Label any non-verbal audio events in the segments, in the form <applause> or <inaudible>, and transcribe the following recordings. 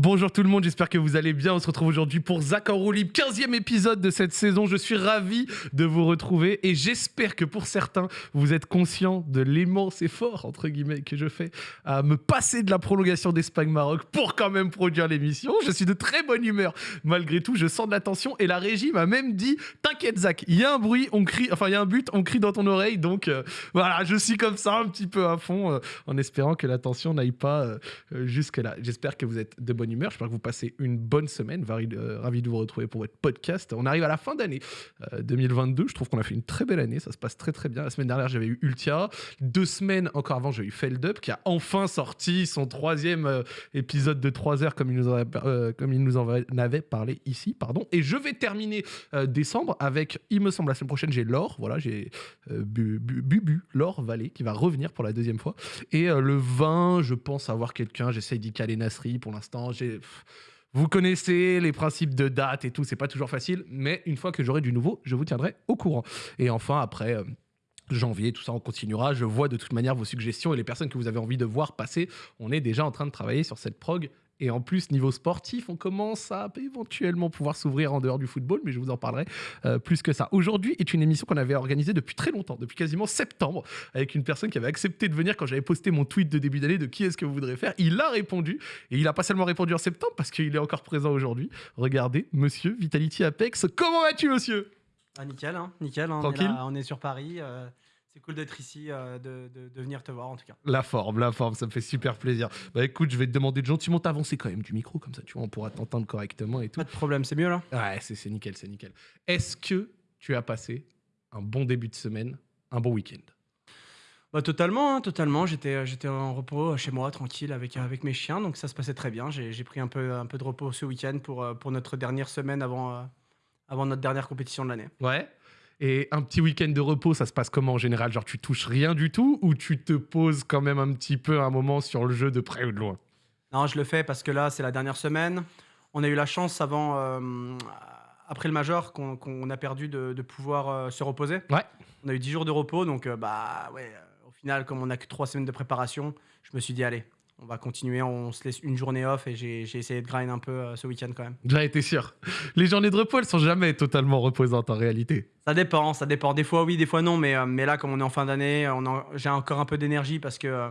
Bonjour tout le monde, j'espère que vous allez bien. On se retrouve aujourd'hui pour Zach en roue libre, 15e épisode de cette saison. Je suis ravi de vous retrouver et j'espère que pour certains, vous êtes conscients de l'immense effort, entre guillemets, que je fais à me passer de la prolongation d'Espagne-Maroc pour quand même produire l'émission. Je suis de très bonne humeur. Malgré tout, je sens de la tension et la régie m'a même dit T'inquiète, Zach, il y a un bruit, on crie, enfin, il y a un but, on crie dans ton oreille. Donc euh, voilà, je suis comme ça, un petit peu à fond, euh, en espérant que la tension n'aille pas euh, jusque-là. J'espère que vous êtes de bonne humeur. J'espère que vous passez une bonne semaine. Ravi, euh, ravi de vous retrouver pour votre podcast. On arrive à la fin d'année euh, 2022. Je trouve qu'on a fait une très belle année. Ça se passe très très bien. La semaine dernière, j'avais eu Ultia. Deux semaines encore avant, j'ai eu Feld Up qui a enfin sorti son troisième euh, épisode de 3 heures comme il nous en avait, euh, parlé ici. Pardon. Et je vais terminer euh, décembre avec, il me semble, la semaine prochaine, j'ai Laure. Voilà, j'ai euh, Bu- Bu- Bubu, Laure Vallée, qui va revenir pour la deuxième fois. Et euh, le 20, je pense avoir quelqu'un. J'essaye d'y caler Nasri pour l'instant. Vous connaissez les principes de date et tout, c'est pas toujours facile, mais une fois que j'aurai du nouveau, je vous tiendrai au courant. Et enfin, après. euh, Janvier, tout ça, on continuera. Je vois de toute manière vos suggestions et les personnes que vous avez envie de voir passer. On est déjà en train de travailler sur cette prog. Et en plus, niveau sportif, on commence à éventuellement pouvoir s'ouvrir en dehors du football, mais je vous en parlerai euh, plus que ça. Aujourd'hui est une émission qu'on avait organisée depuis très longtemps, depuis quasiment septembre, avec une personne qui avait accepté de venir quand j'avais posté mon tweet de début d'année de qui est-ce que vous voudrez faire. Il a répondu, et il a pas seulement répondu en septembre, parce qu'il est encore présent aujourd'hui. Regardez, monsieur Vitality Apex. Comment vas-tu, monsieur? Ah, nickel, hein, nickel. hein, Tranquille. On est, là, on est sur Paris. euh, c'est cool d'être ici, euh, de, de- de venir te voir en tout cas. La forme, la forme, ça me fait super plaisir. Bah écoute, je vais te demander de gentiment t'avancer quand même du micro, comme ça, tu vois, on pourra t'entendre correctement et tout. Pas de problème, c'est mieux là Ouais, c'est nickel, c'est nickel. Est-ce que tu as passé un bon début de semaine, un bon week-end? Bah, Totalement, hein, totalement. J'étais, euh, j'étais en repos euh, chez moi, tranquille, avec, avec mes chiens, donc ça se passait très bien. J'ai, pris un peu, un peu de repos ce week-end pour, pour notre dernière semaine avant, avant notre dernière compétition de l'année. Ouais. Et un petit week-end de repos, ça se passe comment en général? Genre, tu touches rien du tout ou tu te poses quand même un petit peu un moment sur le jeu de près ou de loin? Non, je le fais parce que là, c'est la dernière semaine. On a eu la chance avant, euh, après le major, qu'on, a perdu de, de pouvoir euh, se reposer. Ouais. On a eu 10 jours de repos, donc euh, bah ouais. au final, comme on n'a que 3 semaines de préparation, je me suis dit allez, on va continuer, on se laisse une journée off et j'ai, essayé de grind un peu euh, ce week-end quand même. J'en étais sûr. Les journées de repos, elles sont jamais totalement reposantes en réalité. Ça dépend, ça dépend. Des fois oui, des fois non, mais, euh, mais là, comme on est en fin d'année, j'ai encore un peu d'énergie parce que euh,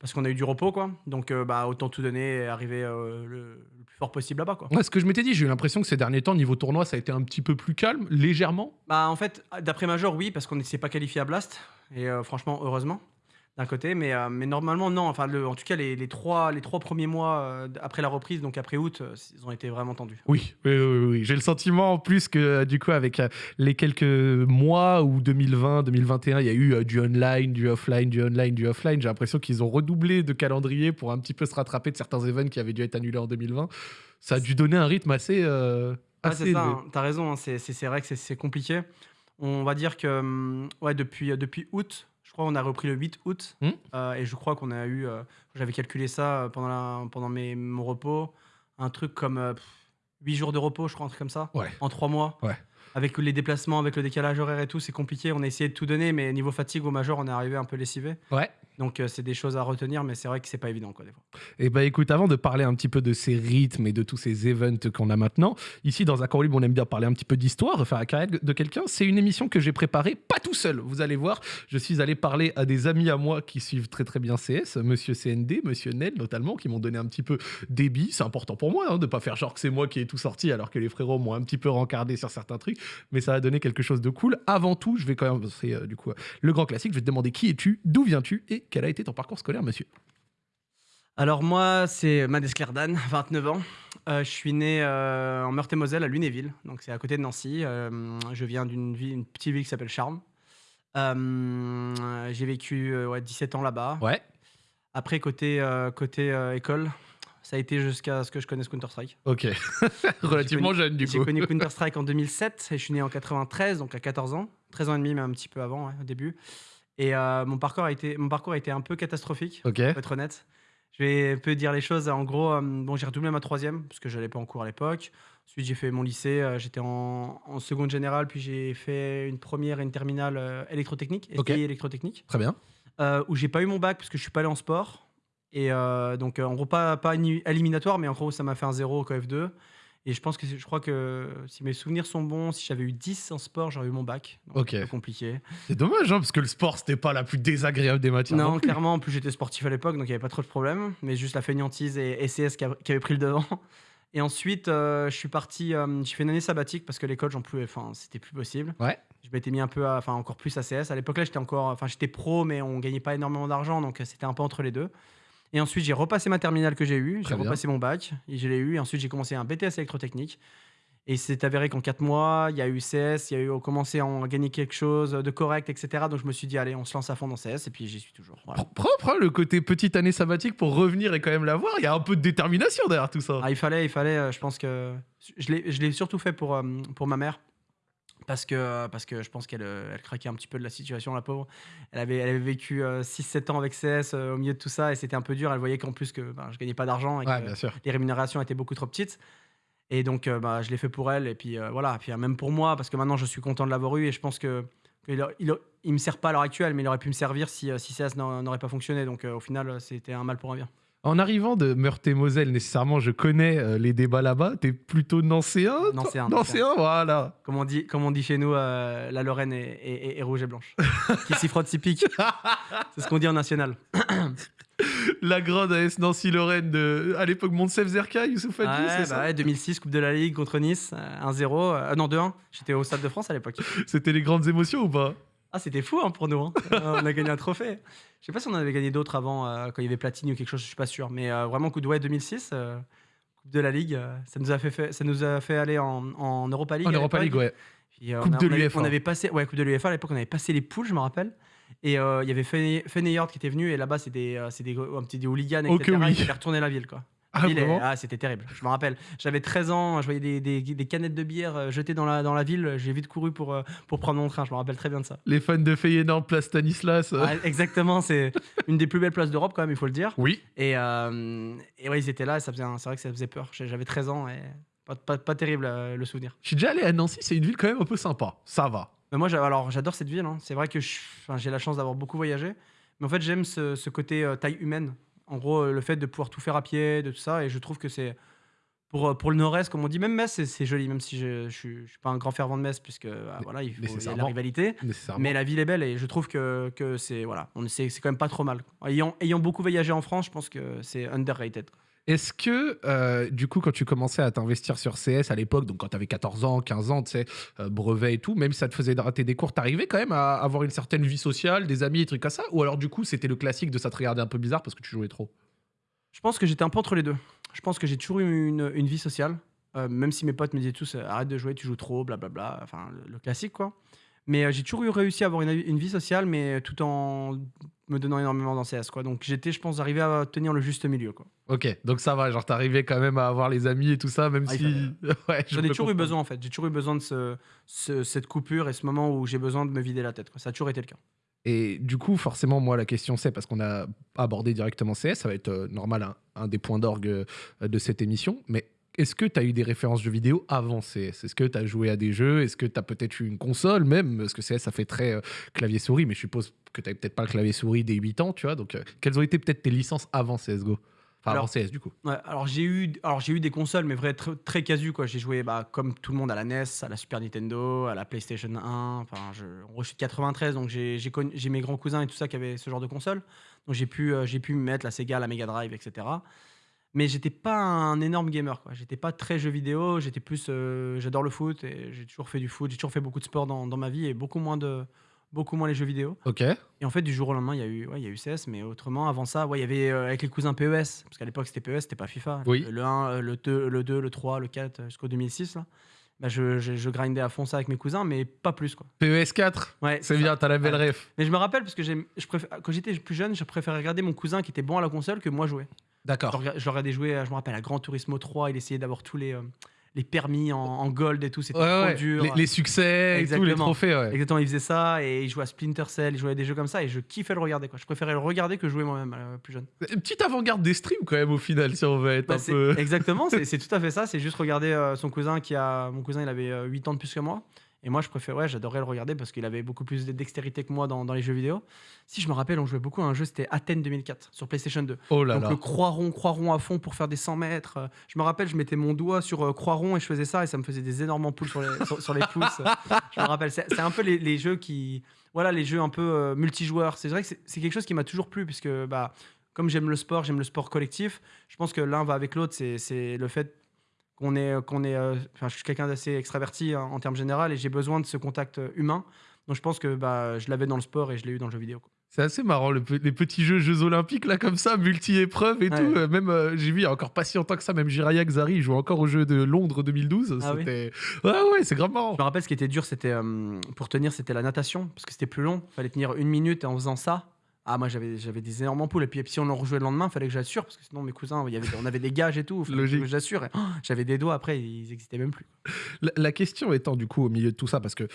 parce qu'on a eu du repos quoi. Donc bah autant tout donner et arriver le, le plus fort possible là-bas quoi. Ouais, ce que je m'étais dit, j'ai eu l'impression que ces derniers temps, niveau tournoi, ça a été un petit peu plus calme, légèrement. Bah en fait, d'après Major, oui, parce qu'on ne s'est pas qualifié à Blast. Et franchement, heureusement, d'un côté. Mais, euh, mais normalement, non. Enfin, le, en tout cas, les, les trois, les trois premiers mois euh, après la reprise, donc après août, euh, ils ont été vraiment tendus. Oui, oui, oui. J'ai le sentiment en plus que du coup avec les quelques mois ou 2020, 2021, il y a eu du online, du offline, du online, du offline. J'ai l'impression qu'ils ont redoublé de calendrier pour un petit peu se rattraper de certains événements qui avaient dû être annulés en 2020. Ça a dû donner un rythme assez, Ouais, assez c'est ça, hein. t'as raison, hein, c'est vrai que c'est- compliqué. On va dire que hum, ouais, depuis, depuis août, crois qu'on a repris le 8 août, Hmm. euh, et je crois qu'on a eu, euh, j'avais calculé ça euh, pendant, la- pendant mes, mon repos, un truc comme euh, pff, 8 jours de repos, je crois, un truc comme ça, Ouais. en 3 mois. Ouais. Avec les déplacements, avec le décalage horaire et tout, c'est compliqué. On a essayé de tout donner, mais niveau fatigue au major, on est arrivé un peu lessivé. Ouais. Donc euh, c'est des choses à retenir, mais c'est vrai que c'est pas évident quoi, des fois. Et bah écoute, avant de parler un petit peu de ces rythmes et de tous ces events qu'on a maintenant, ici dans Accord Libre, on aime bien parler un petit peu d'histoire, refaire la carrière de quelqu'un. C'est une émission que j'ai préparée, pas tout seul, vous allez voir. Je suis allé parler à des amis à moi qui suivent très très bien CS, Monsieur CND, Monsieur Nel notamment, qui m'ont donné un petit peu débit. C'est important pour moi hein, de pas faire genre que c'est moi qui ai tout sorti alors que les frérots m'ont un petit peu rencardé sur certains trucs, mais ça a donné quelque chose de cool. Avant tout, je vais quand même, c'est euh, du coup euh, le grand classique, je vais te demander qui es-tu, d'où viens-tu et quel a été ton parcours scolaire, monsieur. Alors moi, c'est Mades Clerdan, 29 ans. Euh, je suis né euh, en Meurthe-et-Moselle, à Lunéville, donc c'est à côté de Nancy. Euh, je viens d'une ville, une petite ville qui s'appelle Charmes. J'ai vécu euh, ouais, 17 ans là-bas. Ouais. Après, côté, côté école, ça a été jusqu'à ce que je connaisse Counter-Strike. Ok. <laughs> Relativement jeune, du J'ai coup. connu <laughs> Counter-Strike en 2007 et je suis né en 93, donc à 14 ans. 13 ans et demi, mais un petit peu avant, ouais, au début. Et euh, mon, parcours a été, mon parcours a été un peu catastrophique, Ok. pour être honnête. Je vais un peu dire les choses. En gros, euh, bon, j'ai redoublé ma troisième, parce que je n'allais pas en cours à l'époque. Ensuite, j'ai fait mon lycée. euh, J'étais en, en seconde générale, puis j'ai fait une première et une terminale euh, électrotechnique, STI Ok. électrotechnique, Très bien. euh, où j'ai pas eu mon bac parce que je suis pas allé en sport. Et euh, donc, euh, en gros, pas, pas éliminatoire, mais en gros, ça m'a fait un 0 au KF2. Et je pense que c'est- je crois que si mes souvenirs sont bons, si j'avais eu 10 en sport, j'aurais eu mon bac. Donc, Ok. peu compliqué. C'est dommage, hein, parce que le sport, c'était pas la plus désagréable des matières. Non, clairement, en plus j'étais sportif à l'époque, donc il n'y avait pas trop de problème. Mais juste la fainéantise et SCS qui, qui avait pris le devant. <laughs> Et ensuite, euh, je suis parti, euh, j'ai fait une année sabbatique parce que l'école, j'en pouvais, enfin, c'était plus possible. Ouais. Je m'étais mis un peu, enfin, encore plus à CS. À l'époque là, j'étais encore, enfin, j'étais pro, mais on gagnait pas énormément d'argent, donc euh, c'était un peu entre les deux. Et ensuite, j'ai repassé ma terminale que j'ai eue, j'ai repassé mon bac, et je l'ai eu. Et ensuite, j'ai commencé un BTS électrotechnique. Et c'est avéré qu'en 4 mois, il y a eu CS, il y a eu on commençait à en gagner quelque chose de correct, etc. Donc je me suis dit, allez, on se lance à fond dans CS, et puis j'y suis toujours. Voilà. Propre, hein, le côté petite année sabbatique pour revenir et quand même l'avoir. Il y a un peu de détermination derrière tout ça. Ah, il fallait, il fallait. euh, je pense que je l'ai, je l'ai surtout fait pour, euh, pour ma mère. Parce que, parce que je pense qu'elle euh, elle craquait un petit peu de la situation, la pauvre. Elle avait, elle avait vécu 6-7 ans avec CS euh, au milieu de tout ça et c'était un peu dur. Elle voyait qu'en plus que ben, je gagnais pas d'argent et Ouais, que les rémunérations étaient beaucoup trop petites. Et donc, euh, bah, je l'ai fait pour elle. Et puis euh, voilà, puis euh, même pour moi, parce que maintenant je suis content de l'avoir eu et je pense que. il, il, me sert pas à l'heure actuelle, mais il aurait pu me servir si, euh, si CS n'au- n'aurait pas fonctionné. Donc euh, au final, euh, c'était un mal pour un bien. En arrivant de Meurthe-et-Moselle, nécessairement, je connais euh, les débats là-bas. T'es plutôt nancéen toi? Nancéen, Nancéen, voilà. Comme on dit, comme on dit chez nous, euh, la Lorraine est, est- est- est rouge et blanche. <laughs> qui s'y frotte, s'y pique. C'est ce qu'on dit en national. La grande AS Nancy-Lorraine de, à l'époque, Monsef Zerka, Youssouf Hadji, Ouais, c'est bah ça? ouais, 2006, Coupe de la Ligue contre Nice, euh, 1-0. euh, non, 2-1. J'étais au Stade de France à l'époque. C'était les grandes émotions ou pas? Ah, c'était fou hein, pour nous. hein. Euh, <laughs> on a gagné un trophée. Je sais pas si on en avait gagné d'autres avant, euh, quand il y avait Platini ou quelque chose, je suis pas sûr. Mais euh, vraiment, coup de ouais, 2006, euh, Coupe de la Ligue, euh, ça, nous a fait, fait- ça nous a fait aller en, en Europa League. En à Europa League, l'époque. ouais. Puis, euh, Coupe on a- de on avait- l'UEFA. On avait passé, ouais, Coupe de l'UEFA à l'époque, on avait passé les poules, je me rappelle. Et euh, il y avait Fene- Feyenoord qui était venu, et là-bas, c'est des, euh, c'est des, un petit des hooligans, etc. oui. Ils avaient retourné la ville, quoi. Ah, ville est- vraiment ah, c'était terrible. Je me rappelle. J'avais 13 ans, je voyais des, des- des canettes de bière euh, jetées dans la, dans la ville. J'ai vite couru pour, euh, pour prendre mon train. Je me rappelle très bien de ça. Les fans de Feyenoord, place Stanislas. euh. Exactement, c'est une des plus belles places d'Europe, quand même, il faut le dire. Oui. Et, euh, et ouais, ils étaient là, et ça faisait un- c'est vrai que ça faisait peur. J'ai- J'avais 13 ans et pas, pas, pas terrible euh, le souvenir. Je suis déjà allé à Nancy, c'est une ville quand même un peu sympa. Ça va. Mais moi, j'a- alors, j'adore cette ville. hein. C'est vrai que je- enfin, j'ai la chance d'avoir beaucoup voyagé. Mais en fait, j'aime ce, ce côté euh, taille humaine. En gros, le fait de pouvoir tout faire à pied, de tout ça. Et je trouve que c'est. Pour, euh, pour le nord-est, comme on dit, même Metz, c'est- joli, même si je ne suis, pas un grand fervent de Metz, puisque bah, voilà, il faut y a la rivalité. Mais la ville est belle et je trouve que, que c'est voilà, on quand même pas trop mal. Ayant, ayant beaucoup voyagé en France, je pense que c'est underrated. Est-ce que, euh, du coup, quand tu commençais à t'investir sur CS à l'époque, donc quand tu avais 14 ans, 15 ans, tu sais, euh, brevet et tout, même si ça te faisait rater des cours, t'arrivais quand même à avoir une certaine vie sociale, des amis, des trucs comme ça? Ou alors, du coup, c'était le classique de ça te regarder un peu bizarre parce que tu jouais trop? Je pense que j'étais un peu entre les deux. Je pense que j'ai toujours eu une, vie sociale, euh, même si mes potes me disaient tous arrête de jouer, tu joues trop, blablabla, enfin le classique quoi. Mais euh, j'ai toujours eu réussi à avoir une, une vie sociale, mais tout en me donnant énormément dans CS quoi. Donc j'étais, je pense, arrivé à tenir le juste milieu quoi. Ok, donc ça va, genre t'arrivais quand même à avoir les amis et tout ça, même Ah, si. <laughs> ouais, je J'en ai toujours eu besoin en fait. J'ai toujours eu besoin de ce, ce- cette coupure et ce moment où j'ai besoin de me vider la tête. Quoi. Ça a toujours été le cas. Et du coup, forcément, moi, la question c'est, parce qu'on a abordé directement CS, ça va être euh, normal, un, un des points d'orgue euh, de cette émission, mais est-ce que tu as eu des références jeux vidéo avant CS Est-ce que tu as joué à des jeux? Est-ce que tu as peut-être eu une console même? Parce que CS, ça fait très euh, clavier-souris, mais je suppose que tu peut-être pas le clavier-souris des 8 ans, tu vois. Donc, euh, quelles ont été peut-être tes licences avant CSGO Enfin, Alors- avant CS, du coup. Ouais, alors j'ai eu, alors j'ai eu des consoles, mais vrai très, très casu quoi. J'ai joué bah, comme tout le monde à la NES, à la Super Nintendo, à la PlayStation 1. Enfin, je, suis de 93, donc j'ai j'ai connu- j'ai mes grands cousins et tout ça qui avaient ce genre de console. Donc j'ai pu, euh, j'ai pu me mettre la Sega, la Mega Drive, etc. Mais j'étais pas un énorme gamer quoi. J'étais pas très jeu vidéo. J'étais plus, euh, j'adore le foot et j'ai toujours fait du foot. J'ai toujours fait beaucoup de sport dans, dans ma vie et beaucoup moins de, beaucoup moins les jeux vidéo. Ok. Et en fait, du jour au lendemain, il y a eu, ouais, il y a eu CS, mais autrement, avant ça, ouais, il y avait euh, avec les cousins PES, parce qu'à l'époque, c'était PES, c'était pas FIFA. Oui. Le, le 1, euh, le 2, le 2, le 3, le 4, euh, jusqu'au 2006. Là. Bah, je, je, je grindais à fond ça avec mes cousins, mais pas plus. Quoi. PES 4 Ouais, C'est bien, t'as la belle Ouais. ref. Mais je me rappelle, parce que je préfère, quand j'étais plus jeune, je préférais regarder mon cousin qui était bon à la console que moi jouer. D'accord. je regardais jouer, euh, je me rappelle, à Gran Turismo 3, il essayait d'avoir tous les, euh, les permis en, en gold et tout, c'était Ouais, trop ouais. dur. Les, les succès et tous les Exactement. trophées, ouais. Exactement, il faisait ça et il jouait à Splinter Cell, il jouait à des jeux comme ça et je kiffais le regarder. Quoi. Je préférais le regarder que jouer moi-même euh, plus jeune. Une petite avant-garde des streams, quand même, au final, si on veut être Bah, un peu. Exactement, c'est tout à fait ça. C'est juste regarder euh, son cousin qui a. Mon cousin, il avait euh, 8 ans de plus que moi. Et moi, je préfère, ouais, j'adorais le regarder parce qu'il avait beaucoup plus de dextérité que moi dans, dans les jeux vidéo. Si je me rappelle, on jouait beaucoup à un jeu, c'était Athènes 2004 sur PlayStation 2. Oh là Donc là. le croix rond à fond pour faire des 100 mètres. Euh, Je me rappelle, je mettais mon doigt sur euh, croix rond et je faisais ça et ça me faisait des énormes ampoules sur les, <laughs> sur, sur les pouces. Je me rappelle, c'est un peu les, les jeux qui, voilà, les jeux un peu euh, multijoueurs. C'est vrai que c'est quelque chose qui m'a toujours plu puisque, bah, comme j'aime le sport, j'aime le sport collectif. Je pense que l'un va avec l'autre. C'est le fait qu'on est, qu'on est. euh, Enfin, je suis quelqu'un d'assez extraverti hein, en termes général et j'ai besoin de ce contact euh, humain. Donc je pense que bah, je l'avais dans le sport et je l'ai eu dans le jeu vidéo. quoi. C'est assez marrant, le les petits jeux Jeux Olympiques, là, comme ça, multi-épreuves et Ouais. tout. Euh, Même, euh, j'ai vu, il y a encore pas si longtemps que ça, même Jiraya Xari, il joue encore aux Jeux de Londres 2012. Ah oui. Ouais, ouais, c'est grave marrant. Je me rappelle ce qui était dur, c'était euh, pour tenir, c'était la natation parce que c'était plus long. Fallait tenir une minute et en faisant ça. Ah moi j'avais j'avais des énormes ampoules et puis, et puis si on en rejouait le lendemain, fallait que j'assure parce que sinon mes cousins, il y avait, on avait des gages et tout. Fallait Logique. que j'assure. oh, j'avais des doigts après, ils existaient même plus. La, la question étant, du coup, au milieu de tout ça, parce que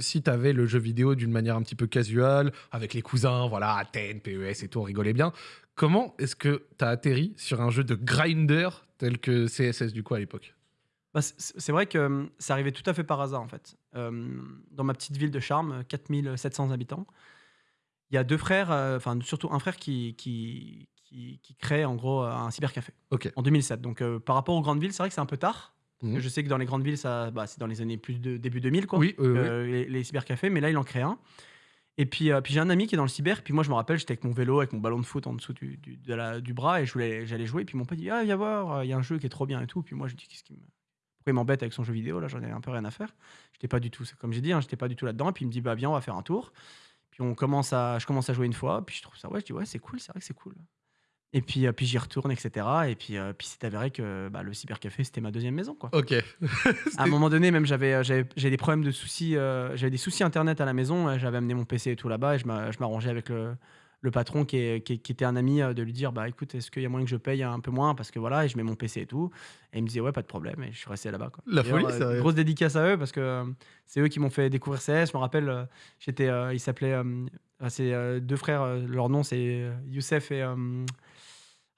si tu avais le jeu vidéo d'une manière un petit peu casual, avec les cousins, voilà, Athènes, PES et tout, on rigolait bien, comment est-ce que tu as atterri sur un jeu de grinder tel que CSS, du coup, à l'époque? Bah, c'est- vrai que hum, ça arrivait tout à fait par hasard en fait. Euh, dans ma petite ville de Charmes, 4700 habitants, il y a deux frères, euh, enfin surtout un frère qui, qui, qui, qui crée en gros un cybercafé Ok. en 2007. Donc euh, par rapport aux grandes villes, c'est vrai que c'est un peu tard. Mhm. je sais que dans les grandes villes, ça, bah, c'est dans les années plus de début 2000 quoi. Oui, euh, oui. euh, les, les cybercafés, mais là il en crée un. Et puis, euh, puis j'ai un ami qui est dans le cyber, puis moi je me rappelle, j'étais avec mon vélo, avec mon ballon de foot en dessous du, du, de la- du bras, et je voulais- j'allais jouer, puis mon pote dit Ah, viens voir, il y a un jeu qui est trop bien et tout. Puis moi je dis Qu'est-ce qui me. Pourquoi il m'embête avec son jeu vidéo Là? J'en ai un peu rien à faire. J'étais pas du tout, c'est comme j'ai dit, hein, j'étais pas du tout là-dedans. Puis il me dit Bah viens, on va faire un tour. Puis on commence à, je commence à jouer une fois, puis je trouve ça, ouais, je dis Ouais, c'est cool, c'est vrai que c'est cool. Et puis, euh, puis j'y retourne, etc. Et puis, euh, puis c'est avéré que bah, le cybercafé c'était ma deuxième maison, quoi. Ok. <laughs> À un moment donné, même j'avais euh, des problèmes de soucis, euh, j'avais des soucis internet à la maison. J'avais amené mon PC et tout là-bas et je m'arrangeais avec le, le patron qui, est- qui, qui était un ami euh, de lui dire bah écoute, est-ce qu'il y a moyen que je paye un peu moins parce que voilà et je mets mon PC et tout. Et il me disait ouais pas de problème et je suis resté là-bas. quoi. La folie, euh, sérieux. Grosse dédicace à eux parce que euh, c'est eux qui m'ont fait découvrir CS. Je me rappelle, j'étais, euh, ils s'appelaient, euh, enfin, c'est euh, deux frères. leur nom c'est Youssef et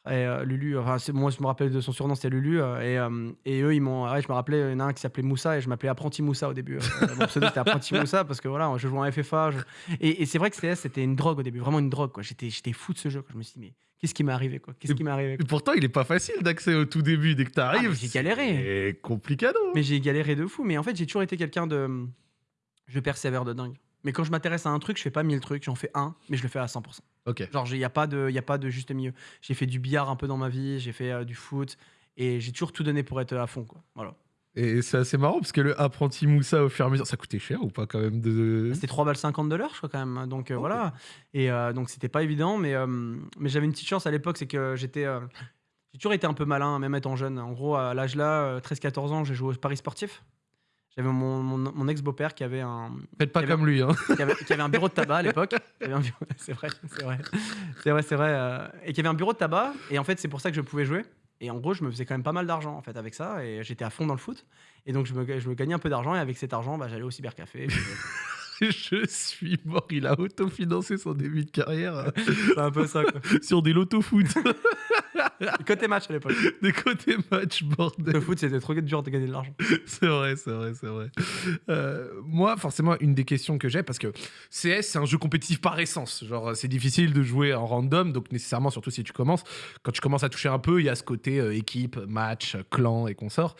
et euh, Lulu, enfin, c'est- moi je me rappelle de son surnom, c'était Lulu. euh, et, euh, et eux, ils m'ont. ouais, je me rappelais, il y en a un qui s'appelait Moussa et je m'appelais Apprenti Moussa au début. euh, <laughs> mon pseudo c'était Apprenti Moussa parce que voilà, je jouais en FFA. je- Et, et c'est vrai que CS c'était une drogue au début, vraiment une drogue. quoi. J'étais, j'étais fou de ce jeu. quoi. Je me suis dit, mais qu'est-ce qui m'est arrivé quoi? Qu'est-ce qui m'est arrivé Et pourtant, il est pas facile d'accès au tout début. Dès que tu arrives, mais j'ai galéré. C'est complicado. Mais j'ai galéré de fou. Mais en fait, j'ai toujours été quelqu'un de. Je persévère de dingue. Mais quand je m'intéresse à un truc, je fais pas mille trucs, j'en fais un, mais je le fais à 100%. Ok. Genre, il n'y a, pas de- y a pas de juste milieu. J'ai fait du billard un peu dans ma vie, j'ai fait euh, du foot, et j'ai toujours tout donné pour être à fond. Quoi. Voilà. Et c'est assez marrant parce que le apprenti Moussa au fur et à mesure, ça coûtait cher ou pas quand même de. C'était 3 balles 50 de l'heure, je crois, quand même. Donc, euh, Ok. voilà. Et euh, donc, c'était pas évident, mais, euh, mais j'avais une petite chance à l'époque, c'est que j'étais. euh, j'ai toujours été un peu malin, même étant jeune. En gros, à l'âge là, euh, 13-14 ans, j'ai joué au Paris sportif. J'avais mon, mon- mon ex-beau-père qui avait un, Faites pas avait- comme lui, hein. qui avait, qui avait un bureau de tabac à l'époque. <laughs> C'est vrai, c'est vrai. C'est vrai, c'est vrai. euh, et qui avait un bureau de tabac. Et en fait, c'est pour ça que je pouvais jouer. Et en gros, je me faisais quand même pas mal d'argent en fait avec ça. Et j'étais à fond dans le foot. Et donc, je me, je me gagnais un peu d'argent. Et avec cet argent, bah, j'allais au cybercafé. <laughs> Je suis mort. Il a autofinancé son début de carrière <laughs> C'est un peu ça, quoi. sur des loto-foot. <laughs> Côté match à l'époque. <laughs> des côtés match, bordel. Le foot, c'était trop dur de gagner de l'argent. <laughs> C'est vrai, c'est vrai, c'est vrai. Euh, moi, forcément, une des questions que j'ai, parce que CS, c'est un jeu compétitif par essence. Genre, c'est difficile de jouer en random, donc nécessairement, surtout si tu commences, quand tu commences à toucher un peu, il y a ce côté euh, équipe, match, clan et consorts.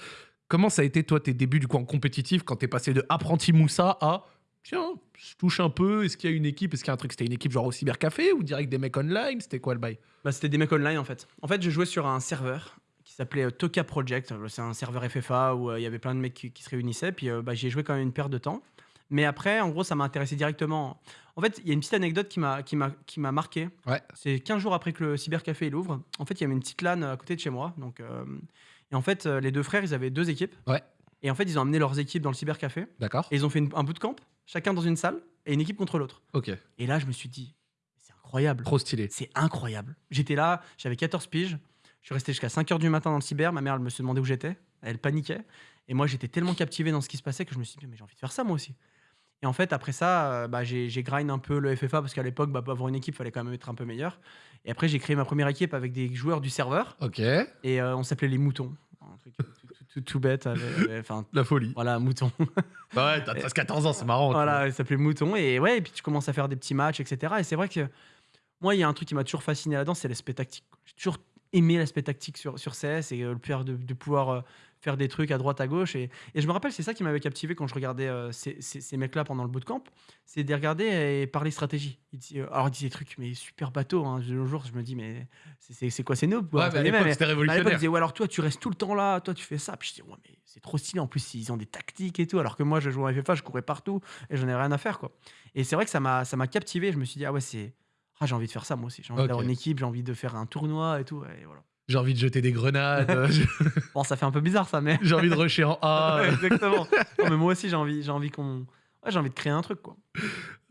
Comment ça a été, toi, tes débuts du coup en compétitif, quand t'es passé de apprenti Moussa à tiens, je touche un peu, est-ce qu'il y a une équipe, est-ce qu'il y a un truc, c'était une équipe genre au cybercafé ou direct des mecs online, c'était quoi le bail? Bah, c'était des mecs online en fait. En fait, je jouais sur un serveur qui s'appelait euh, Toka Project. Euh, C'est un serveur FFA où euh, il y avait plein de mecs qui, qui se réunissaient. Puis euh, bah, j'y ai joué quand même une paire de temps. Mais après, en gros, ça m'a intéressé directement. En fait, il y a une petite anecdote qui m'a qui m'a qui m'a marqué. Ouais. C'est 15 jours après que le cybercafé il ouvre. En fait, il y avait une petite LAN à côté de chez moi. Donc, euh, et en fait, les deux frères, ils avaient deux équipes. Ouais. Et en fait, ils ont amené leurs équipes dans le cybercafé. D'accord Et ils ont fait une- un bout de camp, chacun dans une salle, et une équipe contre l'autre. Ok, Et là, je me suis dit, c'est incroyable. trop stylé. C'est incroyable. J'étais là, j'avais 14 piges. Je suis resté jusqu'à 5 heures du matin dans le cyber. Ma mère, elle me se demandait où j'étais. Elle paniquait. Et moi, j'étais tellement captivé dans ce qui se passait que je me suis dit, mais j'ai envie de faire ça moi aussi. Et en fait, après ça, euh, bah, j'ai j'ai grind un peu le FFA parce qu'à l'époque, bah, pour avoir une équipe, il fallait quand même être un peu meilleur. Et après, j'ai créé ma première équipe avec des joueurs du serveur. Ok. Et euh, on s'appelait les moutons. Un truc tout, bête. avait- Enfin, La folie. voilà, mouton. <laughs> Bah ouais, t'as 13-14 ans, c'est marrant. Voilà, il s'appelait Mouton. Et ouais, et puis tu commences à faire des petits matchs, etc. Et c'est vrai que moi, il y a un truc qui m'a toujours fasciné là-dedans, c'est l'aspect tactique. J'ai toujours aimé l'aspect tactique sur, sur CS et euh, le faire de, de pouvoir euh, faire des trucs à droite, à gauche. Et, et je me rappelle, c'est ça qui m'avait captivé quand je regardais euh, ces, ces- ces mecs-là pendant le bootcamp, c'est de les regarder et parler stratégie. Ils disaient- alors, ils disaient des trucs, mais super bateau. Hein. De nos jours, je me dis, mais c'est- c'est c'est quoi ces noobs quoi, Ouais, mais à l'époque, c'était l'époque, ils révolutionnaire. disaient, ouais, alors toi, tu restes tout le temps là, toi, tu fais ça. Puis je dis, ouais, mais c'est trop stylé. En plus, ils ont des tactiques et tout. Alors que moi, je jouais en FFA, je courais partout et j'en ai rien à faire, quoi. Et c'est vrai que ça m'a captivé. Je me suis dit, ah ouais, c'est. Ah, j'ai envie de faire ça, moi aussi. J'ai envie Ok. d'avoir une équipe, j'ai envie de faire un tournoi et tout. Et voilà. J'ai envie de jeter des grenades, <laughs> Bon, ça fait un peu bizarre, ça, mais. j'ai envie de rusher en A. Ouais, <laughs> exactement. Non, mais moi aussi, j'ai envie, j'ai envie qu'on. Ouais, j'ai envie de créer un truc, quoi. <laughs>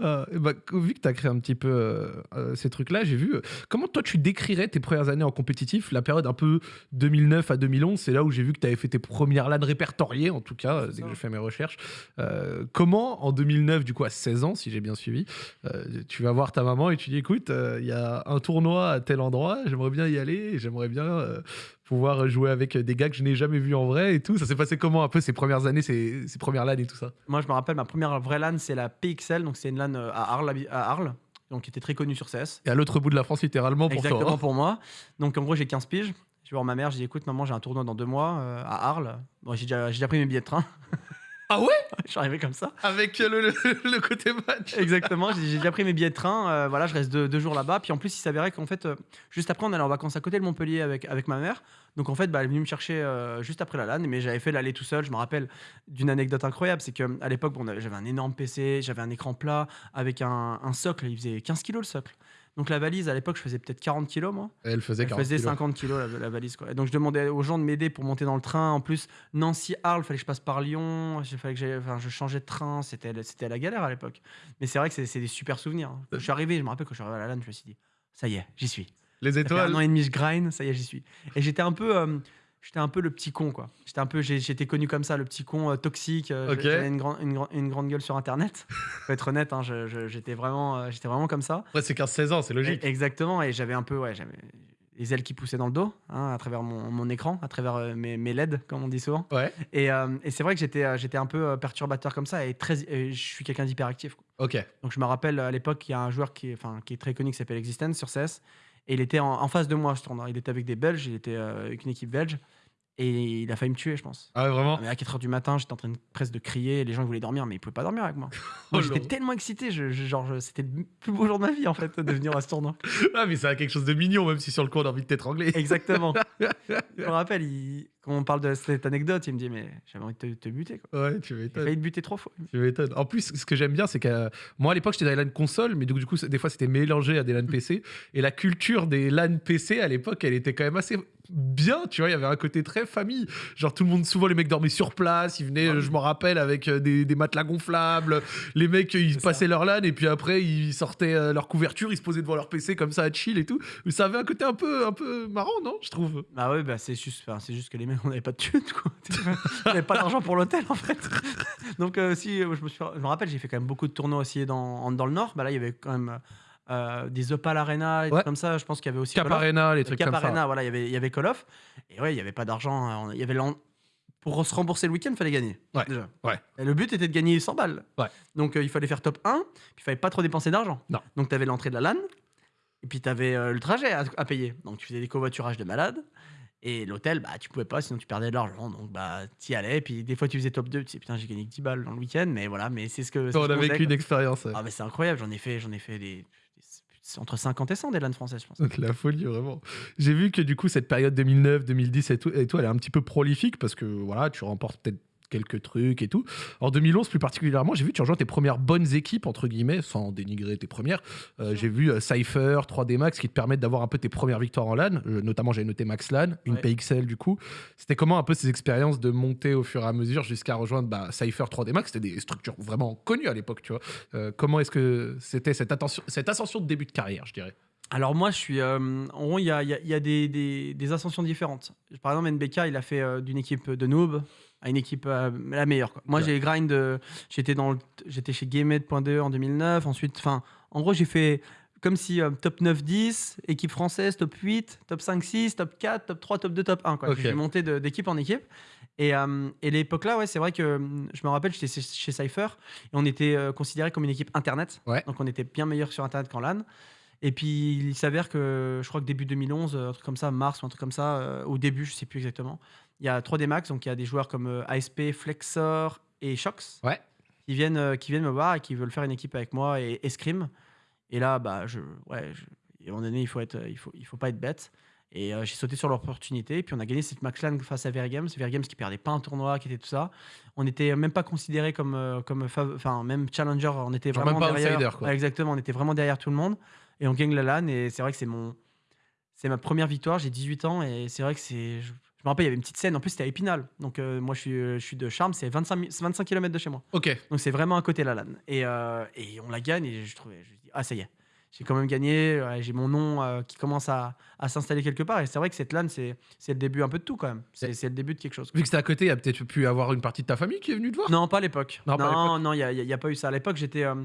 Euh, et bah, vu que tu as créé un petit peu euh, euh, ces trucs-là, j'ai vu. euh, comment toi tu décrirais tes premières années en compétitif, la période un peu 2009 à 2011, c'est là où j'ai vu que tu avais fait tes premières LAN répertoriées, en tout cas, dès ça. que j'ai fait mes recherches. Comment en 2009, du coup à 16 ans, si j'ai bien suivi, tu vas voir ta maman et tu dis écoute, il y a un tournoi à tel endroit, j'aimerais bien y aller, j'aimerais bien pouvoir jouer avec des gars que je n'ai jamais vus en vrai et tout. Ça s'est passé comment un peu ces premières années, ces, ces premières LAN et tout ça? Moi, je me rappelle, ma première vraie LAN, c'est la Donc, c'est une LAN euh, à Arles, à Arles, donc qui était très connue sur CS. Et à l'autre bout de la France, littéralement, pour Exactement toi. hein. pour moi. Donc en gros, j'ai 15 piges. Je vais voir ma mère, j'ai dit écoute, maman, j'ai un tournoi dans deux mois euh, à Arles. Bon, j'ai déjà, j'ai déjà pris mes billets de train. <laughs> Ah <laughs> ouais? Je suis arrivé comme ça. Avec le, le- le côté match. Exactement, j'ai déjà pris mes billets de train. euh, voilà, je reste deux, deux jours là-bas. Puis en plus, il s'avérait qu'en fait, euh, juste après, on allait en vacances à côté de Montpellier avec, avec ma mère. Donc en fait, bah, elle est venue me chercher euh, juste après la LAN. Mais j'avais fait l'aller tout seul. Je me rappelle d'une anecdote incroyable c'est qu'à l'époque, bon, j'avais un énorme PC, j'avais un écran plat avec un, un socle. Il faisait 15 kilos le socle. Donc la valise, à l'époque, je faisais peut-être 40 kilos, moi. Elle faisait Elle 40 faisait kilos. 50 kilos la, la valise quoi. Et donc je demandais aux gens de m'aider pour monter dans le train. En plus Nancy Arles, fallait que je passe par Lyon. Fallait que enfin, je changeais de train. C'était la galère à l'époque. Mais c'est vrai que c'est- des super souvenirs. Quand je suis arrivé, je me rappelle quand je suis arrivé à la LAN, je me suis dit ça y est, j'y suis. Les étoiles. un an et demi je grind, ça y est, j'y suis. Et j'étais un peu euh, J'étais un peu le petit con, quoi. J'étais un peu, j'étais connu comme ça, le petit con euh, toxique. euh, Ok. J'avais une, grand- une, grand- une grande gueule sur Internet. <laughs> Faut être honnête, hein, j'étais vraiment, euh, j'étais vraiment comme ça. Ouais, c'est 15-16 ans, c'est logique. E- Exactement, et j'avais un peu, ouais, j'avais les ailes qui poussaient dans le dos, hein, à travers mon, mon écran, à travers euh, mes, mes LED, comme on dit souvent. Ouais, Et, et c'est vrai que j'étais, j'étais un peu perturbateur comme ça, et, très, et je suis quelqu'un d'hyperactif. ok. Donc je me rappelle à l'époque, il y a un joueur qui est, enfin, qui est très connu qui s'appelle Existence sur CS, et il était en, face de moi ce tournoi. Il était avec des Belges, il était euh, avec une équipe belge, et il a failli me tuer, je pense. Ah ouais, vraiment Mais à 4h du matin, j'étais en train de, presque de crier, les gens ils voulaient dormir, mais ils pouvaient pas dormir avec moi. <laughs> Moi, Oh j'étais tellement excité, je, je- genre, je- c'était le plus beau jour de ma vie en fait, de venir à ce tournoi. <laughs> Ah, mais c'est quelque chose de mignon, même si sur le coup on a envie de t'étrangler. Exactement. <laughs> je me rappelle, il- quand on parle de cette anecdote, il me dit Mais j'avais envie de te, te buter. Quoi. Ouais, tu J'ai m'étonnes. failli te buter trois fois. Tu m'étonnes. En plus, ce que j'aime bien, c'est que euh, moi à l'époque j'étais dans les LAN console, mais donc, du coup, des fois c'était mélangé à des LAN PC. Et la culture des LAN PC à l'époque, elle était quand même assez bien, tu vois. Il y avait un côté très famille. Genre tout le monde, souvent les mecs dormaient sur place, ils venaient, je m'en rappelle, avec euh, des, des matelas gonflables. Les mecs, ils passaient leur LAN et puis après ils sortaient euh, leur couverture, ils se posaient devant leur PC comme ça à chill et tout. Mais ça avait un côté un peu, un peu marrant, non Je trouve. Bah ouais, bah c'est juste, enfin, c'est juste que les mecs, on n'avait pas de thunes, quoi. <laughs> on n'avait pas d'argent pour l'hôtel, en fait. Donc, euh, si, je me, suis, je me rappelle, j'ai fait quand même beaucoup de tournois aussi dans, dans le Nord. Bah là, il y avait quand même euh, des Opal Arena et Ouais. tout comme ça. Je pense qu'il y avait aussi. Cap Call of. Arena, les trucs Cap comme ça. Arena, voilà, il y avait, il y avait Call of. Et ouais, il n'y avait pas d'argent. hein. Il y avait Pour se rembourser le week-end, il fallait gagner. Ouais, Déjà. ouais. Et le but était de gagner 100 balles. Ouais. Donc euh, il fallait faire top 1, puis il fallait pas trop dépenser d'argent. Non. Donc tu avais l'entrée de la LAN, et puis tu avais le trajet à, à payer. Donc tu faisais des covoiturages de malade. Et l'hôtel, bah, tu pouvais pas, sinon tu perdais de l'argent. Donc, bah, t'y allais. Et puis, des fois, tu faisais top 2. Tu sais, putain, j'ai gagné que 10 balles dans le week-end. Mais voilà, mais c'est ce que. On ce a vécu une expérience. ouais. Ah, mais c'est incroyable. J'en ai fait, j'en ai fait des- Entre 50 et 100 des LAN françaises, je pense. Donc, La folie, vraiment. J'ai vu que du coup, cette période 2009, 2010 et tout, et tout, elle est un petit peu prolifique parce que voilà, tu remportes peut-être quelques trucs et tout. En 2011, plus particulièrement, j'ai vu que tu rejoins tes premières bonnes équipes, entre guillemets, sans dénigrer tes premières. Euh, j'ai vu euh, Cypher, 3D Max qui te permettent d'avoir un peu tes premières victoires en LAN. Euh, notamment, j'ai noté Max LAN, une Ouais. PXL du coup. C'était comment un peu ces expériences de monter au fur et à mesure jusqu'à rejoindre bah, Cypher, 3D Max? C'était des structures vraiment connues à l'époque, tu vois. Euh, comment est-ce que c'était cette, attention- cette ascension de début de carrière, je dirais? Alors moi, je suis. euh, en gros, il y a, il y a- il y a des, des- des ascensions différentes. Par exemple, NBK, il a fait euh, d'une équipe de noob à une équipe euh, la meilleure. quoi. Moi, Ouais. j'ai grind. euh, j'étais dans, le- j'étais chez GameMed.de en 2009. Ensuite, enfin, en gros, j'ai fait comme si euh, top 9-10, équipe française, top 8, top 5-6, top 4, top 3, top 2, top 1. Quoi. Ok. J'ai monté de- d'équipe en équipe. Et, euh, et l'époque là, ouais, c'est vrai que hum, je me rappelle, j'étais chez, chez Cypher et on était euh, considéré comme une équipe internet. Ouais. Donc on était bien meilleur sur internet qu'en LAN. Et puis il s'avère que je crois que début 2011, euh, un truc comme ça, mars ou un truc comme ça, euh, au début, je sais plus exactement, il y a 3D Max, donc il y a des joueurs comme euh, ASP, Flexor et Shox Ouais. qui viennent, euh, qui viennent me voir et qui veulent faire une équipe avec moi et Escrime. Et là, bah, je, ouais, je- à un moment donné, il faut, être, il faut, il faut pas être bête. Et euh, j'ai sauté sur l'opportunité. Et puis on a gagné cette Max LAN face à Vergames. Vergames qui perdait pas un tournoi, qui était tout ça. On n'était même pas considéré comme, euh, comme fav- enfin, même challenger. On était Genre vraiment même pas derrière. outsider, quoi. Ouais, exactement. On était vraiment derrière tout le monde. Et on gagne la LAN. Et c'est vrai que c'est mon, c'est ma première victoire. J'ai 18 ans. Et c'est vrai que c'est. Je, je me rappelle, il y avait une petite scène. En plus, c'était à Épinal. Donc euh, moi, je suis, je suis de Charmes. C'est 25, mi- c'est 25 km de chez moi. Ok. Donc c'est vraiment à côté la LAN. Et, euh, et on la gagne et je trouvais, je dis, ah ça y est, j'ai quand même gagné, ouais, j'ai mon nom euh, qui commence à, à s'installer quelque part. Et c'est vrai que cette LAN, c'est c'est le début un peu de tout quand même. C'est c'est le début de quelque chose. Vu que c'était à côté, il y a peut-être pu avoir une partie de ta famille qui est venue te voir? Non, pas à l'époque. Non, Non, il n'y a, y a pas eu ça. À l'époque, j'étais... euh,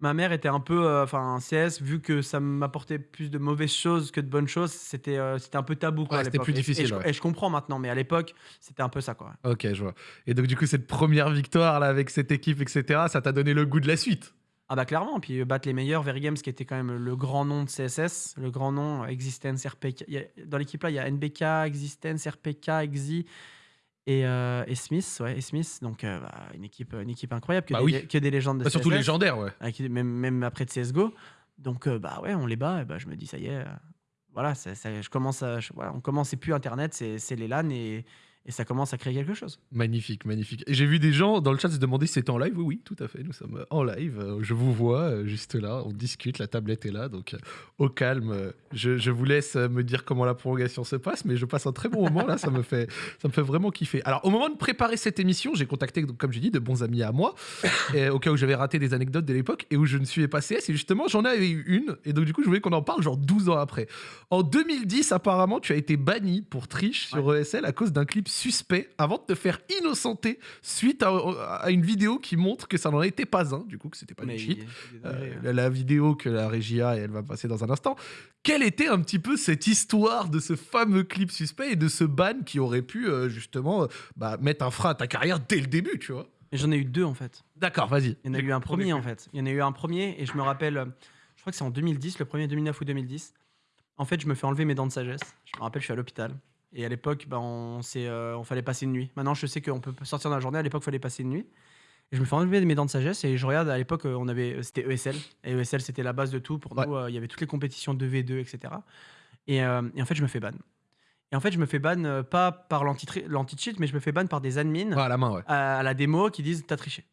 ma mère était un peu... euh, Enfin, CS, vu que ça m'apportait plus de mauvaises choses que de bonnes choses, c'était euh, c'était un peu tabou. Quoi, Ouais, à c'était l'époque. plus Et- et difficile, je- ouais. Et, je comprends maintenant, mais à l'époque, c'était un peu ça. quoi. Ok, je vois. Et donc, du coup, cette première victoire là avec cette équipe, etc., ça t'a donné le goût de la suite? Ah bah clairement, puis euh, battre les meilleurs, Very Games qui était quand même le grand nom de CSS, le grand nom, Existence, RPK. il y a- dans l'équipe là, il y a NBK, Existence, RPK, Exi et, euh, et Smith, ouais, et Smith. Donc euh, bah, une, équipe, une équipe incroyable, que, Bah des, oui. que des légendes de Bah, surtout CSS, légendaire, ouais. euh, qui- même, même après de CSGO. Donc euh, bah ouais, on les bat, et bah, je me dis ça y est, euh, voilà, ça- ça- je commence à, je- voilà, on commence, c'est plus Internet, c'est c'est les LAN et, et ça commence à créer quelque chose. Magnifique, magnifique. Et j'ai vu des gens dans le chat se demander si c'était en live? Oui, oui, tout à fait. Nous sommes en live. Euh, Je vous vois euh, juste là. On discute. La tablette est là. Donc, euh, au calme. Je, je vous laisse me dire comment la prolongation se passe. Mais je passe un très bon moment là. Ça me fait, ça me fait vraiment kiffer. Alors, au moment de préparer cette émission, j'ai contacté, donc, comme j'ai dit, de bons amis à moi. et, au cas où j'avais raté des anecdotes de l'époque et où je ne suivais pas CS. Et justement, j'en avais eu une. Et donc, du coup, je voulais qu'on en parle genre 12 ans après. En 2010, apparemment, tu as été banni pour triche sur ESL à cause d'un clip suspect avant de te faire innocenter suite à, à une vidéo qui montre que ça n'en était pas un, du coup, que c'était pas du cheat. Euh, hein. la, la vidéo que la régie a et elle va passer dans un instant. Quelle était un petit peu cette histoire de ce fameux clip suspect et de ce ban qui aurait pu euh, justement euh, bah, mettre un frein à ta carrière dès le début, tu vois? J'en ai eu deux en fait. D'accord, vas-y. Il y en a eu un premier en fait. Il y en a eu un premier et je me rappelle, je crois que c'est en 2010, le premier 2009 ou 2010. En fait, je me fais enlever mes dents de sagesse. Je me rappelle, je suis à l'hôpital. Et à l'époque, bah, on, euh, on fallait passer une nuit. Maintenant, je sais qu'on peut sortir dans la journée. À l'époque, il fallait passer une nuit. Et je me fais enlever mes dents de sagesse et je regarde à l'époque, euh, on avait, c'était ESL. Et ESL, c'était la base de tout. Pour Ouais. nous, euh, il y avait toutes les compétitions 2v2, etc. Et, euh, et en fait, je me fais ban. Et en fait, je me fais ban euh, pas par l'anti- l'anti-cheat, mais je me fais ban par des admins Ouais, à la main, ouais. à, à la démo qui disent t'as triché.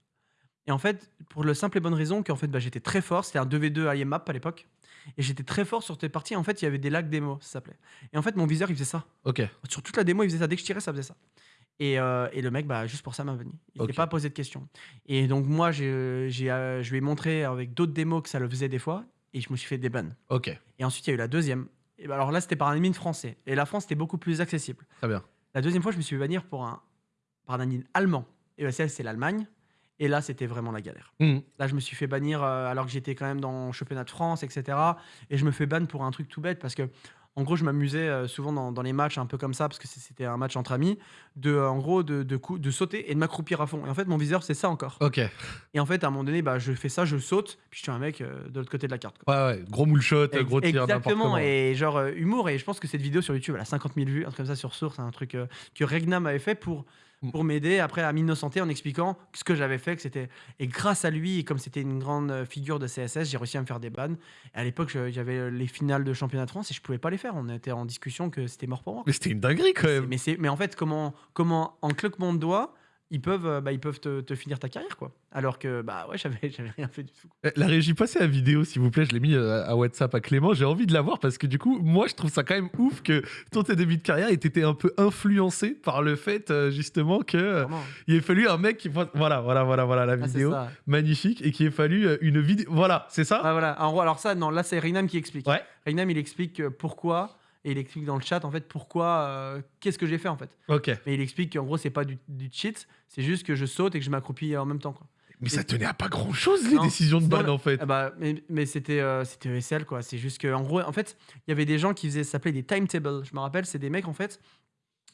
Et en fait, pour le simple et bonne raison qu'en fait, bah, j'étais très fort. C'était un 2v2 IMAP à l'époque. Et j'étais très fort sur tes parties. En fait, il y avait des lags démo, ça s'appelait. Et en fait, mon viseur, il faisait ça. Ok. Sur toute la démo, il faisait ça. Dès que je tirais, ça faisait ça. Et, euh, et le mec, bah, juste pour ça, m'a venu. Il n'était pas posé de questions. Et donc, moi, j'ai, euh, je lui ai montré avec d'autres démos que ça le faisait des fois. Et je me suis fait des bans. Ok. Et ensuite, il y a eu la deuxième. Et bah, alors là, c'était par un admin français. Et la France, c'était beaucoup plus accessible. Très bien. La deuxième fois, je me suis fait bannir pour un, par un admin allemand. Et ESL, c'est l'Allemagne. Et là, c'était vraiment la galère. Mhm. Là, je me suis fait bannir euh, alors que j'étais quand même dans le championnat de France, etc. Et je me fais ban pour un truc tout bête parce que, en gros, je m'amusais euh, souvent dans, dans les matchs un peu comme ça parce que c'était un match entre amis, de, euh, en gros, de, de, de sauter et de m'accroupir à fond. Et en fait, mon viseur, c'est ça encore. Ok. Ouais, Et en fait, à un moment donné, bah, je fais ça, je saute, puis je suis un mec de l'autre côté de la carte. quoi. ouais. Gros moule shot, Ex- gros tir, Exactement, comment. et genre humour. Et je pense que cette vidéo sur YouTube, elle a 50 000 vues, un truc comme ça sur Source, un truc que Regna m'avait fait pour, Mm. Pour m'aider après à m'innocenter en expliquant ce que j'avais fait. Que c'était et grâce à lui, et comme c'était une grande euh, figure de CSS, j'ai réussi à me faire des bans. Et à l'époque, j'avais euh, les finales de championnat de France et je pouvais pas les faire. On était en discussion que c'était mort pour moi. Mais c'était une dinguerie quand même. Mais, c'est, mais en fait, comment, comment en claquement de doigts, ils peuvent, euh, bah, ils peuvent te, te finir ta carrière, quoi. Alors que, bah ouais, j'avais, <laughs> j'avais rien fait du tout. Euh, La régie, passez la vidéo, s'il vous plaît. Je l'ai mis euh, à WhatsApp à Clément. J'ai envie de la voir parce que du coup, moi, je trouve ça quand même ouf que ton tes débuts de carrière ait été un peu influencé par le fait, euh, justement, que Vraiment. il ait fallu un mec qui. Voilà, voilà, voilà, voilà, la Ah, vidéo. Magnifique. Et qu'il ait fallu une vidéo. Voilà, c'est ça? Ah, voilà. Gros, alors ça, non, là, c'est Reynam qui explique. Ouais. Reynam, il explique pourquoi, et il explique dans le chat, en fait, pourquoi, euh, qu'est-ce que j'ai fait, en fait. Ok. Mais il explique qu'en gros, c'est pas du, du cheat, c'est juste que je saute et que je m'accroupis en même temps, quoi. Mais ça tenait à pas grand chose les Non, décisions de ban en fait. Ah bah, mais mais c'était euh, c'était ESL quoi. C'est juste que en gros, en fait, il y avait des gens qui faisaient, ça s'appelait des timetables. Je me rappelle, c'est des mecs en fait.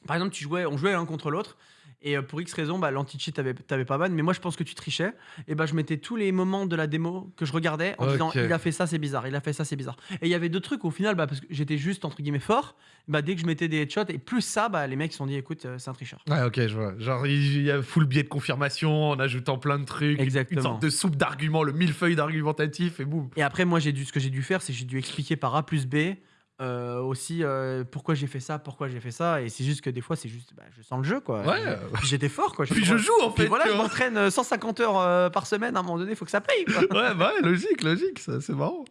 Par exemple, tu jouais, on jouait l'un contre l'autre. Et euh, pour X raison, bah, l'anti-cheat t'avais t'avais pas ban, mais moi je pense que tu trichais. Et bah je mettais tous les moments de la démo que je regardais en disant il a fait ça, c'est bizarre, il a fait ça, c'est bizarre. Et il y avait deux trucs au final, bah, parce que j'étais juste entre guillemets fort, bah dès que je mettais des headshots, et plus ça, bah les mecs se sont dit écoute, euh, c'est un tricheur. Ouais, ok, je vois. Genre, il y a full biais de confirmation en ajoutant plein de trucs. Une Exactement. sorte de soupe d'arguments, le millefeuille d'argumentatif et boum. Et après, moi, j'ai dû, ce que j'ai dû faire, c'est que j'ai dû expliquer par A plus B euh, aussi euh, pourquoi j'ai fait ça, pourquoi j'ai fait ça. Et c'est juste que des fois, c'est juste, bah, je sens le jeu, quoi. Ouais. Puis j'étais fort, quoi. Puis je joue en Puis fait. voilà, tu je vois. m'entraîne euh, 150 heures euh, par semaine. À un moment donné, il faut que ça paye, quoi. Ouais, bah ouais, logique, logique, ça, c'est marrant.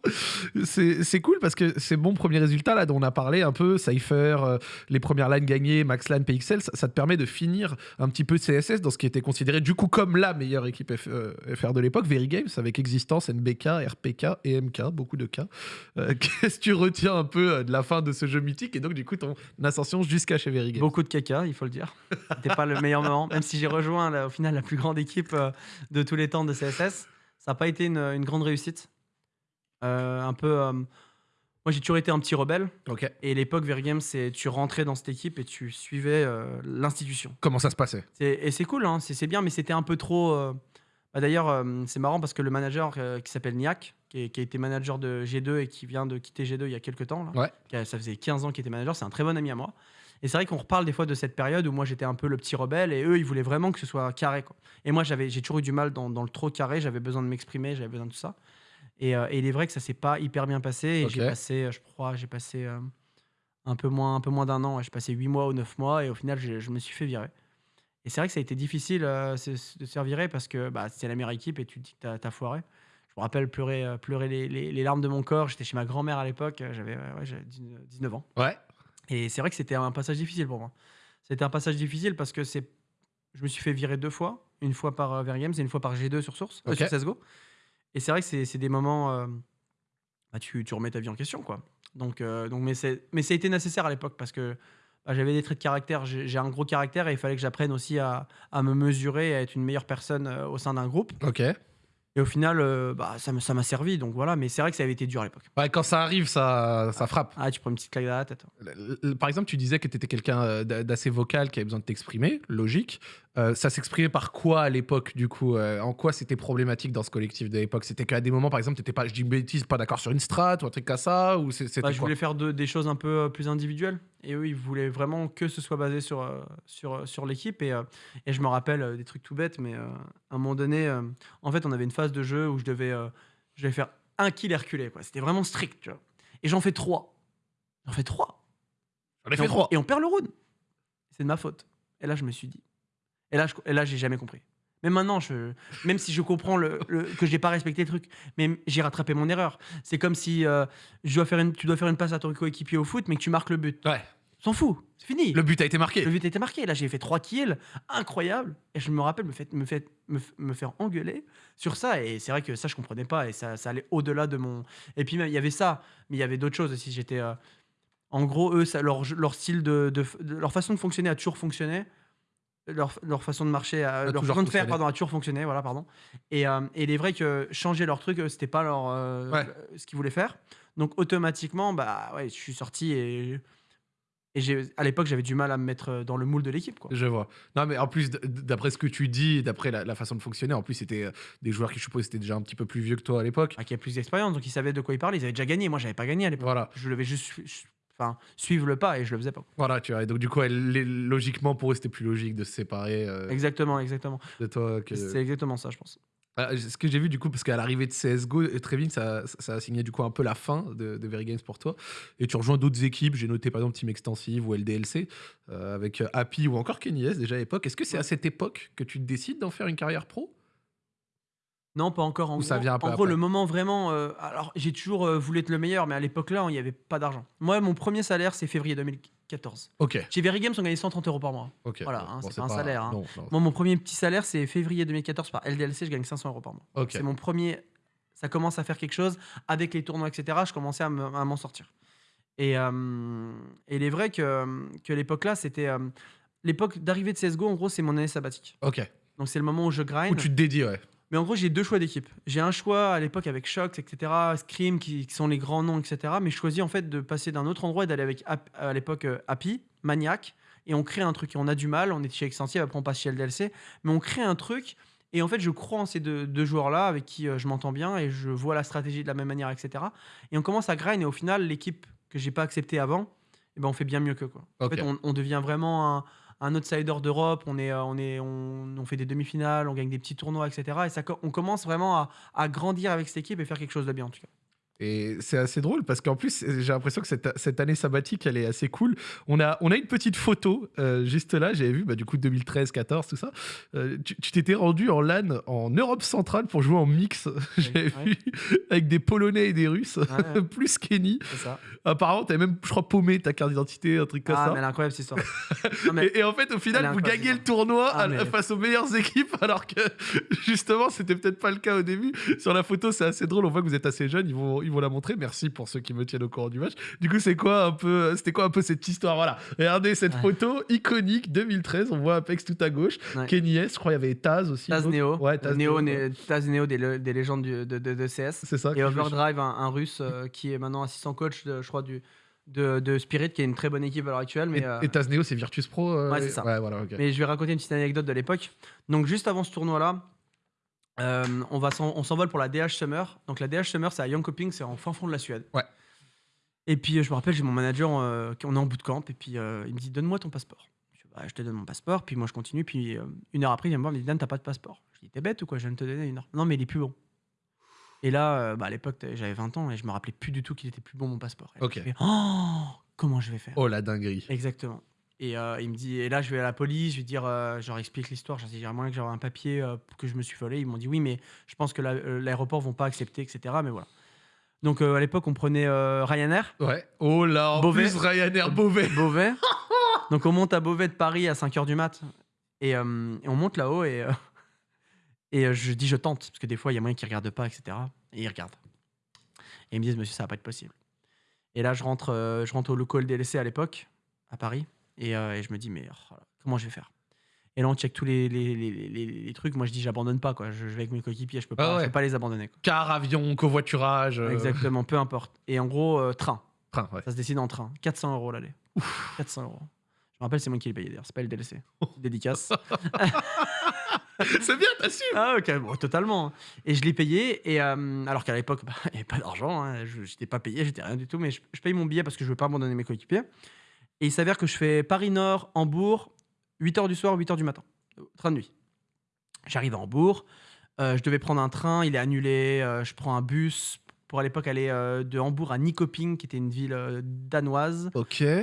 C'est c'est cool parce que ces bons premiers résultats là dont on a parlé un peu, Cypher, euh, les premières lines gagnées, Maxlan, PXL, ça, ça te permet de finir un petit peu CSS dans ce qui était considéré du coup comme la meilleure équipe F- euh, FR de l'époque, Very Games, avec Existence, NBK, RPK et MK, beaucoup de cas. Euh, <laughs> Qu'est-ce que tu retiens un peu euh, de la fin de ce jeu mythique et donc du coup ton ascension jusqu'à chez Very Games Beaucoup de caca, il faut le dire. C'était pas le meilleur moment. Même si j'ai rejoint, là, au final, la plus grande équipe euh, de tous les temps de CSS, ça n'a pas été une, une grande réussite. Euh, un peu. euh, moi, j'ai toujours été un petit rebelle. Ok. Et l'époque Vergame, c'est tu rentrais dans cette équipe et tu suivais euh, l'institution. Comment ça se passait? Et c'est cool, hein, c'est bien, mais c'était un peu trop. bah, D'ailleurs, c'est marrant parce que le manager qui s'appelle Niak, qui, est- qui a été manager de G2 et qui vient de quitter G2 il y a quelques temps, là, Ouais. qui a- ça faisait 15 ans qu'il était manager, c'est un très bon ami à moi. Et c'est vrai qu'on reparle des fois de cette période où moi j'étais un peu le petit rebelle et eux ils voulaient vraiment que ce soit carré. Quoi. Et moi j'avais, j'ai toujours eu du mal dans, dans le trop carré, j'avais besoin de m'exprimer, j'avais besoin de tout ça. Et, euh, et il est vrai que ça s'est pas hyper bien passé. Et j'ai passé, euh, je crois, j'ai passé euh, un peu moins, un peu moins d'un an. J'ai passé 8 mois ou 9 mois et au final je me suis fait virer. Et c'est vrai que ça a été difficile euh, c'est- de se faire virer parce que bah, c'était la meilleure équipe et tu te dis que t'as, t'as foiré. Je me rappelle pleurer, euh, pleurer les, les- les larmes de mon corps. J'étais chez ma grand-mère à l'époque, euh, j'avais ouais, ouais, j'avais 19 19 ans. Ouais. Et c'est vrai que c'était un passage difficile pour moi. C'était un passage difficile parce que c'est, je me suis fait virer deux fois, une fois par euh, Vergames et une fois par G2 sur Source, euh, Ok. sur CSGO. Et c'est vrai que c'est, des moments, euh, bah, tu, tu remets ta vie en question, quoi. Donc, euh, donc mais, ça a été nécessaire à l'époque parce que bah, j'avais des traits de caractère, j'ai, un gros caractère et il fallait que j'apprenne aussi à, à me mesurer et à être une meilleure personne euh, au sein d'un groupe. Ok. Et au final, euh, bah, ça, me- ça m'a servi, donc voilà. Mais c'est vrai que ça avait été dur à l'époque. Ouais, quand ça arrive, ça, ça frappe. Ah, tu prends une petite claque dans la tête. L- l- Par exemple, tu disais que tu étais quelqu'un euh, d'a- d'assez vocal qui avait besoin de t'exprimer, logique. Euh, ça s'exprimait par quoi à l'époque, du coup euh, En quoi c'était problématique dans ce collectif de l'époque? C'était qu'à des moments, par exemple, t'étais pas, je dis une bêtise, pas d'accord sur une strat ou un truc comme ça Ou c'était Bah, je voulais faire de- des choses un peu euh, plus individuelles. Et eux, ils voulaient vraiment que ce soit basé sur, sur, sur l'équipe. Et, et je me rappelle des trucs tout bêtes, mais à un moment donné, en fait, on avait une phase de jeu où je devais, je devais faire un kill et reculer. quoi. C'était vraiment strict. tu vois. Et j'en fais trois. J'en fais trois. J'en ai fait trois. Et on perd le round. C'est de ma faute. Et là, je me suis dit. Et là, je, et là, j'ai jamais compris. Mais maintenant, je, même si je comprends le, le- que j'ai pas respecté le truc, mais j'ai rattrapé mon erreur. C'est comme si euh, je dois faire une, tu dois faire une passe à ton coéquipier au foot, mais que tu marques le but. Ouais. S'en fout, c'est fini. Le but a été marqué. Le but était marqué. Là, j'ai fait trois kills, incroyable. Et je me rappelle me, fait, me, fait, me, f- me faire engueuler sur ça. Et c'est vrai que ça, je comprenais pas. Et ça, ça allait au-delà de mon. Et puis, il y avait ça, mais il y avait d'autres choses aussi. J'étais. euh, En gros, eux, ça, leur, style de, de, de- Leur façon de fonctionner a toujours fonctionné. Leur, leur façon de marcher, a- leur toujours façon de faire, fonctionné. pardon, a toujours fonctionné. Voilà, pardon. Et, euh, et il est vrai que changer leur truc, euh, c'était pas leur, euh, Ouais. ce qu'ils voulaient faire. Donc, automatiquement, bah, ouais, je suis sorti et. Et à l'époque, j'avais du mal à me mettre euh, dans le moule de l'équipe. Je vois. Non, mais en plus, d'après ce que tu dis, d'après la, la façon de fonctionner, en plus, c'était euh, des joueurs qui, je suppose, étaient déjà un petit peu plus vieux que toi à l'époque. Ah, qui a plus d'expérience, donc ils savaient de quoi ils parlaient. Ils avaient déjà gagné. Moi, j'avais pas gagné à l'époque. Voilà. Je devais juste enfin, suivre le pas et je le faisais pas. Voilà, tu vois. Et donc, du coup, elle- les- logiquement, pour eux, c'était plus logique de se séparer euh, Exactement, exactement. de toi. Que... C'est exactement ça, je pense. Ah, ce que j'ai vu du coup, parce qu'à l'arrivée de CSGO, euh, très vite, ça, ça a signé du coup un peu la fin de, de Very Games pour toi. Et tu rejoins d'autres équipes. J'ai noté par exemple Team Extensive ou LDLC, euh, avec euh, Happy ou encore Kenny S déjà à l'époque. Est-ce que c'est à cette époque que tu décides d'en faire une carrière pro? Non, pas encore. En Ou gros, ça vient un peu en gros après le moment vraiment. euh, alors, j'ai toujours euh, voulu être le meilleur, mais à l'époque là, il n'y avait pas d'argent. Moi, mon premier salaire, c'est février 2014. Ok. Chez Very Games, on gagnait 130 euros par mois. ok. Voilà, hein, c'est pas un salaire, hein. Non, non. Moi, mon premier petit salaire, c'est février 2014 par LDLC, je gagne 500 euros par mois. Ok. C'est mon premier. Ça commence à faire quelque chose. Avec les tournois, etc., je commençais à me- à m'en sortir. Et, euh, et il est vrai que, que l'époque là, c'était. euh, l'époque d'arrivée de CSGO, en gros, c'est mon année sabbatique. Ok. Donc c'est le moment où je grind. Où tu te dédies, ouais. Mais en gros, j'ai deux choix d'équipe. J'ai un choix à l'époque avec Shox, etc., Scream, qui, qui sont les grands noms, etc. Mais je choisis en fait de passer d'un autre endroit et d'aller avec à l'époque euh, Happy, Maniac, et on crée un truc. Et on a du mal, on est chez Extensive, après on passe chez LDLC, mais on crée un truc. Et en fait, je crois en ces deux, deux joueurs-là avec qui euh, je m'entends bien et je vois la stratégie de la même manière, etc. Et on commence à grind et au final, l'équipe que j'ai pas acceptée avant, eh ben, on fait bien mieux que quoi. En fait, on, on devient vraiment un, un outsider d'Europe. On, est, euh, on, est, on, fait des demi-finales, on gagne des petits tournois, etc. Et ça, on commence vraiment à grandir avec cette équipe et faire quelque chose de bien en tout cas. Et c'est assez drôle parce qu'en plus, j'ai l'impression que cette, cette année sabbatique, elle est assez cool. On a, on a une petite photo euh, juste là, j'avais vu, bah, du coup, 2013, 14, tout ça. Euh, tu t'étais rendu en LAN en Europe centrale pour jouer en mix, <laughs> j'avais ouais. vu, avec des Polonais et des Russes, Ouais, ouais. <laughs> plus Kenny. C'est ça. Apparemment, t'avais même, je crois, paumé ta carte d'identité, un truc comme Ah, ça. mais elle est incroyable cette histoire. <laughs> Non, mais- Et, et en fait, au final, vous gagnez le tournoi Ah, à- mais- face aux meilleures équipes, alors que justement, c'était peut-être pas le cas au début. Sur la photo, c'est assez drôle. On voit que vous êtes assez jeune. Ils vont, ils vont la montrer. Merci pour ceux qui me tiennent au courant du match. Du coup, c'est quoi un peu, c'était quoi un peu cette histoire? Voilà. Regardez cette Ouais. photo iconique 2013. On voit Apex tout à gauche. Ouais. Kenny S. Je crois il y avait Taz aussi. Taz. Neo. Ouais, Taz Neo, Neo, ouais. né- Taz Neo des, le- des légendes du- de, de- de CS. C'est ça. Et Overdrive, un, un russe euh, qui est maintenant assistant coach, de, je crois, du, de, de Spirit, qui est une très bonne équipe à l'heure actuelle. Mais, Et, euh, et Taz Neo, c'est Virtus Pro. euh, Ouais, c'est ça. Ouais, voilà. ok. Mais je vais raconter une petite anecdote de l'époque. Donc, juste avant ce tournoi-là, euh, on, va on s'envole pour la DH Summer. Donc, la DH Summer, c'est à Jönköping, c'est en fin fond de la Suède. Ouais. Et puis, euh, je me rappelle, j'ai mon manager, euh, on est en bootcamp, et puis euh, il me dit Donne-moi ton passeport. Je, Bah, je te donne mon passeport, puis moi, je continue. Puis, une heure après, il vient me voir, il me dit Dan, t'as pas de passeport. Je dis T'es bête ou quoi? Je viens de te donner une heure. Non, mais il est plus bon. Et là, bah, à l'époque, j'avais 20 ans et je me rappelais plus du tout qu'il était plus bon mon passeport. Et là, Ok. je fais, oh, comment je vais faire? Oh la dinguerie. Exactement. Et euh, il me dit, et là je vais à la police, je lui dire, euh, je leur explique l'histoire, leur dis, j'aimerais moyen que j'aurai un papier euh, que je me suis volé. Ils m'ont dit oui, mais je pense que la- euh, l'aéroport vont pas accepter, etc. Mais voilà. Donc à l'époque, on prenait Ryanair, Ouais. Oh là, en Beauvais. plus Ryanair Beauvais. <laughs> Beauvais. <laughs> Donc on monte à Beauvais de Paris à 5h du mat. Et, et on monte là-haut et, et je dis je tente, parce que des fois il y a moyen qu'ils regardent pas, etc. Et ils regardent. Et ils me disent monsieur, ça va pas être possible. Et là je rentre, je rentre au local DLC à l'époque, à Paris, et, euh, et je me dis mais oh comment je vais faire? Et là on check tous les, les, les- les- les trucs. Moi je dis j'abandonne pas, quoi. Je, je vais avec mes coéquipiers, je peux pas, Ah ouais. je peux pas les abandonner. quoi. Car, avion, covoiturage. euh, Exactement, peu importe. Et en gros, euh, train. Train, ouais. Ça se décide en train. 400 euros l'aller. 400 euros. Je me rappelle, c'est moi qui l'ai payé d'ailleurs. C'est pas le DLC. <laughs> Dédicace. C'est bien, t'as su. <laughs> ah, ok, bon, totalement. Et je l'ai payé. Et euh, alors qu'à l'époque, bah, il n'y avait pas d'argent. hein. Je n'étais pas payé, j'étais rien du tout. Mais je, je paye mon billet parce que je ne veux pas abandonner mes coéquipiers. Et il s'avère que je fais Paris-Nord, Hambourg, 8h du soir, 8h du matin. Train de nuit. J'arrive à Hambourg. euh, je devais prendre un train, il est annulé. euh, je prends un bus pour à l'époque aller euh, de Hambourg à Nyköping, qui était une ville euh, danoise.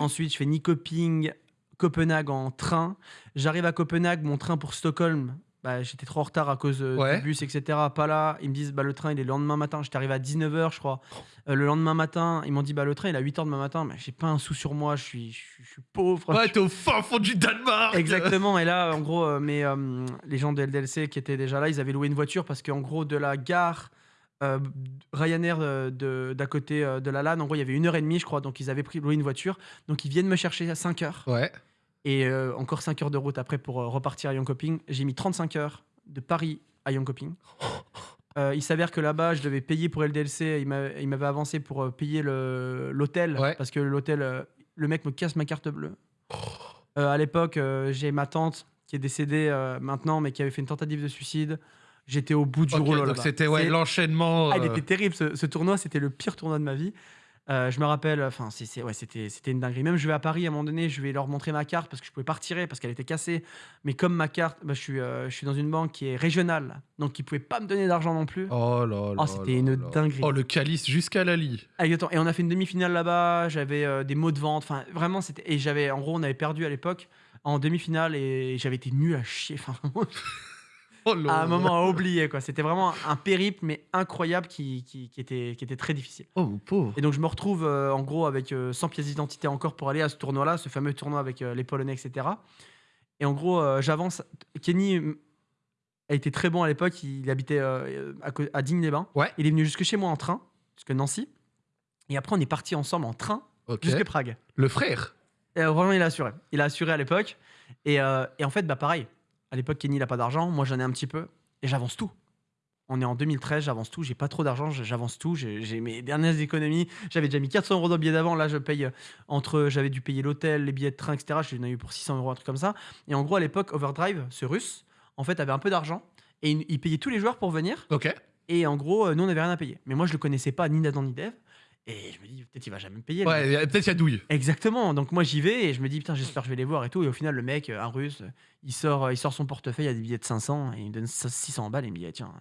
Ensuite, je fais Nyköping, Copenhague en train. J'arrive à Copenhague, mon train pour Stockholm. Bah, J'étais trop en retard à cause euh, Ouais. du bus, etc. Pas là. Ils me disent bah, le train, il est le lendemain matin. J'étais arrivé à 19h, je crois. Euh, le lendemain matin, ils m'ont dit bah, le train, il est à 8h demain matin. Mais j'ai pas un sou sur moi, je suis, je suis, je suis pauvre. Ouais, t'es au fin fond du Danemark. Exactement. Et là, en gros, euh, mais, euh, les gens de LDLC qui étaient déjà là, ils avaient loué une voiture parce qu'en gros, de la gare euh, Ryanair euh, d'à côté euh, de la LAN, en gros, il y avait une heure et demie, je crois. Donc, ils avaient pris loué une voiture. Donc, ils viennent me chercher à 5 heures. Ouais. Et euh, encore 5 heures de route après pour euh, repartir à Jönköping. J'ai mis 35 heures de Paris à Jönköping. <laughs> Euh, il s'avère que là-bas, je devais payer pour LDLC. Il m'a- il m'avait avancé pour euh, payer l'hôtel. Ouais. Parce que l'hôtel, le mec me casse ma carte bleue. <laughs> À l'époque, j'ai ma tante qui est décédée maintenant, mais qui avait fait une tentative de suicide. J'étais au bout du Ok, rouleau donc c'était ouais, l'enchaînement. ah, il euh, était terrible ce, ce tournoi, c'était le pire tournoi de ma vie. Euh, je me rappelle, enfin, c'est- c'est- ouais, c'était c'était une dinguerie. Même je vais à Paris à un moment donné, je vais leur montrer ma carte parce que je pouvais pas retirer parce qu'elle était cassée. Mais comme ma carte, bah, je, suis, euh, je suis dans une banque qui est régionale, donc ils pouvaient pas me donner d'argent non plus. Oh là là. c'était là une là. dinguerie. Oh, le calice jusqu'à la lie. Ah, exactement. Et on a fait une demi-finale là-bas. J'avais euh, des mots de vente. Enfin, vraiment, c'était. Et j'avais, en gros, on avait perdu à l'époque en demi-finale et j'avais été nul à chier. Enfin, Oh à un moment à oublier quoi. C'était vraiment un périple mais incroyable qui, qui, qui était, qui était très difficile. Oh, mon pauvre. Et donc je me retrouve euh, en gros avec euh, 100 pièces d'identité encore pour aller à ce tournoi-là, ce fameux tournoi avec euh, les Polonais, etc. Et en gros, euh, j'avance. Kenny a été très bon à l'époque. Il habitait euh, à, Digne-les-Bains. Ouais. Il est venu jusque chez moi en train, jusque Nancy. Et après, on est parti ensemble en train Ok. jusque Prague. Le frère. Et vraiment, il a assuré. Il a assuré à l'époque. Et, euh, et en fait, bah pareil. À l'époque, Kenny, il a pas d'argent. Moi, j'en ai un petit peu. Et j'avance tout. On est en 2013, j'avance tout, j'ai pas trop d'argent, j'avance tout, j'ai mes dernières économies. J'avais déjà mis 400 euros dans le billet d'avant, là je paye euh, entre, j'avais dû payer l'hôtel, les billets de train, etc. J'en ai eu pour 600 euros, un truc comme ça. Et en gros, à l'époque, Overdrive, ce russe, en fait, avait un peu d'argent et il, il payait tous les joueurs pour venir. Ok. Et en gros, euh, nous, on n'avait rien à payer. Mais moi, je le connaissais pas, ni Nathan ni Dev. Et je me dis, peut-être il va jamais me payer. Ouais, peut-être il y a douille. Exactement. Donc moi j'y vais et je me dis putain j'espère que je vais les voir et tout. Et au final le mec, un russe, il sort, il sort son portefeuille, il y a des billets de 500 et il me donne 600 balles et il me dit ah, tiens.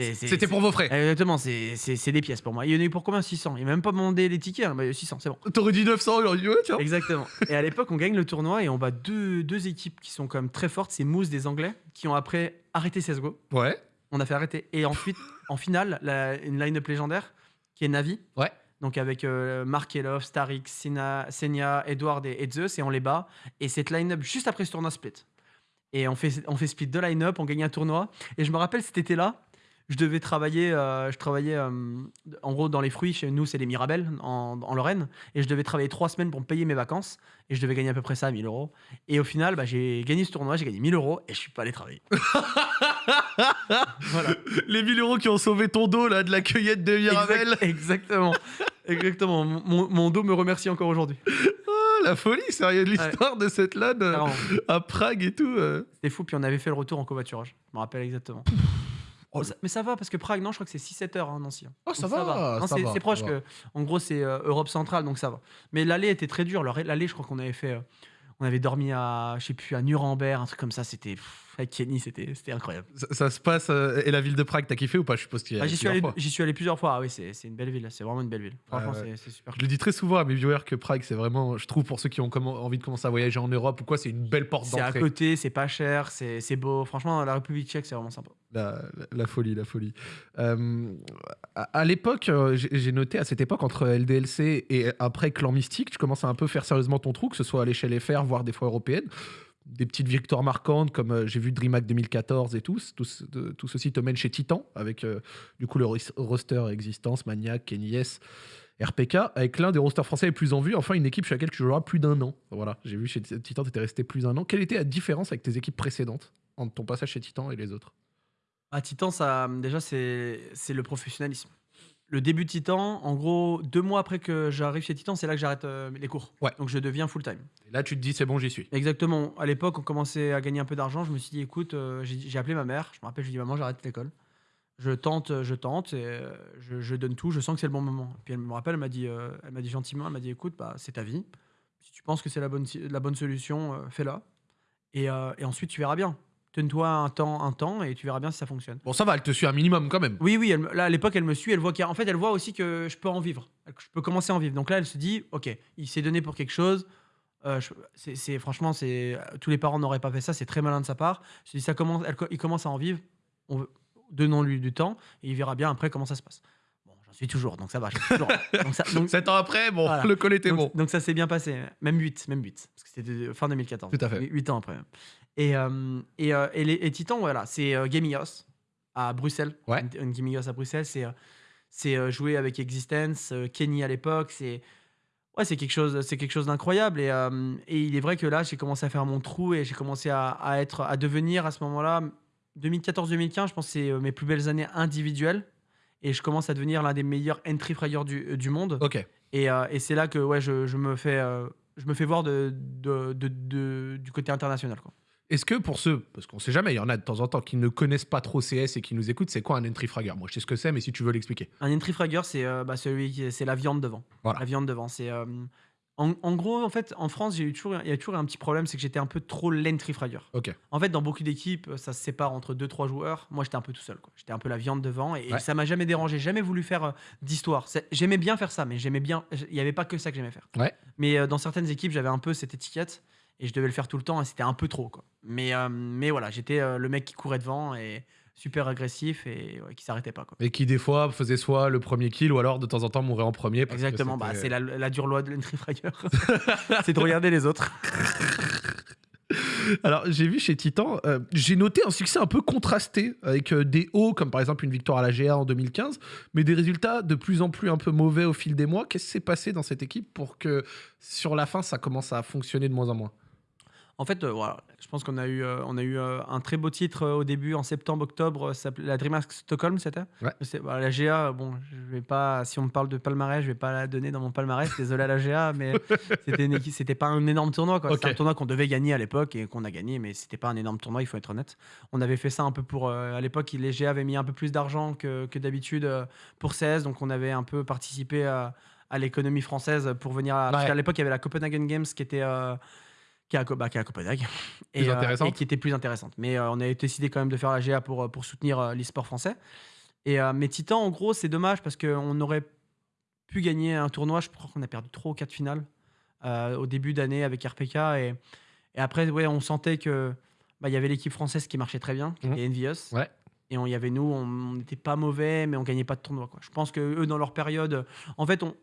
euh, C'était pour vos frais. Exactement, c'est des pièces pour moi. Il y en a eu pour combien 600 Il m'a même pas demandé les tickets, hein. Bah, 600, c'est bon. T'aurais dit 900, j'aurais dit ouais, tiens. Exactement. Et à l'époque, on gagne le tournoi et on bat deux, deux équipes qui sont quand même très fortes. C'est Moose des Anglais qui ont après arrêté CSGO. Ouais. On a fait arrêter. Et ensuite, en finale, la- une line-up légendaire qui est Navi. Ouais. Donc avec euh, Mark Elov, Starik, Sena, Senia, Edward et, Zeus, et on les bat. Et cette line-up, juste après ce tournoi split. Et on fait, on fait split deux line-up, on gagne un tournoi. Et je me rappelle cet été-là, je devais travailler, euh, je travaillais euh, en gros dans les fruits, chez nous c'est les Mirabelles en, en Lorraine, et je devais travailler trois semaines pour me payer mes vacances, et je devais gagner à peu près ça, 1000 euros. Et au final, bah, j'ai gagné ce tournoi, j'ai gagné 1000 euros, et je suis pas allé travailler. <laughs> voilà. Les 1000 euros qui ont sauvé ton dos là de la cueillette de Mirabel. Exact- exactement. Exactement. Mon, mon dos me remercie encore aujourd'hui. Ah, la folie, sérieux, l'histoire de cette LAN euh, à Prague et tout. euh. C'était fou. Puis on avait fait le retour en covoiturage. Je me rappelle exactement. Oh, Ça- mais ça va parce que Prague, non, je crois que c'est 6-7 heures, hein, Nancy. Oh, Donc ça va, Non, ça c'est va, c'est proche va. que. En gros, c'est euh, Europe centrale, donc ça va. Mais l'aller était très dur. L'aller, je crois qu'on avait fait. euh, on avait dormi à, je sais plus, à Nuremberg, un truc comme ça. C'était. pff, Avec Kenny, c'était incroyable. Ça, ça se passe. euh, et la ville de Prague, t'as kiffé ou pas? Je suppose qu'il y a Ah, J'y suis, allé- suis plusieurs fois. Ah oui, c'est une belle ville. C'est vraiment une belle ville. Franchement, Ouais, ouais. c'est- super. Je le dis très souvent à mes viewers que Prague, c'est vraiment, je trouve, pour ceux qui ont envie de commencer à voyager en Europe ou quoi, c'est une belle porte C'est à d'entrée. côté, c'est pas cher, c'est beau. Franchement, la République tchèque, c'est vraiment sympa. La, la- la folie, la folie. Euh, à à l'époque, euh, j'ai j'ai noté à cette époque, entre LDLC et après Clan Mystique, tu commences à un peu faire sérieusement ton trou, que ce soit à l'échelle FR, voire des fois européenne. Des petites victoires marquantes, comme euh, j'ai vu DreamHack 2014 et tout. Tout, tout ceci te mène chez Titan, avec euh, du coup le ros- roster Existence, Maniac, Kenny RPK, avec l'un des rosters français les plus en vue. Enfin, une équipe chez laquelle tu joueras plus d'un an. Voilà, j'ai vu chez Titan, tu étais resté plus d'un an. Quelle était la différence avec tes équipes précédentes entre ton passage chez Titan et les autres? À Titan, ça, déjà, c'est le professionnalisme. Le début de Titan, en gros, deux mois après que j'arrive chez Titan, c'est là que j'arrête euh, les cours. Ouais. Donc je deviens full-time. Et là, tu te dis, c'est bon, j'y suis. Exactement. À l'époque, on commençait à gagner un peu d'argent. Je me suis dit, écoute, euh, j'ai j'ai appelé ma mère. Je me rappelle, je lui ai dit, maman, j'arrête l'école. Je tente, je tente, et euh, je, je donne tout. Je sens que c'est le bon moment. Puis elle me rappelle, elle m'a dit, euh, elle m'a dit gentiment, elle m'a dit, écoute, bah, c'est ta vie. Si tu penses que c'est la bonne, si- la bonne solution, euh, fais-la. Et, euh, et ensuite, tu verras bien. Donne-toi un temps, un temps, et tu verras bien si ça fonctionne. Bon, ça va, elle te suit un minimum quand même. Oui, oui, elle là, à l'époque, elle me suit, elle voit qu'il y a- en fait, elle voit aussi que je peux en vivre, que je peux commencer à en vivre. Donc là, elle se dit, ok, il s'est donné pour quelque chose. Euh, je- franchement, c'est tous les parents n'auraient pas fait ça, c'est très malin de sa part. Je dis, ça commence, elle il commence à en vivre. Donnons-lui du temps et il verra bien après comment ça se passe. Bon, j'en suis toujours, donc ça va. toujours. <laughs> donc, ça, donc- Sept ans après, bon, Voilà. <laughs> le col était donc- bon. donc ça s'est bien passé, même 8, même 8, parce que c'était fin 2014. Tout à fait. 8 ans après. Et, euh, et, euh, et, les, et Titan, voilà, c'est euh, Gaming-House à Bruxelles. Ouais. Une, à Bruxelles, c'est c'est jouer avec Existence, Kenny à l'époque, c'est ouais, c'est quelque chose, c'est quelque chose d'incroyable. Et, euh, et il est vrai que là, j'ai commencé à faire mon trou et j'ai commencé à, à être, à devenir à ce moment-là, 2014-2015, je pense que c'est mes plus belles années individuelles. Et je commence à devenir l'un des meilleurs entry fraggers du, du monde. Ok. Et, euh, et c'est là que ouais, je, je me fais, euh, je me fais voir de, de- de- de- du côté international. Quoi. Est-ce que pour ceux, parce qu'on sait jamais, il y en a de temps en temps qui ne connaissent pas trop CS et qui nous écoutent, c'est quoi un entry fragger Moi, je sais ce que c'est, mais si tu veux l'expliquer. Un entry fragger, c'est euh, bah, celui c'est la viande devant. Voilà. La viande devant, c'est euh, en, en gros en fait en France j'ai eu toujours il y a toujours un petit problème, c'est que j'étais un peu trop l'entry fragger. Ok. En fait dans beaucoup d'équipes ça se sépare entre deux trois joueurs. Moi j'étais un peu tout seul. J'étais un peu la viande devant et, et Ouais. ça m'a jamais dérangé, jamais voulu faire euh, d'histoire. J'aimais bien faire ça, mais j'aimais bien. Il n'y avait pas que ça que j'aimais faire. Ouais. Mais dans certaines équipes j'avais un peu cette étiquette et je devais le faire tout le temps et c'était un peu trop quoi. Mais euh, mais voilà j'étais euh, le mec qui courait devant et super agressif et ouais, qui s'arrêtait pas quoi. Et qui, des fois, faisait soit le premier kill ou alors de temps en temps mourait en premier. parce Exactement, bah, c'est la, la dure loi de l'entry fragger. <laughs> c'est de regarder les autres. <laughs> Alors, j'ai vu chez Titan, euh, j'ai noté un succès un peu contrasté avec euh, des hauts, comme par exemple une victoire à la GA en 2015, mais des résultats de plus en plus un peu mauvais au fil des mois. Qu'est-ce qui s'est passé dans cette équipe pour que sur la fin, ça commence à fonctionner de moins en moins? En fait, euh, voilà, je pense qu'on a eu, euh, on a eu euh, un très beau titre au début, en septembre, octobre. ça s'appelait- la DreamHack Stockholm, c'était Ouais. La GA, bon, je vais pas, si on me parle de palmarès, je vais pas la donner dans mon palmarès. Désolé à la GA, mais <laughs> c'était pas un énorme tournoi. quoi. C'était un tournoi qu'on devait gagner à l'époque et qu'on a gagné, mais c'était pas un énorme tournoi, il faut être honnête. On avait fait ça un peu pour. à l'époque, les GA avaient mis un peu plus d'argent que, que d'habitude pour 16, donc on avait un peu participé à, à l'économie française pour venir. À, Ouais. qu'à l'époque, il y avait la Copenhagen Games qui était. euh, qui est à, bah, qui est à Copenhague. Plus euh, intéressante. et qui était plus intéressante. Mais euh, on a décidé quand même de faire la GA pour, euh, pour soutenir euh, l'e-sport français. Et mais Titan, en gros, c'est dommage parce qu'on aurait pu gagner un tournoi. Je crois qu'on a perdu 3 ou 4 finales au début d'année avec RPK. Et, et après, ouais, on sentait que bah, il y avait l'équipe française qui marchait très bien, qui Mhm. était Envious. Ouais. Et il y avait nous, on n'était pas mauvais, mais on gagnait pas de tournoi. Quoi. Je pense que eux, dans leur période, en fait, on,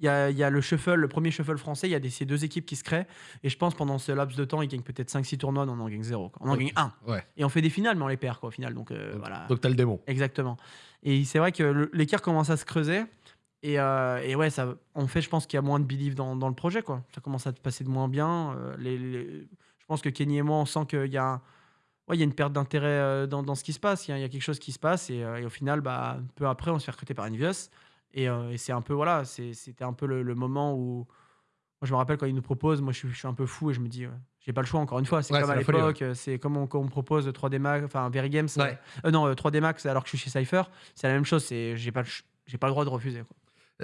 il y a, il y a le shuffle, le premier shuffle français, il y a des, ces deux équipes qui se créent. Et je pense pendant ce laps de temps, ils gagnent peut-être 5-6 tournois, non, on en gagne 0. On en gagne 1. Ouais. Et on fait des finales, mais on les perd quoi, au final. Donc euh, Donc- voilà. Donc t'as le démon. Exactement. Et c'est vrai que l'écart commence à se creuser. Et, euh, et ouais, ça, en fait, je pense qu'il y a moins de belief dans, dans le projet. Quoi. Ça commence à se passer de moins bien. Euh, les, les- je pense que Kenny et moi, on sent qu'il y a, un- ouais, y a une perte d'intérêt euh, dans, dans ce qui se passe. Il y, a, il y a quelque chose qui se passe. Et, euh, et au final, bah, peu après, on se fait recruter par Envious. Et, euh, et c'est un peu, voilà, c'était un peu le, le moment où. Moi, je me rappelle quand ils nous proposent, moi je suis, je suis un peu fou et je me dis, euh, j'ai pas le choix encore une fois. C'est Ouais, comme à ouais. l'époque, euh, c'est comme on, quand on me propose 3D Max, enfin Very Games, Ouais. euh, non, euh, 3D Max alors que je suis chez Cypher, c'est la même chose. J'ai pas le pas le droit de refuser. quoi.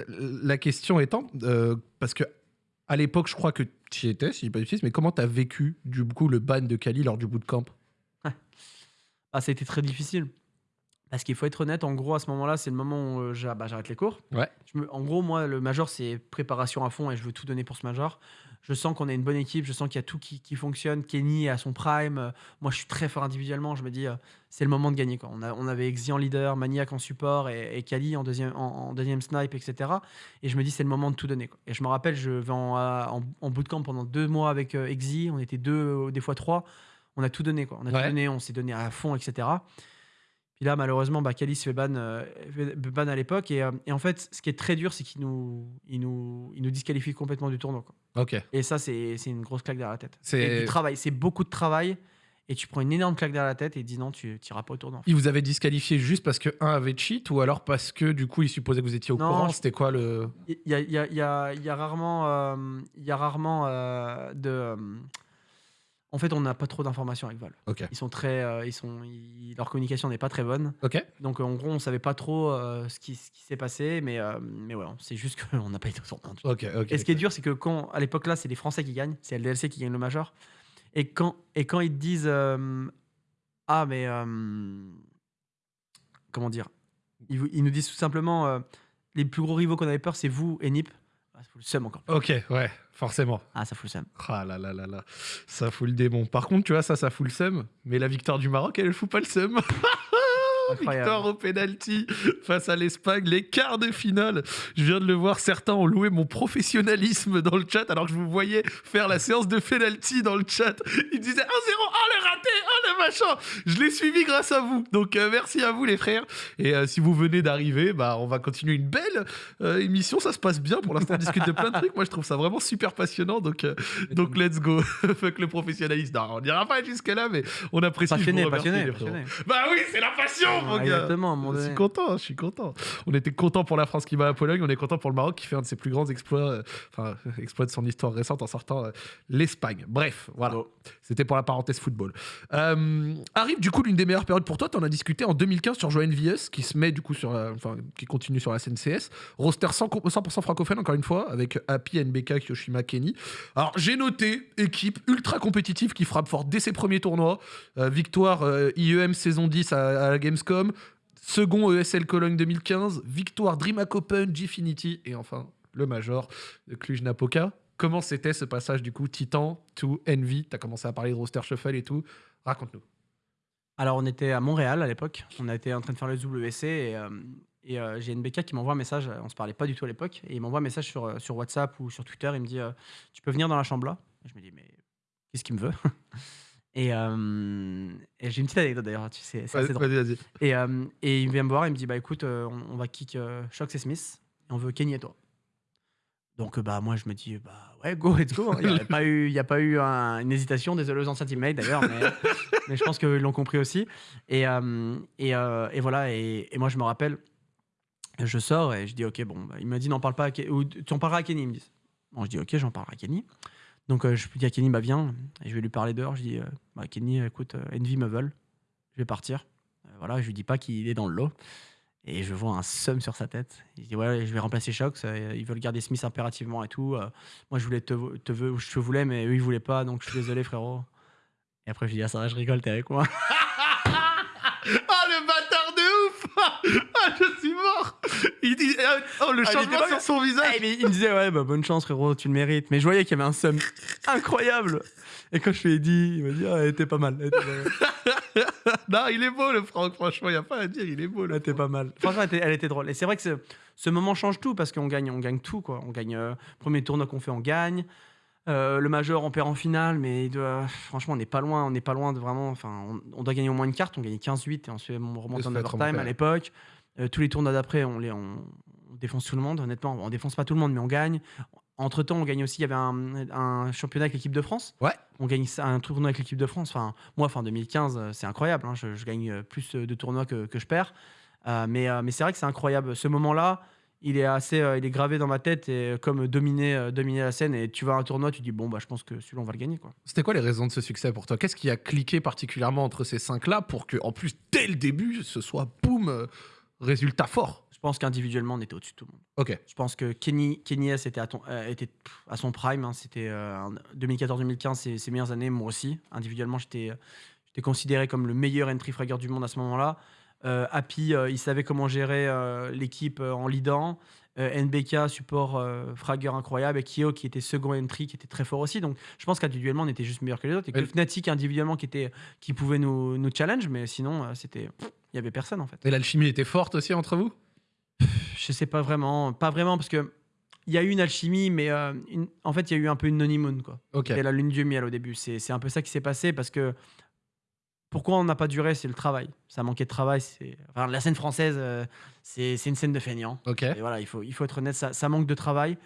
Euh, La question étant, euh, parce que à l'époque, je crois que tu y étais, si je dis pas de bêtises, mais comment t'as vécu du coup le ban de Kali lors du bootcamp? <laughs> Ah, ça a été très difficile. Parce qu'il faut être honnête, en gros, à ce moment-là, c'est le moment où euh, j'a- bah, j'arrête les cours. Ouais. Je me- en gros, moi, le major, c'est préparation à fond et je veux tout donner pour ce major. Je sens qu'on a une bonne équipe, je sens qu'il y a tout qui, qui fonctionne. Kenny est à son prime. euh, moi, je suis très fort individuellement. Je me dis, euh, c'est le moment de gagner. Quoi. On, a- on avait Exi en leader, Maniac en support et, et Kali en deuxième, en, en deuxième snipe, etc. Et je me dis, c'est le moment de tout donner. quoi. Et je me rappelle, je vais en, à- en, en bootcamp pendant deux mois avec euh, Exi. On était deux, euh, des fois trois. On a tout donné. Quoi. On a Ouais. tout donné, on s'est donné à fond, etc. Puis là, malheureusement, bah, se fait ban, euh, fait ban à l'époque. Et, euh, et en fait, ce qui est très dur, c'est qu'il nous, il nous, il nous disqualifie complètement du tournoi. Quoi. Ok. Et ça, c'est une grosse claque derrière la tête. C'est- du travail, c'est beaucoup de travail. Et tu prends une énorme claque derrière la tête et dis non, tu n'iras pas au tournoi. Il vous avait disqualifié juste parce que un avait cheat ou alors parce que du coup il supposait que vous étiez au Non, courant? je- C'était quoi le. Il y a, y a- y a- il y a rarement, euh, y a rarement de. En fait, on n'a pas trop d'informations avec Valve. Ok. Ils sont très, euh, ils sont, ils- leur communication n'est pas très bonne. Ok. Donc en gros, on savait pas trop euh, ce qui, ce qui s'est passé, mais, euh, mais ouais, c'est juste <laughs> qu'on n'a pas été au tournoi. Ok. Ok. Et ce qui est dur, c'est que quand, à l'époque là, c'est les Français qui gagnent, c'est LDLC qui gagne le major. Et quand, et quand ils te disent euh, Ah, mais. euh, comment dire ils, vous- ils nous disent tout simplement euh, Les plus gros rivaux qu'on avait peur, c'est vous et Nip. Ah, ça fout le seum encore. Ok. Ouais. Forcément. Ah, ça fout le seum. Ah là là là là. Ça fout le démon. Par contre, tu vois, ça, ça fout le seum. Mais la victoire du Maroc, elle, elle fout pas le seum. <laughs> Incroyable. Victoire au penalty face à l'Espagne, les quarts de finale. Je viens de le voir, certains ont loué mon professionnalisme dans le chat alors que je vous voyais faire la séance de penalty dans le chat. Ils disaient 1-0, ah le raté, ah le machin. Je l'ai suivi grâce à vous. Donc euh, merci à vous les frères. Et euh, si vous venez d'arriver, bah on va continuer une belle euh, émission. Ça se passe bien pour l'instant. On discute de plein de trucs. Moi je trouve ça vraiment super passionnant. Donc donc let's go. <laughs> Fuck le professionnalisme. Non, on n'ira pas jusque là, mais on apprécie. Passionné, passionné, passionné. Bah oui, c'est la passion, mon gars. Je suis content, je suis content. On était content pour la France qui bat la Pologne, on est content pour le Maroc qui fait un de ses plus grands exploits, euh, enfin <laughs> exploit de son histoire récente en sortant euh, l'Espagne. Bref, voilà. Bravo. C'était pour la parenthèse football. Euh, arrive du coup l'une des meilleures périodes pour toi. Tu en as discuté en 2015 sur Joanne VS qui se met du coup sur, la- enfin qui continue sur la SNCS. Roster 100%, 100% francophone encore une fois avec Happy, NBK, Kyoshima, Kenny. Alors j'ai noté équipe ultra compétitive qui frappe fort dès ses premiers tournois. Euh, victoire euh, IEM saison 10 à, à la Gamescom. Second ESL Cologne 2015. Victoire DreamHack Open, Gfinity. Et enfin le Major de Cluj-Napoca. Comment c'était ce passage du coup Titan to Envy? T'as commencé à parler de roster shuffle et tout. Raconte-nous. Alors, on était à Montréal à l'époque. On été en train de faire le WC et, euh, et euh, j'ai NBK qui m'envoie un message. On se parlait pas du tout à l'époque. Et il m'envoie un message sur, euh, WhatsApp ou sur Twitter. Il me dit euh, Tu peux venir dans la chambre là? Je me dis Mais qu'est-ce qu'il me veut? Et, euh, et j'ai une petite anecdote d'ailleurs. Tu sais, c'est assez drôle. Vas-y, vas-y. Et, euh, et il vient me voir. Il me dit Bah écoute, euh, on, on va kick Shox et Smith. Et on veut Kenny et toi. Donc, bah, moi, je me dis, bah, ouais, go, let's go. hein. Il n'y a pas eu, il y a pas eu un- une hésitation. Désolé aux anciens teammates d'ailleurs, mais, <laughs> mais je pense qu'ils l'ont compris aussi. Et, et, et voilà. Et, et moi, je me rappelle, je sors et je dis, ok, bon, bah, il m'a dit, n'en parle pas à Kenny. Ou tu en parleras à Kenny, ils me disent. Bon, je dis, ok, j'en parlerai à Kenny. Donc, euh, je dis à Kenny, bah, viens. Et je vais lui parler dehors. Je dis, euh, bah, Kenny, écoute, euh, Envy me veulent. Je vais partir. Voilà, je lui dis pas qu'il est dans le lot. Et je vois un seum sur sa tête. Il dit ouais, je vais remplacer Shox. Ils veulent garder Smith impérativement et tout. Moi, je voulais te, te je voulais, mais eux, ils voulaient pas. Donc, je suis désolé, frérot. Et après, je dis ah ça va, je rigole, t'es avec moi. <laughs> Ah, le bâtard de ouf <laughs> Ah, je suis mort Il dit... Oh, le Ah, changement sur son visage Eh, mais il me disait ouais, bah, bonne chance, frérot, tu le mérites. Mais je voyais qu'il y avait un seum <laughs> incroyable. Et quand je lui ai dit, il m'a dit ah, elle était pas mal. Elle était pas mal. <laughs> Non, il est beau, le Franck, franchement, il n'y a pas à dire, il est beau, Elle le était pas mal. Franchement, elle était, elle était drôle. Et c'est vrai que ce, ce moment change tout parce qu'on gagne, on gagne tout. Quoi. On gagne euh, premier tournoi qu'on fait, on gagne. Euh, le major, on perd en finale, mais il doit- franchement, on n'est pas loin. On n'est pas loin de vraiment. Enfin, on, on doit gagner au moins une carte. On gagnait 15-8 et ensuite on remonte en overtime à l'époque. Euh, tous les tournois d'après, on, les, on, on défonce tout le monde. Honnêtement, on défonce pas tout le monde, mais on gagne. Entre temps, on gagne aussi. Il y avait un, un championnat avec l'équipe de France. Ouais. On gagne un tournoi avec l'équipe de France. Enfin, moi, fin 2015, euh, c'est incroyable. hein. Je, je gagne euh, plus de tournois que, que je perds. Euh, mais euh, mais c'est vrai que c'est incroyable. Ce moment-là, il est assez, euh, il est gravé dans ma tête et comme dominer, dominer la scène. Et tu vas à un tournoi, tu dis bon bah je pense que celui-là on va le gagner quoi. C'était quoi les raisons de ce succès pour toi? Qu'est-ce qui a cliqué particulièrement entre ces cinq-là pour que, en plus, dès le début, ce soit boum, résultat fort Je pense qu'individuellement on était au-dessus de tout le monde. Ok. Je pense que Kenny, Kenny S était à, ton- euh, était pff, à son prime. hein. C'était euh, en 2014-2015, ses, ses meilleures années. Moi aussi, individuellement, j'étais j'étais considéré comme le meilleur entry fragger du monde à ce moment-là. Euh, Happy, euh, il savait comment gérer euh, l'équipe euh, en leadant. Euh, NBK, support euh, fragger incroyable. Et Kyo, qui était second entry, qui était très fort aussi. Donc, je pense qu'individuellement, on était juste meilleur que les autres. Et que Fnatic, individuellement, qui, était, qui pouvait nous, nous challenge. Mais sinon, euh, c'était. Il y avait personne, en fait. Et l'alchimie était forte aussi entre vous? Je sais pas vraiment, pas vraiment parce que il y a eu une alchimie, mais euh, une- en fait il y a eu un peu une honeymoon quoi. Ok. C'était la lune du miel au début. C'est c'est un peu ça qui s'est passé parce que pourquoi on n'a pas duré, c'est le travail. Ça manquait de travail. Enfin, la scène française, euh, c'est une scène de feignant. Ok. Et voilà, il faut il faut être honnête, ça, ça manque de travail.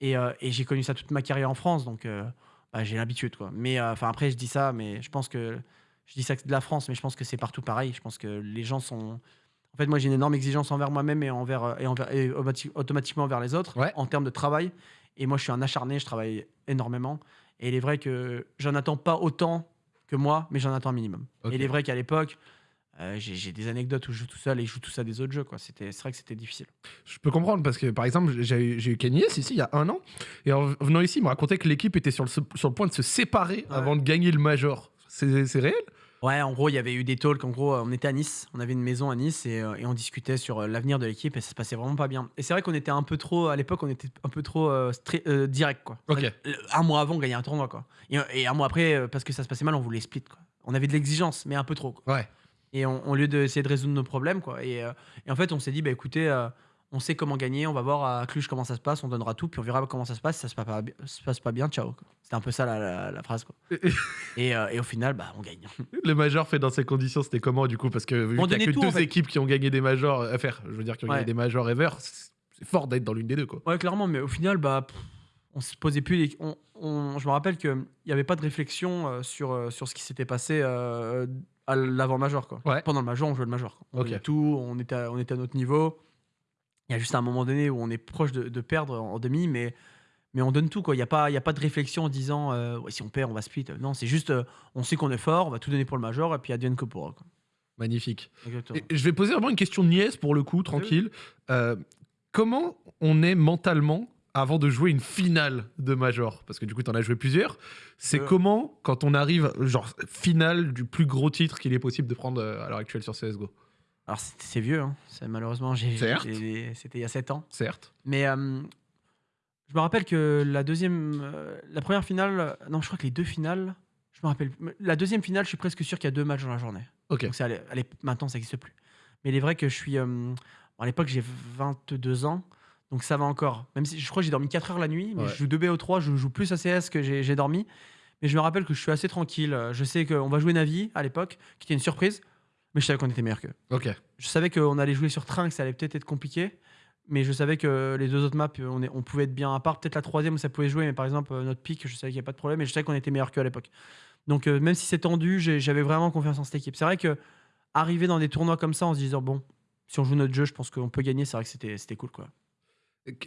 Et, euh, et j'ai connu ça toute ma carrière en France, donc euh, bah, j'ai l'habitude quoi. Mais enfin après je dis ça, mais je pense que je dis ça de la France, mais je pense que c'est partout pareil. Je pense que les gens sont en fait, moi, j'ai une énorme exigence envers moi-même et, envers, et, envers, et automati- automatiquement envers les autres Ouais. en termes de travail. Et moi, je suis un acharné, je travaille énormément. Et il est vrai que j'en attends pas autant que moi, mais j'en attends un minimum. Et il est vrai qu'à l'époque, euh, j'ai des anecdotes où je joue tout seul et je joue tout ça des autres jeux. C'est vrai que c'était difficile. Je peux comprendre parce que, par exemple, j'ai eu- j'ai eu Kenny S ici il y a un an. Et en venant ici, il me racontait que l'équipe était sur le, sur le point de se séparer Ouais. avant de gagner le Major. C'est réel? Ouais, en gros, il y avait eu des talks. En gros, on était à Nice, on avait une maison à Nice et, euh, et on discutait sur euh, l'avenir de l'équipe et ça se passait vraiment pas bien. Et c'est vrai qu'on était un peu trop, à l'époque, on était un peu trop euh, direct, quoi. Ok. Un mois avant, on gagnait un tournoi, quoi. Et, et un mois après, parce que ça se passait mal, on voulait split, quoi. On avait de l'exigence, mais un peu trop, quoi. Ouais. Et on, au lieu d'essayer de résoudre nos problèmes, quoi. Et, et en fait, on s'est dit, bah écoutez, on sait comment gagner, on va voir à Cluj comment ça se passe, on donnera tout, puis on verra comment ça se passe. Si ça se passe pas, se passe pas bien, ciao. C'était un peu ça la, la- la phrase, quoi. <laughs> Et, euh, et au final, bah, on gagne. Le Major fait dans ces conditions, c'était comment du coup? Parce que vu On y a que tout, deux en fait. équipes qui ont gagné des Majors à faire, je veux dire, qui ont gagné des Majors ever, c'est fort d'être dans l'une des deux, quoi. Ouais, clairement, mais au final, bah, on se posait plus. les- on- on- je me rappelle qu'il n'y avait pas de réflexion euh, sur, euh, sur ce qui s'était passé euh, à l'avant-major. quoi. Ouais. Pendant le major, on jouait le major. quoi. On Ok. gagnait tout, on était, à, on était à notre niveau. Il y a juste un moment donné où on est proche de, de perdre en, demi, mais, mais on donne tout. quoi. Il n'y a, pas- il y a pas de réflexion en disant euh, Ouais, si on perd, on va split. Non, c'est juste euh, on sait qu'on est fort, on va tout donner pour le major, et puis advienne que pourra. quoi. Magnifique. Et je vais poser vraiment une question de nièce pour le coup, tranquille. Euh, comment on est mentalement avant de jouer une finale de Major? Parce que du coup, tu en as joué plusieurs. C'est Euh. comment, quand on arrive, genre, finale du plus gros titre qu'il est possible de prendre à l'heure actuelle sur CSGO Alors, c'est vieux, hein. Malheureusement, j'ai- c'était il y a 7 ans. Certes. Mais euh, je me rappelle que la deuxième, euh, la première finale, non, je crois que les deux finales, je me rappelle. La deuxième finale, je suis presque sûr qu'il y a deux matchs dans la journée. Ok. Donc allé- maintenant, ça n'existe plus. Mais il est vrai que je suis. euh, bon, à l'époque, j'ai 22 ans, donc ça va encore. Même si je crois que j'ai dormi 4 heures la nuit, mais Ouais. je joue 2 BO3, je joue plus ACS que j'ai dormi. Mais je me rappelle que je suis assez tranquille. Je sais qu'on va jouer Navi à l'époque, qui était une surprise, mais je savais qu'on était meilleur qu'eux. Ok. Je savais qu'on allait jouer sur train, que ça allait peut-être être compliqué. Mais je savais que les deux autres maps, on, est- on pouvait être bien. À part peut-être la troisième où ça pouvait jouer, mais par exemple, euh, notre pick, je savais qu'il n'y avait pas de problème et je savais qu'on était meilleur qu'eux à l'époque. Donc, euh, même si c'est tendu, j'avais vraiment confiance en cette équipe. C'est vrai que arriver dans des tournois comme ça en se disant, bon, si on joue notre jeu, je pense qu'on peut gagner, c'est vrai que c'était c'était cool. quoi.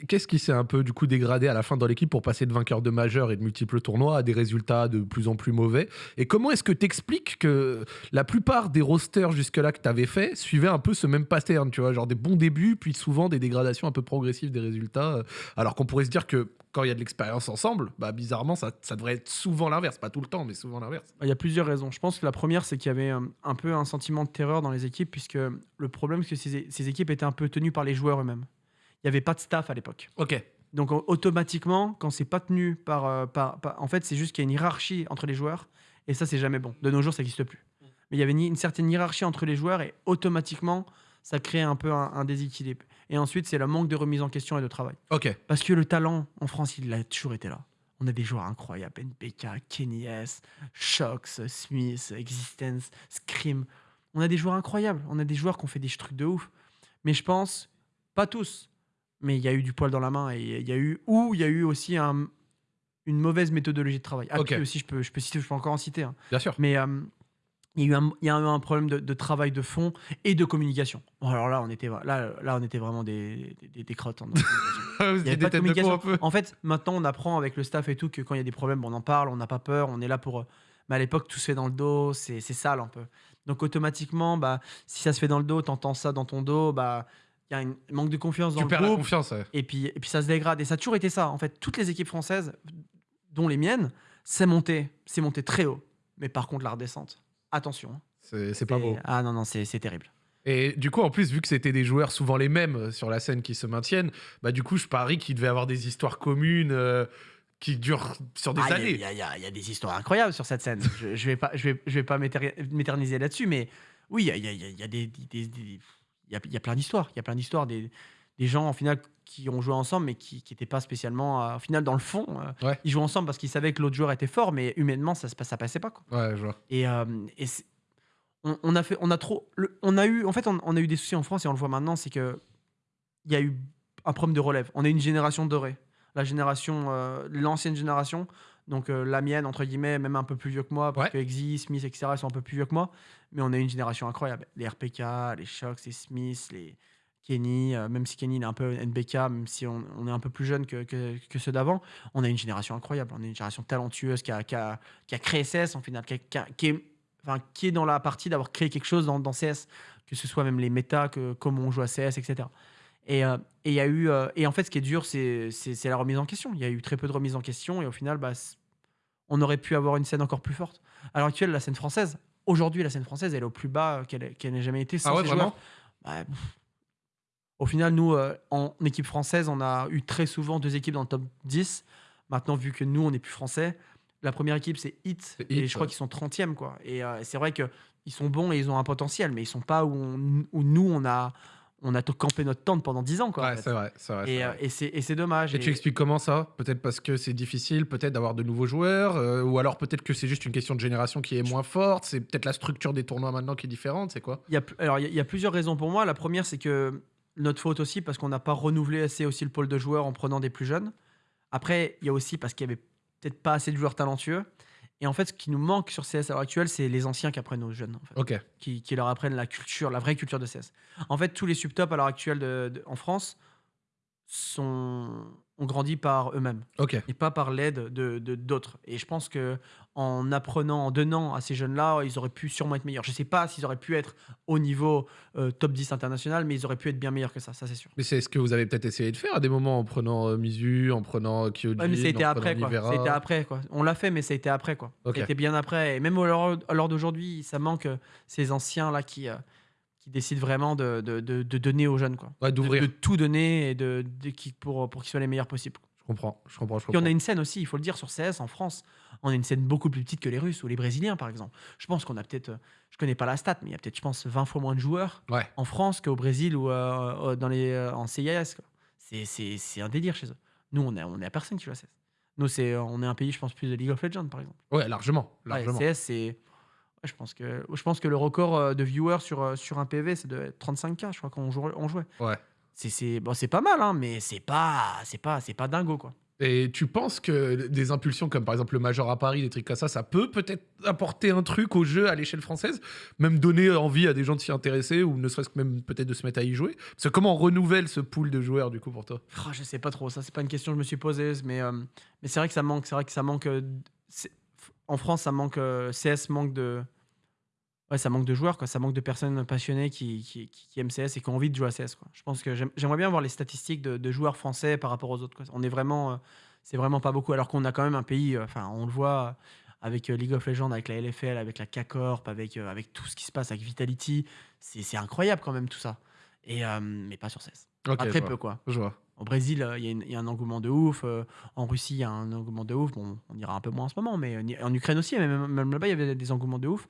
Qu'est-ce qui s'est un peu du coup dégradé à la fin dans l'équipe pour passer de vainqueur de majeur et de multiples tournois à des résultats de plus en plus mauvais? Et comment est-ce que t'expliques que la plupart des rosters jusque-là que t'avais fait suivaient un peu ce même pattern, tu vois, genre des bons débuts, puis souvent des dégradations un peu progressives des résultats, euh, alors qu'on pourrait se dire que quand il y a de l'expérience ensemble, bah bizarrement ça, devrait être souvent l'inverse, pas tout le temps, mais souvent l'inverse. Il y a plusieurs raisons. Je pense que la première, c'est qu'il y avait euh, un peu un sentiment de terreur dans les équipes, puisque le problème, c'est que ces équipes étaient un peu tenues par les joueurs eux-mêmes. Il n'y avait pas de staff à l'époque. Ok. Donc au- automatiquement, quand c'est pas tenu par, euh, par- par- en fait, c'est juste qu'il y a une hiérarchie entre les joueurs, et ça, c'est jamais bon. De nos jours, ça n'existe plus. Mais il y avait une certaine hiérarchie entre les joueurs, et automatiquement, ça crée un peu un, un déséquilibre. Et ensuite, c'est le manque de remise en question et de travail. Ok. Parce que le talent en France, il a toujours été là. On a des joueurs incroyables. NPK, Kenny S, Shox, Smith, Existence, Scream. On a des joueurs incroyables. On a des joueurs qui ont fait des trucs de ouf. Mais je pense, pas tous, mais il y a eu du poil dans la main. Et il y a eu, ou il y a eu aussi un- une mauvaise méthodologie de travail. Aussi, je peux, je, peux citer, je peux encore en citer. hein. Bien sûr. Mais euh, il y a eu un, il y a eu un problème de, de travail de fond et de communication. Bon, alors là, on était, là, là, on était vraiment des, des, des crottes. <laughs> Vous Il y avait pas de communication. peu. En fait, maintenant, on apprend avec le staff et tout que quand il y a des problèmes, on en parle, on n'a pas peur, on est là pour. euh, Mais à l'époque, tout se fait dans le dos, c'est c'est sale un peu. Donc automatiquement, bah, si ça se fait dans le dos, t'entends ça dans ton dos, bah, il y a un manque de confiance dans Tu le perds la groupe. confiance. ouais. Et puis, et puis ça se dégrade. Et ça a toujours été ça. En fait, toutes les équipes françaises, dont les miennes, c'est monté, c'est monté très haut. Mais par contre, la redescente, attention. hein. C'est pas beau. Ah non, non, c'est terrible. Et du coup, en plus, vu que c'était des joueurs souvent les mêmes euh, sur la scène qui se maintiennent, bah du coup, je parie qu'il devait avoir des histoires communes euh, qui durent sur des Ah, années. il y, y y a des histoires incroyables sur cette scène. je, je vais pas, je vais, je vais pas m'éter- m'éterniser là-dessus, mais oui, il y a, y a- des, des- des- y a, il y a plein d'histoires. Il y a plein d'histoires des, des gens en final qui ont joué ensemble, mais qui n'étaient pas spécialement, euh, au final, dans le fond. euh, Ouais. Ils jouaient ensemble parce qu'ils savaient que l'autre joueur était fort, mais humainement, ça, passe- ça passait pas. Quoi. Ouais, je vois. Et, euh, et on, on a fait, on a trop, le- on a eu, en fait, on, on a eu des soucis en France et on le voit maintenant, c'est que il y a eu un problème de relève. On est une génération dorée, la génération, l'ancienne génération, donc euh, la mienne entre guillemets, même un peu plus vieux que moi, parce Ouais. que Exy, Smith, etc. Ils sont un peu plus vieux que moi, mais on est une génération incroyable. Les RPK, les Shox, les Smith, les Kenny, euh, même si Kenny il est un peu NBK, même si on, on est un peu plus jeune que, que, que ceux d'avant, on a une génération incroyable. On est une génération talentueuse qui a, qui a, qui a créé CS en final, qui, a- qui a- qui est, enfin, qui est dans la partie d'avoir créé quelque chose dans, dans CS, que ce soit même les méta, que comment on joue à CS, etc. Et euh, et y a eu euh, et en fait ce qui est dur c'est la remise en question. Il y a eu très peu de remise en question et au final bah, on aurait pu avoir une scène encore plus forte. À l'heure actuelle la scène française, aujourd'hui la scène française elle est au plus bas qu'elle qu'elle n'ait jamais été. sans Ah ouais, vraiment. Bah. Au final nous euh, en équipe française on a eu très souvent deux équipes dans le top 10. Maintenant vu que nous on n'est plus français, la première équipe c'est Hit et Hit, je crois ouais. qu'ils sont 30e quoi. Et euh, c'est vrai que ils sont bons et ils ont un potentiel mais ils sont pas où, on- où nous on a on a campé notre tente pendant 10 ans quoi. Ouais, c'est vrai, c'est vrai. Et, euh, et c'est et c'est dommage. Et tu expliques comment ça? Peut-être parce que c'est difficile, peut-être d'avoir de nouveaux joueurs, euh, ou alors peut-être que c'est juste une question de génération qui est moins forte, c'est peut-être la structure des tournois maintenant qui est différente, c'est quoi? Il y a, alors, il y a- il y a plusieurs raisons pour moi. La première, c'est que notre faute aussi, parce qu'on n'a pas renouvelé assez aussi le pôle de joueurs en prenant des plus jeunes. Après, il y a aussi parce qu'il y avait peut-être pas assez de joueurs talentueux. Et en fait, ce qui nous manque sur CS à l'heure actuelle, c'est les anciens qui apprennent aux jeunes, en fait, qui, qui leur apprennent la culture, la vraie culture de CS. En fait, tous les subtops à l'heure actuelle de- de- en France sont, ont grandi par eux-mêmes et pas par l'aide de de- d'autres. et je pense que en apprenant, en donnant à ces jeunes-là, ils auraient pu sûrement être meilleurs. Je sais pas s'ils auraient pu être au niveau euh, top 10 international, mais ils auraient pu être bien meilleurs que ça, ça c'est sûr. Mais c'est ce que vous avez peut-être essayé de faire à des moments en prenant euh, Mizu, en prenant Kyojin, Ouais, mais en après, quoi. Été après, quoi. On l'a fait, mais ça a été après, quoi. Ok. Ça a été bien après. Et même à l'heure à l'heure d'aujourd'hui, ça manque euh, ces anciens-là qui, euh, qui décident vraiment de, de, de- de donner aux jeunes, quoi. Ouais, d'ouvrir. de tout donner et de, de- qui, pour, pour qu'ils soient les meilleurs possibles. Je comprends, je comprends, Puis on a une scène aussi, il faut le dire, sur CS en France. On a une scène beaucoup plus petite que les Russes ou les Brésiliens, par exemple. Je pense qu'on a peut-être, euh, je connais pas la stat, mais il y a peut-être, je pense, 20 fois moins de joueurs Ouais, en France qu'au Brésil ou euh, dans les, euh, en CIS. C'est, un délire chez eux. Nous, on est, on est à personne qui joue à CS. Nous, c'est, on est un pays, je pense, plus de League of Legends, par exemple. ouais, largement, Ouais, largement. CS, c'est. ouais, je, pense que, je pense que le record de viewers sur, sur un PV, c'est de 35K, je crois, quand on jouait. On jouait. Ouais. C'est c'est bon, c'est pas mal, hein, mais c'est pas c'est pas c'est pas dingo quoi. Et tu penses que des impulsions comme par exemple le Major à Paris, des trucs comme ça, ça peut peut-être apporter un truc au jeu à l'échelle française, même donner envie à des gens de s'y intéresser ou ne serait-ce que même peut-être de se mettre à y jouer? Parce que comment on renouvelle ce pool de joueurs du coup pour toi? Oh, je sais pas trop, ça c'est pas une question que je me suis posée, mais, euh, mais c'est vrai que ça manque, c'est vrai que ça manque. euh, en France, ça manque. euh, CS manque de. Ouais, ça manque de joueurs, quoi. Ça manque de personnes passionnées qui, qui, qui- qui aiment CS et qui ont envie de jouer à CS, quoi. Je pense que j'aime- j'aimerais bien voir les statistiques de, de joueurs français par rapport aux autres, quoi. On est vraiment. euh, c'est vraiment pas beaucoup, alors qu'on a quand même un pays. euh, Enfin, on le voit euh, avec League of Legends, avec la LFL, avec la K-Corp, avec, avec tout ce qui se passe avec Vitality. C'est incroyable quand même tout ça. Et, mais pas sur CS. Ok, Pas je très peu, quoi. Je vois. Au Brésil, il y, a y un engouement de ouf. en Russie, il y a un engouement de ouf. Bon, on ira un peu moins en ce moment, mais en Ukraine aussi, même, même là-bas, il y avait des engouements de ouf.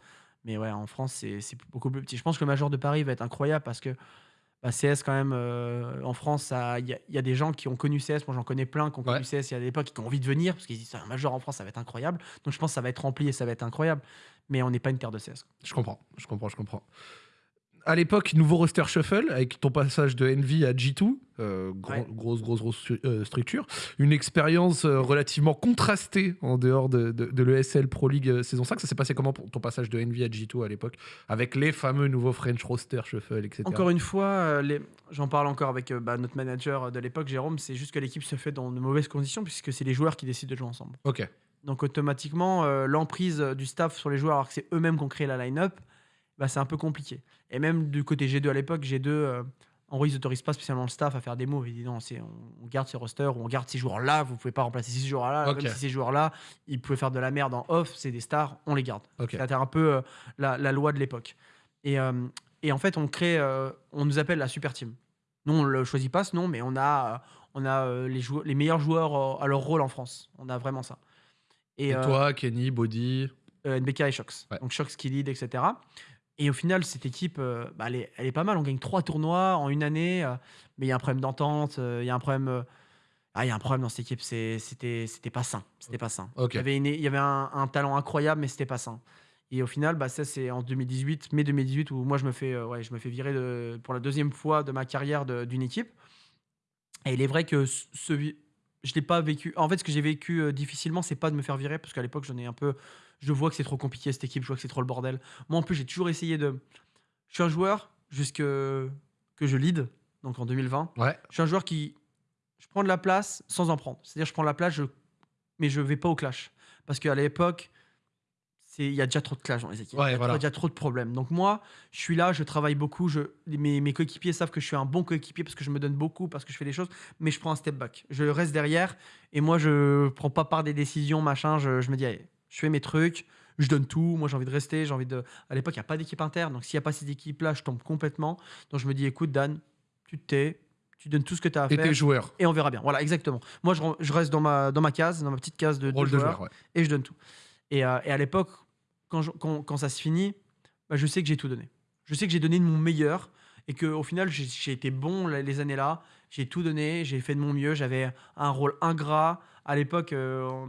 Mais ouais, en France, c'est beaucoup plus petit. Je pense que le Major de Paris va être incroyable parce que bah, CS, quand même, euh, en France, il y, a- il y a des gens qui ont connu CS. Moi, j'en connais plein qui ont connu. CS il y a des époques et qui ont envie de venir parce qu'ils disent un Major en France, ça va être incroyable. Donc, je pense que ça va être rempli et ça va être incroyable. Mais on n'est pas une terre de CS. Je comprends, je comprends, je comprends. À l'époque, nouveau roster shuffle avec ton passage de Envy à G2, euh, Ouais. grosse, grosse, grosse euh, structure. Une expérience euh, relativement contrastée en dehors de, de, de l'ESL Pro League saison 5. Ça s'est passé comment pour ton passage de Envy à G2 à l'époque Avec les fameux nouveaux French roster shuffle, etc. Encore une fois, les- j'en parle encore avec bah, notre manager de l'époque, Jérôme, c'est juste que l'équipe se fait dans de mauvaises conditions puisque c'est les joueurs qui décident de jouer ensemble. Ok, Donc automatiquement, l'emprise du staff sur les joueurs, alors que c'est eux-mêmes qui ont créé la line-up, bah, c'est un peu compliqué. Et même du côté G2 à l'époque, G2, euh, en gros, ils n'autorisent pas spécialement le staff à faire des moves. Ils disent non, on, on garde ces rosters ou on garde ces joueurs-là, vous pouvez pas remplacer ces joueurs-là. Même si ces joueurs-là, ils pouvaient faire de la merde en off, c'est des stars, on les garde. ok. C'était un peu euh, la, la loi de l'époque. Et, euh, et en fait, on crée, euh, on nous appelle la super team. Nous, on le choisit pas ce nom, mais on a, on a les, meilleurs joueurs à leur rôle en France. On a vraiment ça. Et, toi, Kenny, Body euh, NBK et Shox. Ouais. Donc Shox qui lead, etc. Et au final, cette équipe, euh, bah, elle, est, elle est pas mal. On gagne trois tournois en une année, euh, mais il y a un problème d'entente, euh, il y a un problème. euh, ah, il y a un problème dans cette équipe, c'est- c'était c'était pas sain. C'était pas sain. Ok. Il y avait, une- il y avait un, un talent incroyable, mais c'était pas sain. Et au final, bah, ça c'est en 2018, mai 2018, où moi je me fais, euh, ouais, je me fais virer de- pour la deuxième fois de ma carrière de- d'une équipe. Et il est vrai que ce, ce vi- je l'ai pas vécu. En fait, ce que j'ai vécu euh, difficilement, c'est pas de me faire virer, parce qu'à l'époque, j'en ai un peu. Je vois que c'est trop compliqué cette équipe, je vois que c'est trop le bordel. Moi, en plus, j'ai toujours essayé de. Je suis un joueur jusque que je lead, donc en 2020. Ouais, Je suis un joueur qui. Je prends de la place sans en prendre. C'est-à-dire, je prends de la place, je... mais je vais pas au clash. Parce qu'à l'époque, il y a déjà trop de clash dans les équipes. Ouais, il y a voilà. déjà trop de problèmes. Donc, moi, je suis là, je travaille beaucoup. Je... Mes, mes coéquipiers savent que je suis un bon coéquipier parce que je me donne beaucoup, parce que je fais des choses, mais je prends un step back. Je reste derrière et moi, je prends pas part des décisions, machin. Je, je me dis, allez, je fais mes trucs. Je donne tout. Moi, j'ai envie de rester. J'ai envie de. À l'époque, il n'y a pas d'équipe interne. Donc, s'il n'y a pas cette équipe-là, je tombe complètement. Donc, je me dis, écoute, Dan, tu te tais. Tu donnes tout ce que tu as à et faire tes joueurs. et on verra bien. Voilà, exactement. Moi, je, je reste dans ma, dans ma case, dans ma petite case de, de Rôle de joueur, joueur, ouais. et je donne tout. Et, euh, et à l'époque, quand, quand, quand ça se finit, bah, je sais que j'ai tout donné. Je sais que j'ai donné de mon meilleur et qu'au final, j'ai été bon les années-là. J'ai tout donné, j'ai fait de mon mieux. J'avais un rôle ingrat. À l'époque, euh,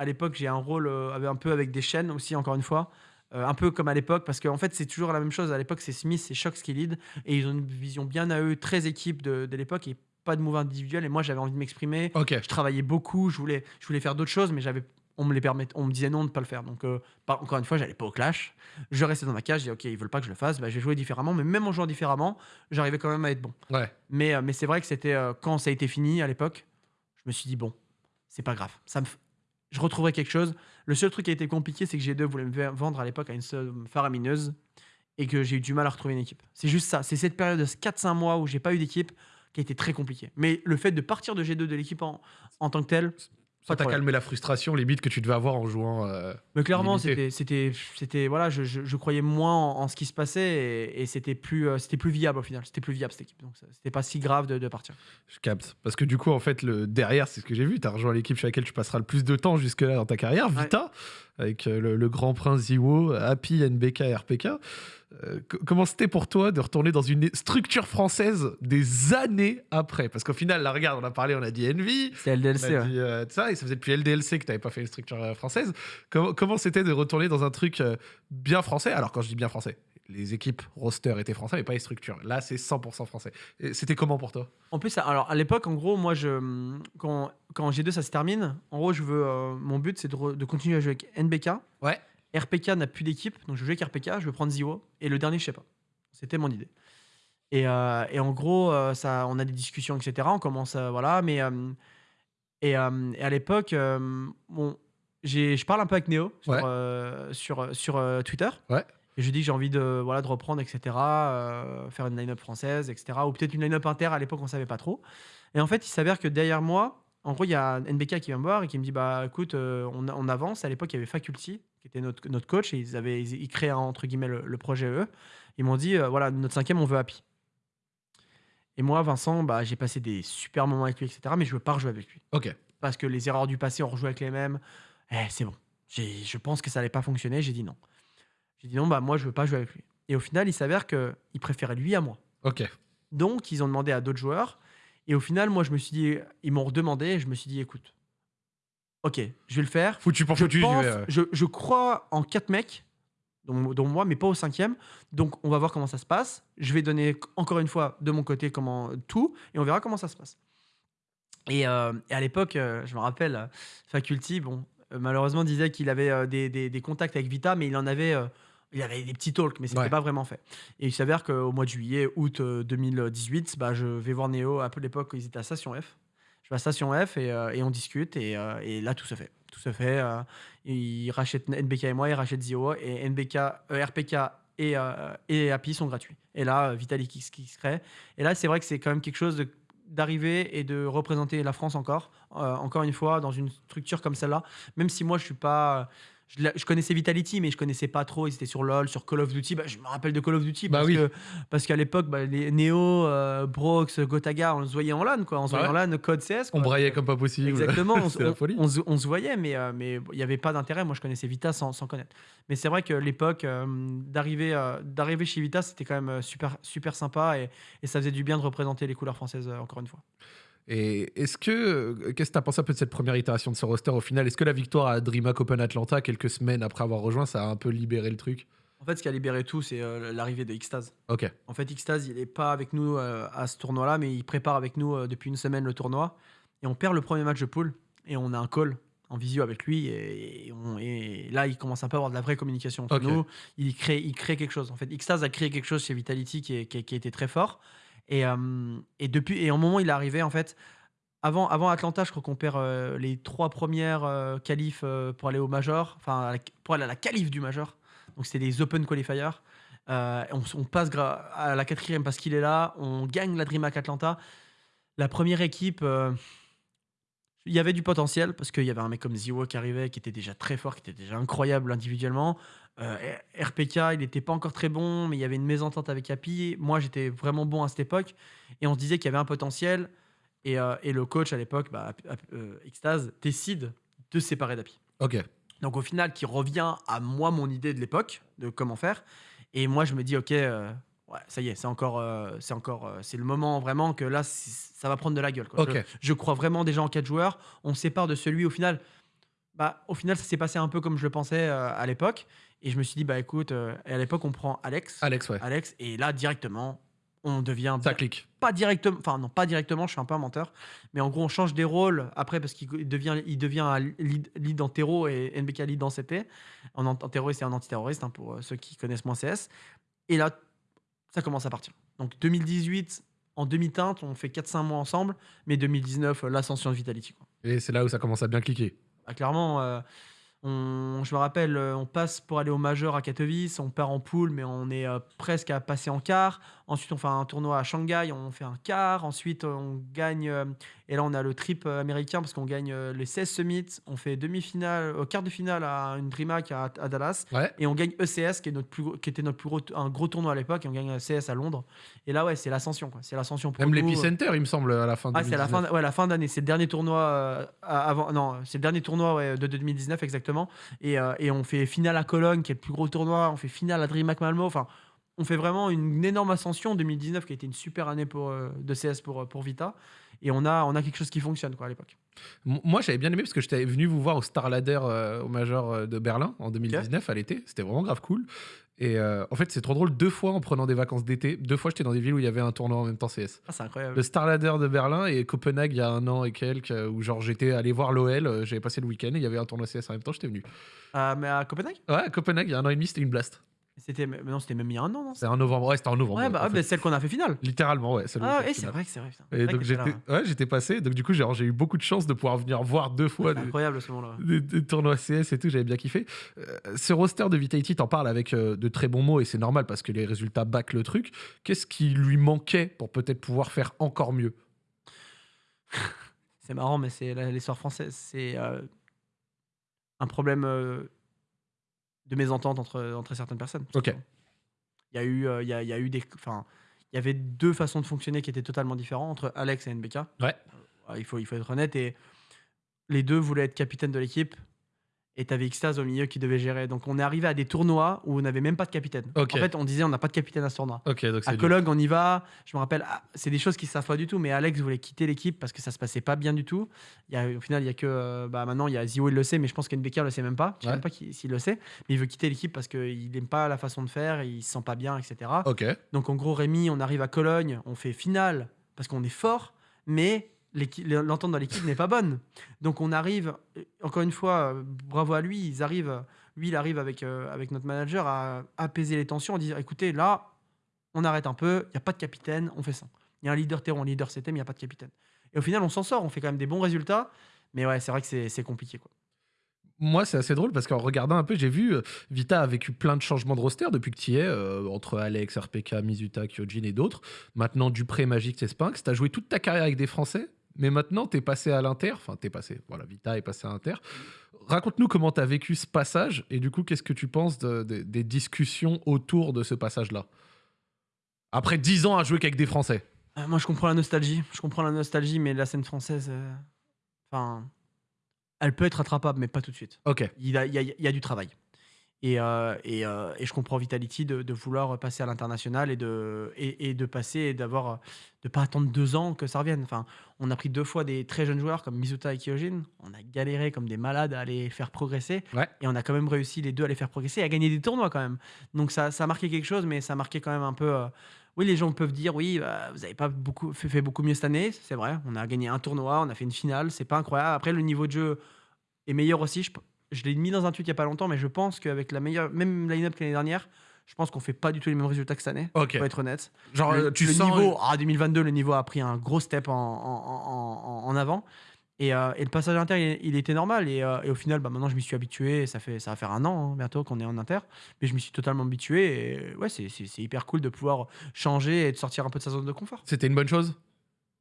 à l'époque, j'ai un rôle euh, un peu avec des chaînes aussi, encore une fois. Euh, un peu comme à l'époque, parce qu'en fait, c'est toujours la même chose. À l'époque, c'est Smith, c'est Shox qui lead, et ils ont une vision bien à eux, très équipe de, de l'époque, et pas de move individuel. Et moi, j'avais envie de m'exprimer. Je travaillais beaucoup, je voulais, je voulais faire d'autres choses, mais j'avais, on me les permet, on me disait non de pas le faire. Donc, euh, encore une fois, j'allais pas au clash. Je restais dans ma cage, je disais ok, ils veulent pas que je le fasse, bah, je vais jouer différemment. Mais même en jouant différemment, j'arrivais quand même à être bon. ouais. Mais, euh, mais c'est vrai que c'était quand ça a été fini à l'époque, je me suis dit bon, c'est pas grave, ça me, je retrouverai quelque chose. Le seul truc qui a été compliqué, c'est que G2 voulait me vendre à l'époque à une somme faramineuse et que j'ai eu du mal à retrouver une équipe. C'est juste ça. C'est cette période de 4-5 mois où j'ai pas eu d'équipe qui a été très compliquée. Mais le fait de partir de G2 de l'équipe en, en tant que tel, Ça t'a calmé la frustration, limite, que tu devais avoir en jouant. euh, Mais clairement, c'était, c'était, c'était, voilà, je, je- je croyais moins en, en ce qui se passait et, et c'était plus, euh, c'était plus viable au final. C'était plus viable cette équipe, donc c'était pas si grave de, de partir. Je capte. Parce que du coup, en fait, le derrière, c'est ce que j'ai vu. Tu as rejoint l'équipe chez laquelle tu passeras le plus de temps jusque-là dans ta carrière, Ouais. Vita, avec euh, le, le grand prince Ziwo, Happy, NBK, RPK. Euh, co- comment c'était pour toi de retourner dans une structure française des années après? Parce qu'au final, là, regarde, on a parlé, on a dit Envy, C'est on LDLC, a ouais. dit euh, ça, et ça faisait depuis LDLC que tu n'avais pas fait une structure euh, française. Comment comment c'était de retourner dans un truc euh, bien français? Alors, quand je dis bien français, les équipes roster étaient français, mais pas les structures. Là, c'est 100% français. C'était comment pour toi? En plus, alors à l'époque, en gros, moi, je, quand, quand G2 ça se termine, en gros, je veux, euh, mon but c'est de, de continuer à jouer avec NBK. Ouais. RPK n'a plus d'équipe, donc je veux jouer avec RPK, je veux prendre Zio. Et le dernier, je sais pas. C'était mon idée. Et, euh, et en gros, euh, ça, on a des discussions, etc. On commence, à- voilà. Mais euh, et, euh, et à l'époque, euh, bon, je parle un peu avec Néo sur, Ouais. euh, sur, sur euh, Twitter. Ouais. Et je lui dis que j'ai envie de, voilà, de reprendre, etc. euh, faire une line-up française, etc. Ou peut-être une line-up inter. À l'époque, on savait pas trop. Et en fait, il s'avère que derrière moi, en gros, il y a NBK qui vient me voir et qui me dit Bah écoute, euh, on, on avance. À l'époque, il y avait Faculty, qui était notre, notre coach, et ils, avaient, ils, ils créaient entre guillemets le, le projet eux. Ils m'ont dit euh, Voilà, notre cinquième, on veut Happy. Et moi, Vincent, bah, j'ai passé des super moments avec lui, etc. Mais je veux pas rejouer avec lui. Ok. Parce que les erreurs du passé, on rejoue avec les mêmes. Eh, c'est bon. Je pense que ça allait pas fonctionner. J'ai dit non. J'ai dit non, bah moi, je veux pas jouer avec lui. Et au final, il s'avère qu'il préférait lui à moi. Ok. Donc, ils ont demandé à d'autres joueurs. Et au final, moi, je me suis dit, ils m'ont redemandé. Et je me suis dit, écoute, ok, je vais le faire. Foutu pour Je, foutu. vais, je, je crois en quatre mecs, dont, dont moi, mais pas au cinquième. Donc, on va voir comment ça se passe. Je vais donner encore une fois de mon côté comment tout, et on verra comment ça se passe. Et, euh, et à l'époque, euh, je me rappelle, euh, Faculty, bon, euh, malheureusement, disait qu'il avait euh, des, des- des contacts avec Vita, mais il en avait. euh, il avait des petits talks, mais c'était Ouais. pas vraiment fait. Et il s'avère qu'au mois de juillet, août euh, 2018, bah, je vais voir Néo. À peu l'époque, ils étaient à Station F. Je Station F et, euh, on discute. Et, euh, et là, tout se fait. Tout se fait. euh, il rachète NBK et moi, il rachète Zio. Et NBK, euh, RPK et, et Happy sont gratuits. Et là, Vitalik qui, qui se crée. Et là, c'est vrai que c'est quand même quelque chose d'arriver et de représenter la France encore, encore une fois, dans une structure comme celle-là. Même si moi, je suis pas. Je, connaissais Vitality, mais je connaissais pas trop. Ils étaient sur LoL, sur Call of Duty. Bah, je me rappelle de Call of Duty Bah parce oui. que parce qu'à l'époque, bah, les Neo, euh, Brox, Gotaga, on se voyait en LAN, quoi. On se voyait Ouais. en LAN, code CS. On braillait comme pas possible. Exactement, <laughs> on, on- folie. on se- on se voyait, mais euh, mais il n'y avait pas d'intérêt. Moi, je connaissais Vita sans, sans connaître. Mais c'est vrai que l'époque euh, d'arriver euh, d'arriver chez Vita, c'était quand même super, super sympa et, et ça faisait du bien de représenter les couleurs françaises encore une fois. Et est-ce que. euh, Qu'est-ce que tu as pensé un peu de cette première itération de ce roster au final? Est-ce que la victoire à DreamHack Open Atlanta, quelques semaines après avoir rejoint, ça a un peu libéré le truc? En fait, ce qui a libéré tout, c'est euh, l'arrivée de Xtase. Ok. En fait, Xtase, il n'est pas avec nous euh, à ce tournoi-là, mais il prépare avec nous euh, depuis une semaine le tournoi. Et on perd le premier match de poule et on a un call en visio avec lui. Et, et on- et là, il commence un peu à avoir de la vraie communication entre nous. Il crée, il crée quelque chose. En fait, Xtase a créé quelque chose chez Vitality qui, est- qui, est- qui a été très fort. Et, depuis, et au moment il est arrivé, en fait, avant, Atlanta, je crois qu'on perd les trois premières euh, qualifs pour aller au Major, enfin pour aller à la qualif du Major. Donc c'était des Open Qualifiers. On, on passe à la quatrième parce qu'il est là. On gagne la DreamHack Atlanta. La première équipe, il y avait du potentiel parce qu'il y avait un mec comme Ziwo qui arrivait, qui était déjà très fort, qui était déjà incroyable individuellement. Euh, RPK, il n'était pas encore très bon, mais il y avait une mésentente avec Happy. Moi, j'étais vraiment bon à cette époque. Et on se disait qu'il y avait un potentiel. Et, euh, et le coach à l'époque, bah, euh, Xtase, décide de se séparer d'Happy. Ok. Donc au final, qui revient à moi mon idée de l'époque de comment faire. Et moi, je me dis, ok, ouais, ça y est, c'est encore, euh, c'est encore, euh, c'est le moment vraiment que là, c'est- ça va prendre de la gueule. quoi. Je, je crois vraiment déjà en quatre joueurs. On se sépare de celui au final. Bah, au final, ça s'est passé un peu comme je le pensais euh, à l'époque. Et je me suis dit, bah écoute, et à l'époque, on prend Alex. Alex, ouais. Alex, et là, directement, on devient Ça clique. pas directement, enfin non, pas directement, je suis un peu un menteur, mais en gros, on change des rôles après parce qu'il devient, il devient un lead, lead en terreau et NBK lead en CT, en, en terroriste et en antiterroriste, hein, pour ceux qui connaissent moins CS. Et là, ça commence à partir. Donc 2018, en demi-teinte, on fait 4-5 mois ensemble, mais 2019, euh, l'ascension de Vitality. quoi. Et c'est là où ça commence à bien cliquer. Bah, clairement, euh, on, je me rappelle, euh, on passe pour aller au majeur à Katowice, on part en poule, mais on est euh, presque à passer en quart. Ensuite, on fait un tournoi à Shanghai, on fait un quart. Ensuite, on gagne, euh, et là, on a le trip euh, américain parce qu'on gagne euh, les 16 summits. On fait demi-finale, euh, quart de finale à une DreamHack à, à Dallas. Ouais. Et on gagne ECS, qui, est notre plus qui était notre plus gros, un gros tournoi à l'époque, et on gagne ECS à Londres. Et là, ouais, c'est l'ascension. C'est l'ascension pour Même l'Epicenter, il me semble, à la fin de Ah, c'est la fin, 2019. d- ouais, la fin d'année. C'est le dernier tournoi euh, avant. Non, c'est le dernier tournoi ouais, de 2019 exactement. Et, euh, et on fait finale à Cologne, qui est le plus gros tournoi. On fait finale à DreamHack Malmo. Enfin, on fait vraiment une énorme ascension. 2019 qui a été une super année pour, euh, de CS pour, euh, pour Vita. Et on a, on a quelque chose qui fonctionne quoi, à l'époque. Moi, j'avais bien aimé parce que j'étais venu vous voir au Star Ladder euh, au Major de Berlin en 2019 à l'été. C'était vraiment grave cool. Et euh, en fait, c'est trop drôle. Deux fois en prenant des vacances d'été, deux fois j'étais dans des villes où il y avait un tournoi en même temps CS. Ah, c'est incroyable. Le Star Ladder de Berlin et Copenhague il y a un an et quelques, où genre j'étais allé voir l'OL, j'avais passé le week-end et il y avait un tournoi CS en même temps, j'étais venu. Ah, mais à Copenhague? Ouais, à Copenhague, il y a un an et demi, c'était une blast. C'était non, c'était même il y a un an, non? C'était en novembre, ouais, c'était en novembre. Ouais, bah, en ah, fait. bah, celle qu'on a fait finale. Littéralement, ouais. celle Ah, et c'est vrai que c'est vrai. putain. Et C'est donc j'étais, ouais. ouais, j'étais passé. Donc du coup, j'ai eu beaucoup de chance de pouvoir venir voir deux fois des, Incroyable ce moment-là. des- des tournois CS et tout. J'avais bien kiffé. Euh, ce roster de Vitality, t'en parles avec euh, de très bons mots et c'est normal parce que les résultats back le truc. Qu'est-ce qui lui manquait pour peut-être pouvoir faire encore mieux? <laughs> C'est marrant, mais c'est l'histoire française. C'est euh, un problème de mésentente entre, entre certaines personnes. Ok. Il y a eu, euh, il y a, il y a eu des, enfin, il y avait deux façons de fonctionner qui étaient totalement différentes entre Alex et NBK. Ouais. Euh, il faut, il faut être honnête et les deux voulaient être capitaine de l'équipe. Et t'avais Xtase au milieu qui devait gérer. Donc on est arrivé à des tournois où on n'avait même pas de capitaine. En fait, on disait on n'a pas de capitaine à ce tournoi. Ok, donc À. Cologne, on y va. Je me rappelle, ah, c'est des choses qui ne savent pas du tout, mais Alex voulait quitter l'équipe parce que ça se passait pas bien du tout. Il y a, au final, il y a que. euh, bah, maintenant, il y a Zio, il le sait, mais je pense qu'NBK le sait même pas. Je sais Ouais. même pas s'il le sait. Mais il veut quitter l'équipe parce qu'il n'aime pas la façon de faire, il se sent pas bien, etc. Donc, en gros, Rémi, on arrive à Cologne, on fait finale parce qu'on est fort, mais l'entente dans l'équipe n'est pas bonne. Donc, on arrive, euh, encore une fois, euh, bravo à lui, ils arrivent, lui, il arrive avec, euh, avec notre manager à apaiser les tensions, à dire écoutez, là, on arrête un peu, il n'y a pas de capitaine, on fait ça. Il y a un leader terreau, un leader CT, il n'y a pas de capitaine. Et au final, on s'en sort, on fait quand même des bons résultats, mais ouais, c'est vrai que c'est compliqué. Quoi. Moi, c'est assez drôle parce qu'en regardant un peu, j'ai vu Vita a vécu plein de changements de roster depuis que tu y es, entre Alex, RPK, Mizuta, Kyojin et d'autres. Maintenant, Dupré, Magic, et Spinx. Tu as joué toute ta carrière avec des Français, mais maintenant, tu es passé à l'Inter. Enfin, tu es passé, voilà, Vita est passé à l'Inter. Raconte-nous comment tu as vécu ce passage et du coup, qu'est-ce que tu penses de- de- des discussions autour de ce passage-là? Après 10 ans à jouer qu'avec des Français. Euh, moi, je comprends la nostalgie, je comprends la nostalgie, mais la scène française, euh, enfin, elle peut être rattrapable, mais pas tout de suite. Ok. Il y a, il y a- il y a du travail. Et, euh, et, euh, et je comprends Vitality de, de vouloir passer à l'international et de, et, et de passer et d'avoir de pas attendre deux ans que ça revienne. Enfin, on a pris deux fois des très jeunes joueurs comme Mizuta et Kyojin. On a galéré comme des malades à les faire progresser. Ouais. Et on a quand même réussi les deux à les faire progresser et à gagner des tournois quand même. Donc ça, ça a marqué quelque chose, mais ça a marqué quand même un peu. euh, oui, les gens peuvent dire oui, bah, vous n'avez pas beaucoup, fait, fait beaucoup mieux cette année. C'est vrai. On a gagné un tournoi, on a fait une finale. C'est pas incroyable. Après, le niveau de jeu est meilleur aussi. Je, je l'ai mis dans un tweet il y a pas longtemps, mais je pense qu'avec la meilleure, même line-up que l'année dernière, je pense qu'on fait pas du tout les mêmes résultats que cette année. Pour être honnête. Genre, le, euh, tu le sens. niveau, ah, 2022, le niveau a pris un gros step en, en, en- avant. Et, euh, et le passage à Inter, il, il était normal. Et, euh, et au final, bah, maintenant, je m'y suis habitué. Ça, fait, ça va faire un an hein, bientôt qu'on est en Inter. Mais je m'y suis totalement habitué. Et ouais, c'est hyper cool de pouvoir changer et de sortir un peu de sa zone de confort. C'était une bonne chose?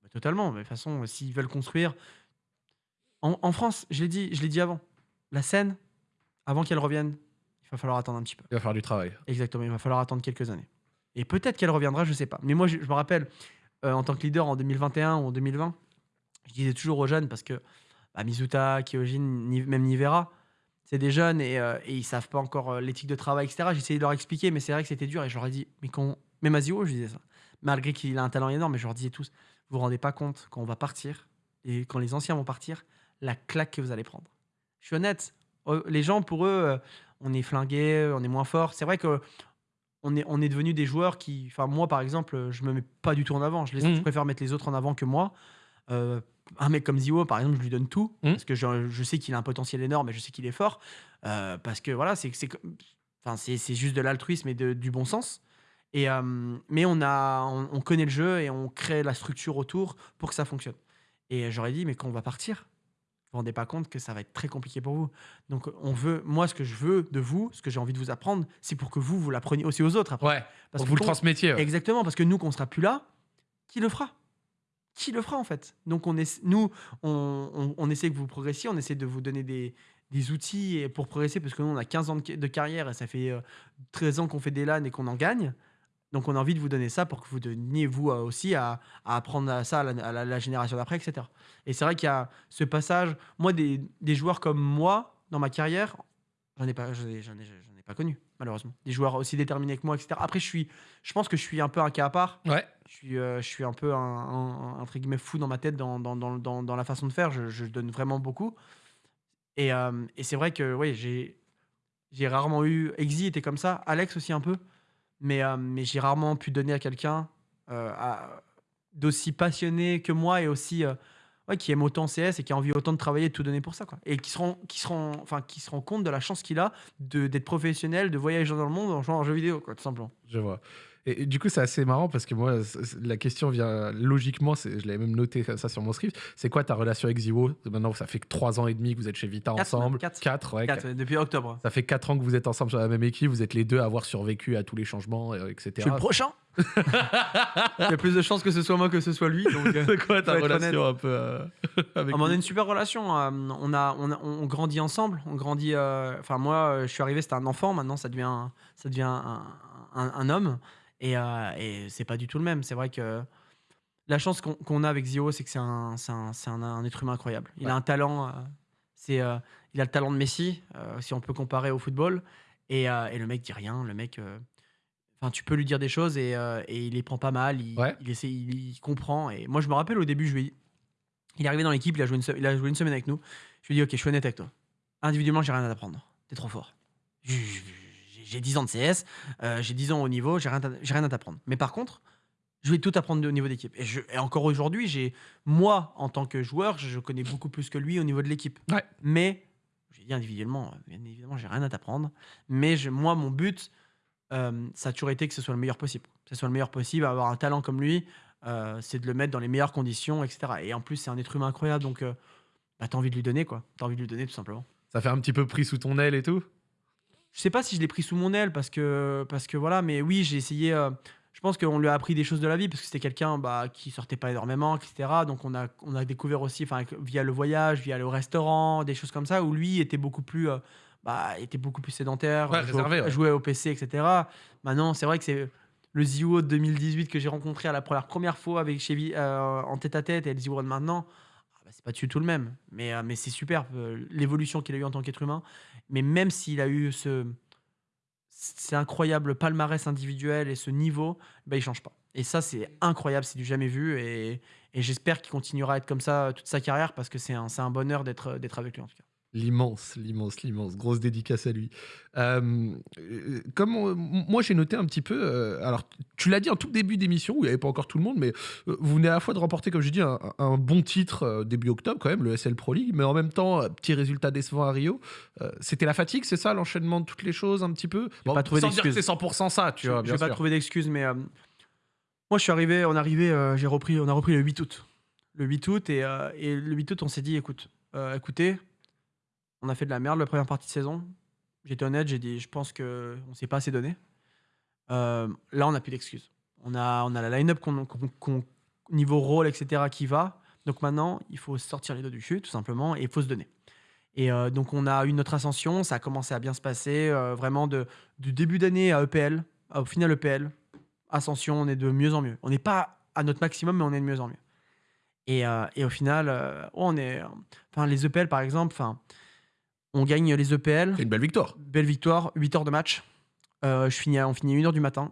Bah, totalement. Mais de toute façon, s'ils veulent construire. En, en France, je l'ai dit, je l'ai dit avant, la scène, avant qu'elle revienne, il va falloir attendre un petit peu. Il va faire du travail. Exactement, il va falloir attendre quelques années. Et peut-être qu'elle reviendra, je sais pas. Mais moi, je, je me rappelle, euh, en tant que leader en 2021 ou en 2020, je disais toujours aux jeunes, parce que bah, Mizuta, Kyojin, Ni- même Nivera, c'est des jeunes et, euh, et ils savent pas encore euh, l'éthique de travail, etc. J'essayais de leur expliquer, mais c'est vrai que c'était dur. Et je leur ai dit, mais quand. Même à Zio, je disais ça. Malgré qu'il a un talent énorme, mais je leur disais tous, vous vous rendez pas compte, quand on va partir, et quand les anciens vont partir, la claque que vous allez prendre. Je suis honnête, euh, les gens, pour eux, euh, on est flingués, on est moins fort. C'est vrai que on est, on est devenu des joueurs qui. Enfin, moi, par exemple, je me mets pas du tout en avant. Je, laisse, Mhm. je préfère mettre les autres en avant que moi. Euh, un mec comme Zio, par exemple, je lui donne tout. Mhm. Parce que je, je sais qu'il a un potentiel énorme et je sais qu'il est fort. Euh, parce que voilà, c'est enfin, c'est juste de l'altruisme et de- du bon sens. Et, euh, mais on, a, on, on connaît le jeu et on crée la structure autour pour que ça fonctionne. Et j'aurais dit, mais quand on va partir, vous vous rendez pas compte que ça va être très compliqué pour vous. Donc, on veut, moi, ce que je veux de vous, ce que j'ai envie de vous apprendre, c'est pour que vous, vous l'appreniez aussi aux autres après. Ouais. Parce Pour que vous le transmettiez. ouais. Exactement, parce que nous, qu'on sera plus là, qui le fera? Qui le fera en fait? Donc, on est, nous, on, on- on essaie que vous progressiez, on essaie de vous donner des, des outils pour progresser, parce que nous, on a 15 ans de, de carrière et ça fait euh, 13 ans qu'on fait des LAN et qu'on en gagne. Donc, on a envie de vous donner ça pour que vous donniez, vous euh, aussi, à, à apprendre à ça à la, à la- la génération d'après, etc. Et c'est vrai qu'il y a ce passage. Moi, des, des joueurs comme moi, dans ma carrière, j'en ai pas, j'en ai, j'en ai- ai pas connu, malheureusement. Des joueurs aussi déterminés que moi, etc. Après, je, suis, je pense que je suis un peu un cas à part. Ouais. Je suis, euh, je suis un peu un, un- un- entre guillemets fou dans ma tête dans, dans, dans, dans, dans la façon de faire. Je, je donne vraiment beaucoup. Et, euh, et c'est vrai que oui, j'ai j'ai rarement eu. Exy était comme ça, Alex aussi un peu. Mais, euh, mais j'ai rarement pu donner à quelqu'un euh, d'aussi passionné que moi et aussi. euh, qui aime autant CS et qui a envie autant de travailler et de tout donner pour ça. Quoi. Et qui se, rend, qui, enfin, qui se rend compte de la chance qu'il a d'être professionnel, de voyager dans le monde en jouant en jeu vidéo, quoi, tout simplement. Je vois. Et, et du coup, c'est assez marrant parce que moi, la question vient logiquement, je l'avais même noté ça sur mon script. C'est quoi ta relation avec Ziwo? Maintenant, ça fait que trois ans et demi que vous êtes chez Vita Quatre, ensemble. même, quatre. Quatre, ouais. Quatre, depuis octobre. Ça fait quatre ans que vous êtes ensemble sur la même équipe. Vous êtes les deux à avoir survécu à tous les changements, euh, etc. Je suis le prochain. <laughs> Il y a plus de chances que ce soit moi que ce soit lui. Donc, euh, <laughs> C'est quoi ta relation un peu euh, avec Ah, on a une super relation. euh, on, a, on, a- on grandit ensemble. On grandit. euh, Enfin, moi, euh, je suis arrivé, c'était un enfant. Maintenant, ça devient, ça devient un, un- un homme. Et, euh, et c'est pas du tout le même. C'est vrai que la chance qu'on qu'on a avec Zio, c'est que c'est un, c'est un, c'est un- un être humain incroyable. Il Ouais. a un talent. euh, c'est, euh, il a le talent de Messi, euh, si on peut comparer au football. Et, euh, et le mec dit rien. Le mec. euh, Enfin, tu peux lui dire des choses et, euh, et il les prend pas mal. Il, Ouais. il essaie, il, il comprend. Et moi, je me rappelle au début, je lui ai- il est arrivé dans l'équipe, il, a joué une se- il a joué une semaine avec nous. Je lui ai dit, ok, je suis honnête avec toi. Individuellement, j'ai rien à t'apprendre. T'es trop fort. J'ai- J'ai j'ai 10 ans de CS, euh, j'ai 10 ans au niveau, j'ai rien, rien à t'apprendre. Mais par contre, je vais tout apprendre au niveau d'équipe. Et, encore aujourd'hui, j'ai moi, en tant que joueur, je, je connais beaucoup plus que lui au niveau de l'équipe. Ouais. Mais, j'ai dit individuellement, bien évidemment, j'ai rien à t'apprendre. Mais je- moi, mon but, euh, ça a toujours été que ce soit le meilleur possible. Que ce soit le meilleur possible, avoir un talent comme lui, euh, c'est de le mettre dans les meilleures conditions, etc. Et en plus, c'est un être humain incroyable, donc euh, bah, t'as envie de lui donner, quoi. T'as envie de lui donner, tout simplement. Ça fait un petit peu pris sous ton aile et tout? Je sais pas si je l'ai pris sous mon aile, parce que, parce que voilà, mais oui, j'ai essayé. euh, je pense qu'on lui a appris des choses de la vie, parce que c'était quelqu'un bah, qui sortait pas énormément, etc. Donc on a, on a découvert aussi, enfin, via le voyage, via le restaurant, des choses comme ça, où lui était beaucoup plus. euh, bah, était beaucoup plus sédentaire, Ouais, jouait, réservé, au, ouais. jouait au PC, etc. Maintenant, c'est vrai que c'est le Zio de 2018 que j'ai rencontré à la première, première fois avec euh, en tête à tête et le Zio de maintenant. Ah bah, c'est pas du tout le même, mais, euh, c'est super euh, l'évolution qu'il a eu en tant qu'être humain. Mais même s'il a eu ce, c'est incroyable palmarès individuel et ce niveau, bah, il change pas. Et ça, c'est incroyable, c'est du jamais vu. Et, j'espère qu'il continuera à être comme ça toute sa carrière parce que c'est un, un bonheur d'être avec lui en tout cas. L'immense, l'immense, l'immense. Grosse dédicace à lui. Euh, comme on- moi, j'ai noté un petit peu. euh, alors, tu l'as dit en tout début d'émission, où il n'y avait pas encore tout le monde, mais euh, vous venez à la fois de remporter, comme je dis, un, un bon titre début octobre, quand même, le SL Pro League, mais en même temps, petit résultat décevant à Rio. C'était la fatigue, c'est ça, l'enchaînement de toutes les choses, un petit peu? Pas trouvé Sans dire que c'est 100% ça, tu Je vois, je vais pas sûr. trouver d'excuses, mais moi, je suis arrivé, on est arrivé, j'ai repris, on a repris le 8 août. Le 8 août, et, et le 8 août, on s'est dit, écoute, écoutez, on a fait de la merde la première partie de saison. J'étais honnête, j'ai dit, je pense que on s'est pas assez donné. Euh, là, on n'a plus d'excuses. On a, on a la line-up qu'on, qu'on- qu'on- niveau rôle, etc., qui va. Donc maintenant, il faut sortir les dos du chute, tout simplement, et il faut se donner. Et euh, donc, on a eu notre ascension, ça a commencé à bien se passer, euh, vraiment de, du début d'année à EPL, au final EPL, ascension, on est de mieux en mieux. On n'est pas à notre maximum, mais on est de mieux en mieux. Et, et au final, on est, les EPL par exemple, enfin, on gagne les EPL, C'est une belle victoire. belle victoire, 8 heures de match. Euh, je finis, on finit à 1h du matin,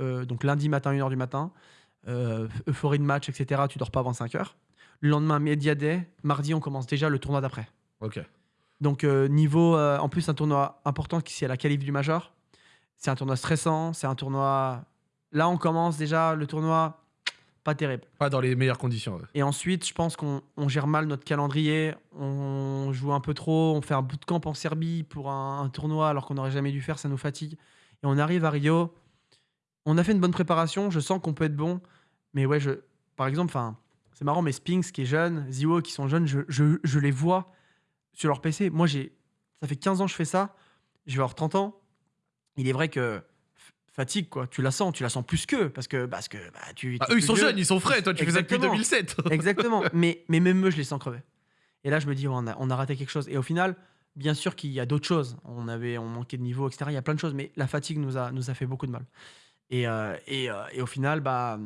Euh, donc lundi matin, 1h du matin. Euh, euphorie de match, etc. Tu dors pas avant 5 heures. Le lendemain, Media Day. Mardi, on commence déjà le tournoi d'après. Ok. Donc, niveau. en plus, un tournoi important qui c'est la qualif du Major. C'est un tournoi stressant. C'est un tournoi. Là, on commence déjà le tournoi. Pas terrible. Pas dans les meilleures conditions. ouais. Et ensuite, je pense qu'on on gère mal notre calendrier. On joue un peu trop. On fait un bootcamp en Serbie pour un, un tournoi alors qu'on n'aurait jamais dû faire. Ça nous fatigue. Et on arrive à Rio. On a fait une bonne préparation. Je sens qu'on peut être bon. Mais ouais, je, par exemple, c'est marrant, mais Spinks qui est jeune, Ziwo qui sont jeunes, je, je- je les vois sur leur PC. Moi, j'ai, ça fait 15 ans que je fais ça. Je vais avoir 30 ans. Il est vrai que fatigue, quoi. Tu la sens, tu la sens plus qu'eux. Parce que, parce que bah, tu. Ah, t'es eux, ils sont vieux. jeunes, ils sont frais. Toi, tu fais ça depuis Exactement. 2007. <laughs> Exactement. mais, mais même eux, je les sens crever. Et là, je me dis, on, a, on a raté quelque chose. Et au final, bien sûr qu'il y a d'autres choses. On, avait, on manquait de niveau, etc. Il y a plein de choses. Mais la fatigue nous a, nous a fait beaucoup de mal. Et, euh, et, euh, et au final, bah,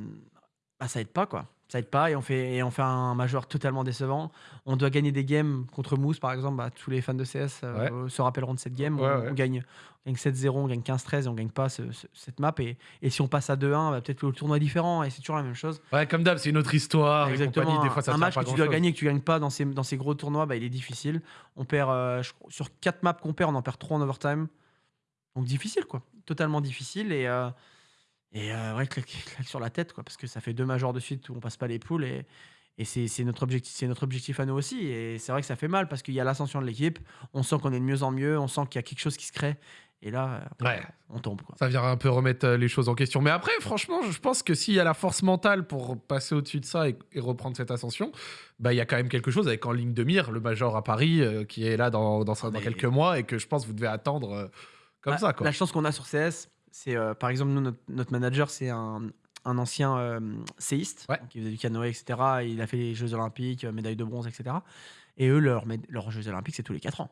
bah, ça aide pas, quoi. Ça aide pas et on fait, et on fait un major totalement décevant. On doit gagner des games contre Moose, par exemple. Bah, tous les fans de CS euh, se rappelleront de cette game. Ouais, on, ouais. on gagne, gagne 7-0, on gagne 15-13 et on gagne pas ce- ce- cette map. Et, et si on passe à 2-1, bah, peut-être que le tournoi est différent et c'est toujours la même chose. Ouais, comme d'hab, c'est une autre histoire. Exactement. Des fois, ça un match que tu dois gagner et que tu gagnes pas dans ces, dans ces gros tournois, bah, il est difficile. On perd euh, je sur 4 maps qu'on perd, on en perd 3 en overtime. Donc difficile, quoi. Totalement difficile. Et, euh, et euh, ouais, claque, claque sur la tête, quoi. Parce que ça fait deux majors de suite où on passe pas les poules. Et, et c'est notre, objectif, c'est notre objectif à nous aussi. Et c'est vrai que ça fait mal parce qu'il y a l'ascension de l'équipe. On sent qu'on est de mieux en mieux. On sent qu'il y a quelque chose qui se crée. Et là, Ouais. on tombe, quoi. Ça vient un peu remettre euh, les choses en question. Mais après, franchement, je pense que s'il y a la force mentale pour passer au-dessus de ça et, et reprendre cette ascension, bah il y a quand même quelque chose avec en ligne de mire le Major à Paris euh, qui est là dans, dans, ça- dans Mais- quelques mois et que je pense que vous devez attendre euh, comme Ah, ça. Quoi. La chance qu'on a sur CS, c'est euh, par exemple, nous, notre, notre manager, c'est un, un ancien euh, séiste Ouais. qui faisait du canoë, etc. Il a fait les Jeux Olympiques, euh, médaille de bronze, etc. Et eux, leurs Jeux Olympiques, c'est tous les 4 ans.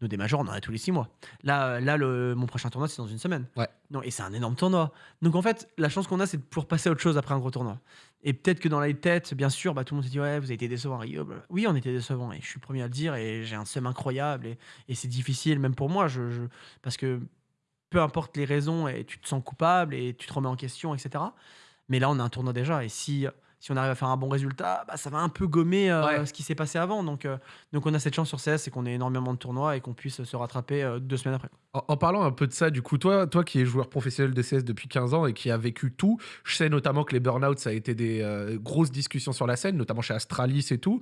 Nous, des majors, on en a tous les 6 mois. Là, là le, mon prochain tournoi, c'est dans une semaine. Ouais. Non, et c'est un énorme tournoi. Donc, en fait, la chance qu'on a, c'est de pouvoir passer à autre chose après un gros tournoi. Et peut-être que dans les têtes, bien sûr, bah, tout le monde se dit Ouais, vous avez été décevant à Rio. blablabla. Oui, on était décevant. Et je suis premier à le dire. Et j'ai un seum incroyable. Et, et c'est difficile, même pour moi. Je, je- parce que peu importe les raisons, et tu te sens coupable et tu te remets en question, etc. Mais là, on a un tournoi déjà. Et si, si on arrive à faire un bon résultat, bah, ça va un peu gommer euh, Ouais. ce qui s'est passé avant. Donc, euh, donc, on a cette chance sur CS, c'est qu'on ait énormément de tournois et qu'on puisse se rattraper euh, deux semaines après. En, en parlant un peu de ça, du coup, toi, toi qui es joueur professionnel de CS depuis 15 ans et qui a vécu tout, je sais notamment que les burnouts, ça a été des euh, grosses discussions sur la scène, notamment chez Astralis et tout.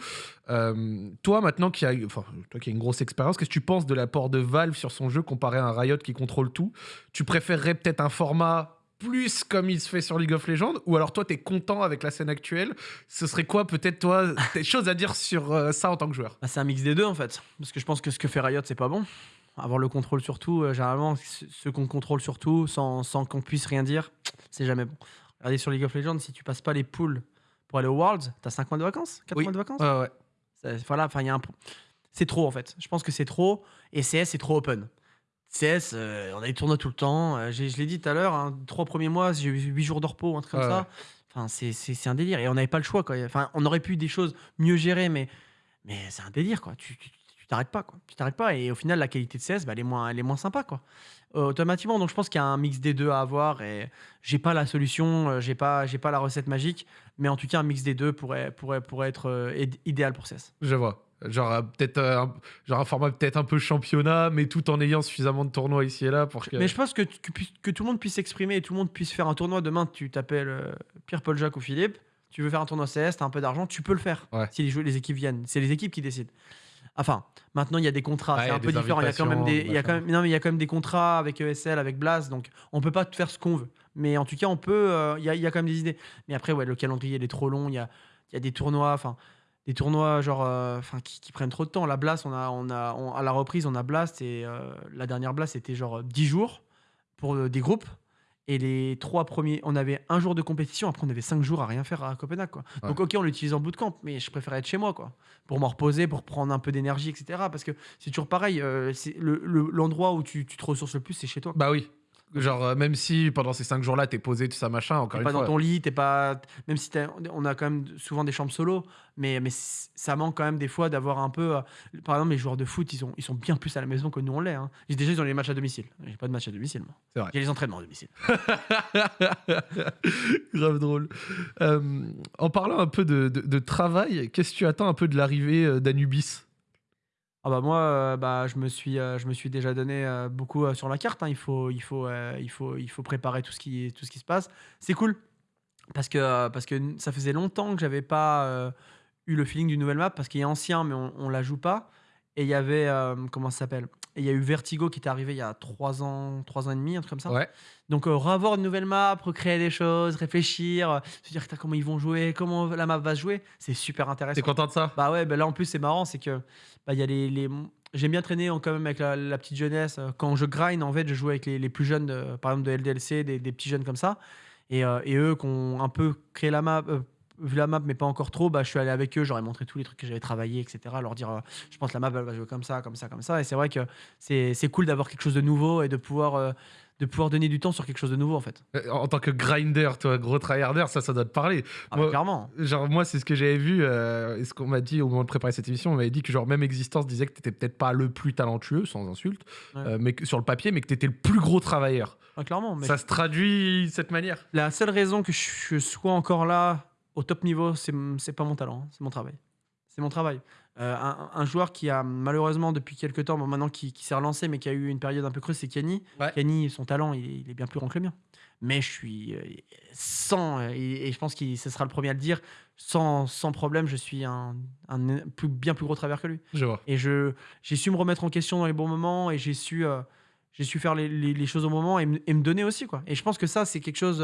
Euh, toi, maintenant, qui a, enfin, toi qui as une grosse expérience, qu'est-ce que tu penses de l'apport de Valve sur son jeu comparé à un Riot qui contrôle tout? Tu préférerais peut-être un format plus comme il se fait sur League of Legends ou alors toi, tu es content avec la scène actuelle Ce serait quoi, peut-être, toi, <laughs> des choses à dire sur euh, ça en tant que joueur? Bah, c'est un mix des deux en fait. Parce que je pense que ce que fait Riot, c'est pas bon. Avoir le contrôle sur tout, euh, généralement, ce qu'on contrôle sur tout, sans, sans qu'on puisse rien dire, c'est jamais bon. Regardez sur League of Legends, si tu passes pas les poules pour aller au Worlds, t'as 5 mois de vacances? 4 Oui. mois de vacances? Ouais, ouais. Voilà, enfin, il y a un. C'est trop en fait. Je pense que c'est trop. Et CS, c'est trop open. CS, euh, on a des tournois tout le temps. Euh, j'ai- je l'ai dit tout à l'heure, hein, trois premiers mois, j'ai eu 8 jours de repos, un truc comme Ouais, ça. Enfin, c'est- c'est c'est un délire. Et on n'avait pas le choix. Quoi. Enfin, on aurait pu des choses mieux gérées, mais, mais c'est un délire. Quoi. Tu tu- tu t'arrêtes pas. Quoi. Tu t'arrêtes pas. Et au final, la qualité de CS, bah, elle, est moins, elle est moins sympa. Quoi. Euh, automatiquement. Donc, je pense qu'il y a un mix des deux à avoir. Et j'ai pas la solution, euh, j'ai pas, j'ai pas la recette magique. Mais en tout cas, un mix des deux pourrait, pourrait, pourrait être euh, id- idéal pour CS. Je vois. Genre, euh, peut-être euh, un, genre un format peut-être un peu championnat, mais tout en ayant suffisamment de tournois ici et là pour que. Mais je pense que, que, tout le monde puisse s'exprimer et tout le monde puisse faire un tournoi. Demain, tu t'appelles euh, Pierre-Paul Jacques ou Philippe, tu veux faire un tournoi CS, tu as un peu d'argent, tu peux le faire Ouais. si les, équipes viennent. C'est les équipes qui décident. Enfin, maintenant, il y a des contrats, Ouais, c'est un peu différent. Il y a quand même des, il y a invitations, quand même, non, mais il y a quand même des contrats avec ESL, avec Blast, donc on peut pas faire ce qu'on veut. Mais en tout cas, on peut. euh, Il y, a, y a quand même des idées. Mais après, ouais, le calendrier, il est trop long. Il y a, il y a des tournois, enfin, des tournois genre, euh, enfin, qui, qui prennent trop de temps. La Blast, on a, on a, on- à la reprise, on a Blast et euh, la dernière Blast, c'était genre 10 jours pour euh, des groupes. Et les trois premiers, on avait un jour de compétition, après on avait cinq jours à rien faire à Copenhague. Quoi. Ouais. Donc ok, on l'utilise en bootcamp, mais je préférais être chez moi, quoi, pour m'en reposer, pour prendre un peu d'énergie, etc. Parce que c'est toujours pareil, euh, c'est le- le- l'endroit où tu, tu te ressources le plus, c'est chez toi. Bah oui. Genre, euh, même si pendant ces cinq jours-là, t'es posé, tout ça, machin, encore T'es une pas fois. dans ton lit, t'es pas. Même si t'as- on a quand même souvent des chambres solo, mais, mais c- ça manque quand même des fois d'avoir un peu. euh, Par exemple, les joueurs de foot, ils sont, ils sont bien plus à la maison que nous on l'est. Hein. J'ai déjà ils ont les matchs à domicile. J'ai pas de match à domicile, moi. C'est vrai. J'ai les entraînements à domicile. <laughs> Grave drôle. Euh, en parlant un peu de, de- de travail, qu'est-ce que tu attends un peu de l'arrivée euh, d'Anubis? Ah bah moi, euh, bah, je, me suis, euh, je me suis déjà donné euh, beaucoup sur la carte. hein. Il, faut, préparer tout ce qui, se passe. C'est cool parce que, ça faisait longtemps que j'avais pas euh, eu le feeling d'une nouvelle map parce qu'il est ancien mais on, on la joue pas. Et il y avait, euh, comment ça s'appelle? Et il y a eu Vertigo qui est arrivé il y a 3 ans, 3 ans et demi, un truc comme ça. Ouais. Donc, euh, revoir une nouvelle map, recréer des choses, réfléchir, euh, se dire comment ils vont jouer, comment la map va se jouer, c'est super intéressant. T'es content de ça? Bah ouais, bah là en plus c'est marrant, c'est que bah, il y a les, les- j'aime bien traîner quand même avec la, la petite jeunesse. Quand je grind, en fait, je joue avec les, les plus jeunes, de- par exemple de LDLC, des, des petits jeunes comme ça, et, et eux qui ont un peu créé la map, vu la map, mais pas encore trop, bah, je suis allé avec eux, j'aurais montré tous les trucs que j'avais travaillé, etc. Leur dire, euh, je pense que la map, elle va jouer comme ça, comme ça, comme ça. Et c'est vrai que c'est cool d'avoir quelque chose de nouveau et de pouvoir, euh, de pouvoir donner du temps sur quelque chose de nouveau, en fait. Euh, En tant que grinder, toi, gros tryharder, ça, ça doit te parler. Ah, Moi- bah, clairement. Genre, moi, c'est ce que j'avais vu, euh, et ce qu'on m'a dit au moment de préparer cette émission. On m'avait dit que, genre, même Existence disait que t'étais peut-être pas le plus talentueux, sans insulte, Ouais. mais que, sur le papier, mais que t'étais le plus gros travailleur. Ah, clairement. Mais Ça se traduit de cette manière. La seule raison que je sois encore là au top niveau, c'est c'est pas mon talent, hein, c'est mon travail. C'est mon travail. Euh, un, un joueur qui a malheureusement depuis quelques temps, bon, maintenant qui, qui s'est relancé, mais qui a eu une période un peu creuse, c'est Kenny. Ouais. Kenny, son talent, il est, il est bien plus grand que le mien. Mais je suis euh, sans, euh, et, et je pense que ce sera le premier à le dire, sans, sans problème, je suis un, un plus, bien plus gros travers que lui. Je vois. Et j'ai su me remettre en question dans les bons moments et j'ai su, euh, j'ai su faire les, les- les choses au moment et, me- et me donner aussi. Quoi. Et je pense que ça, c'est quelque chose.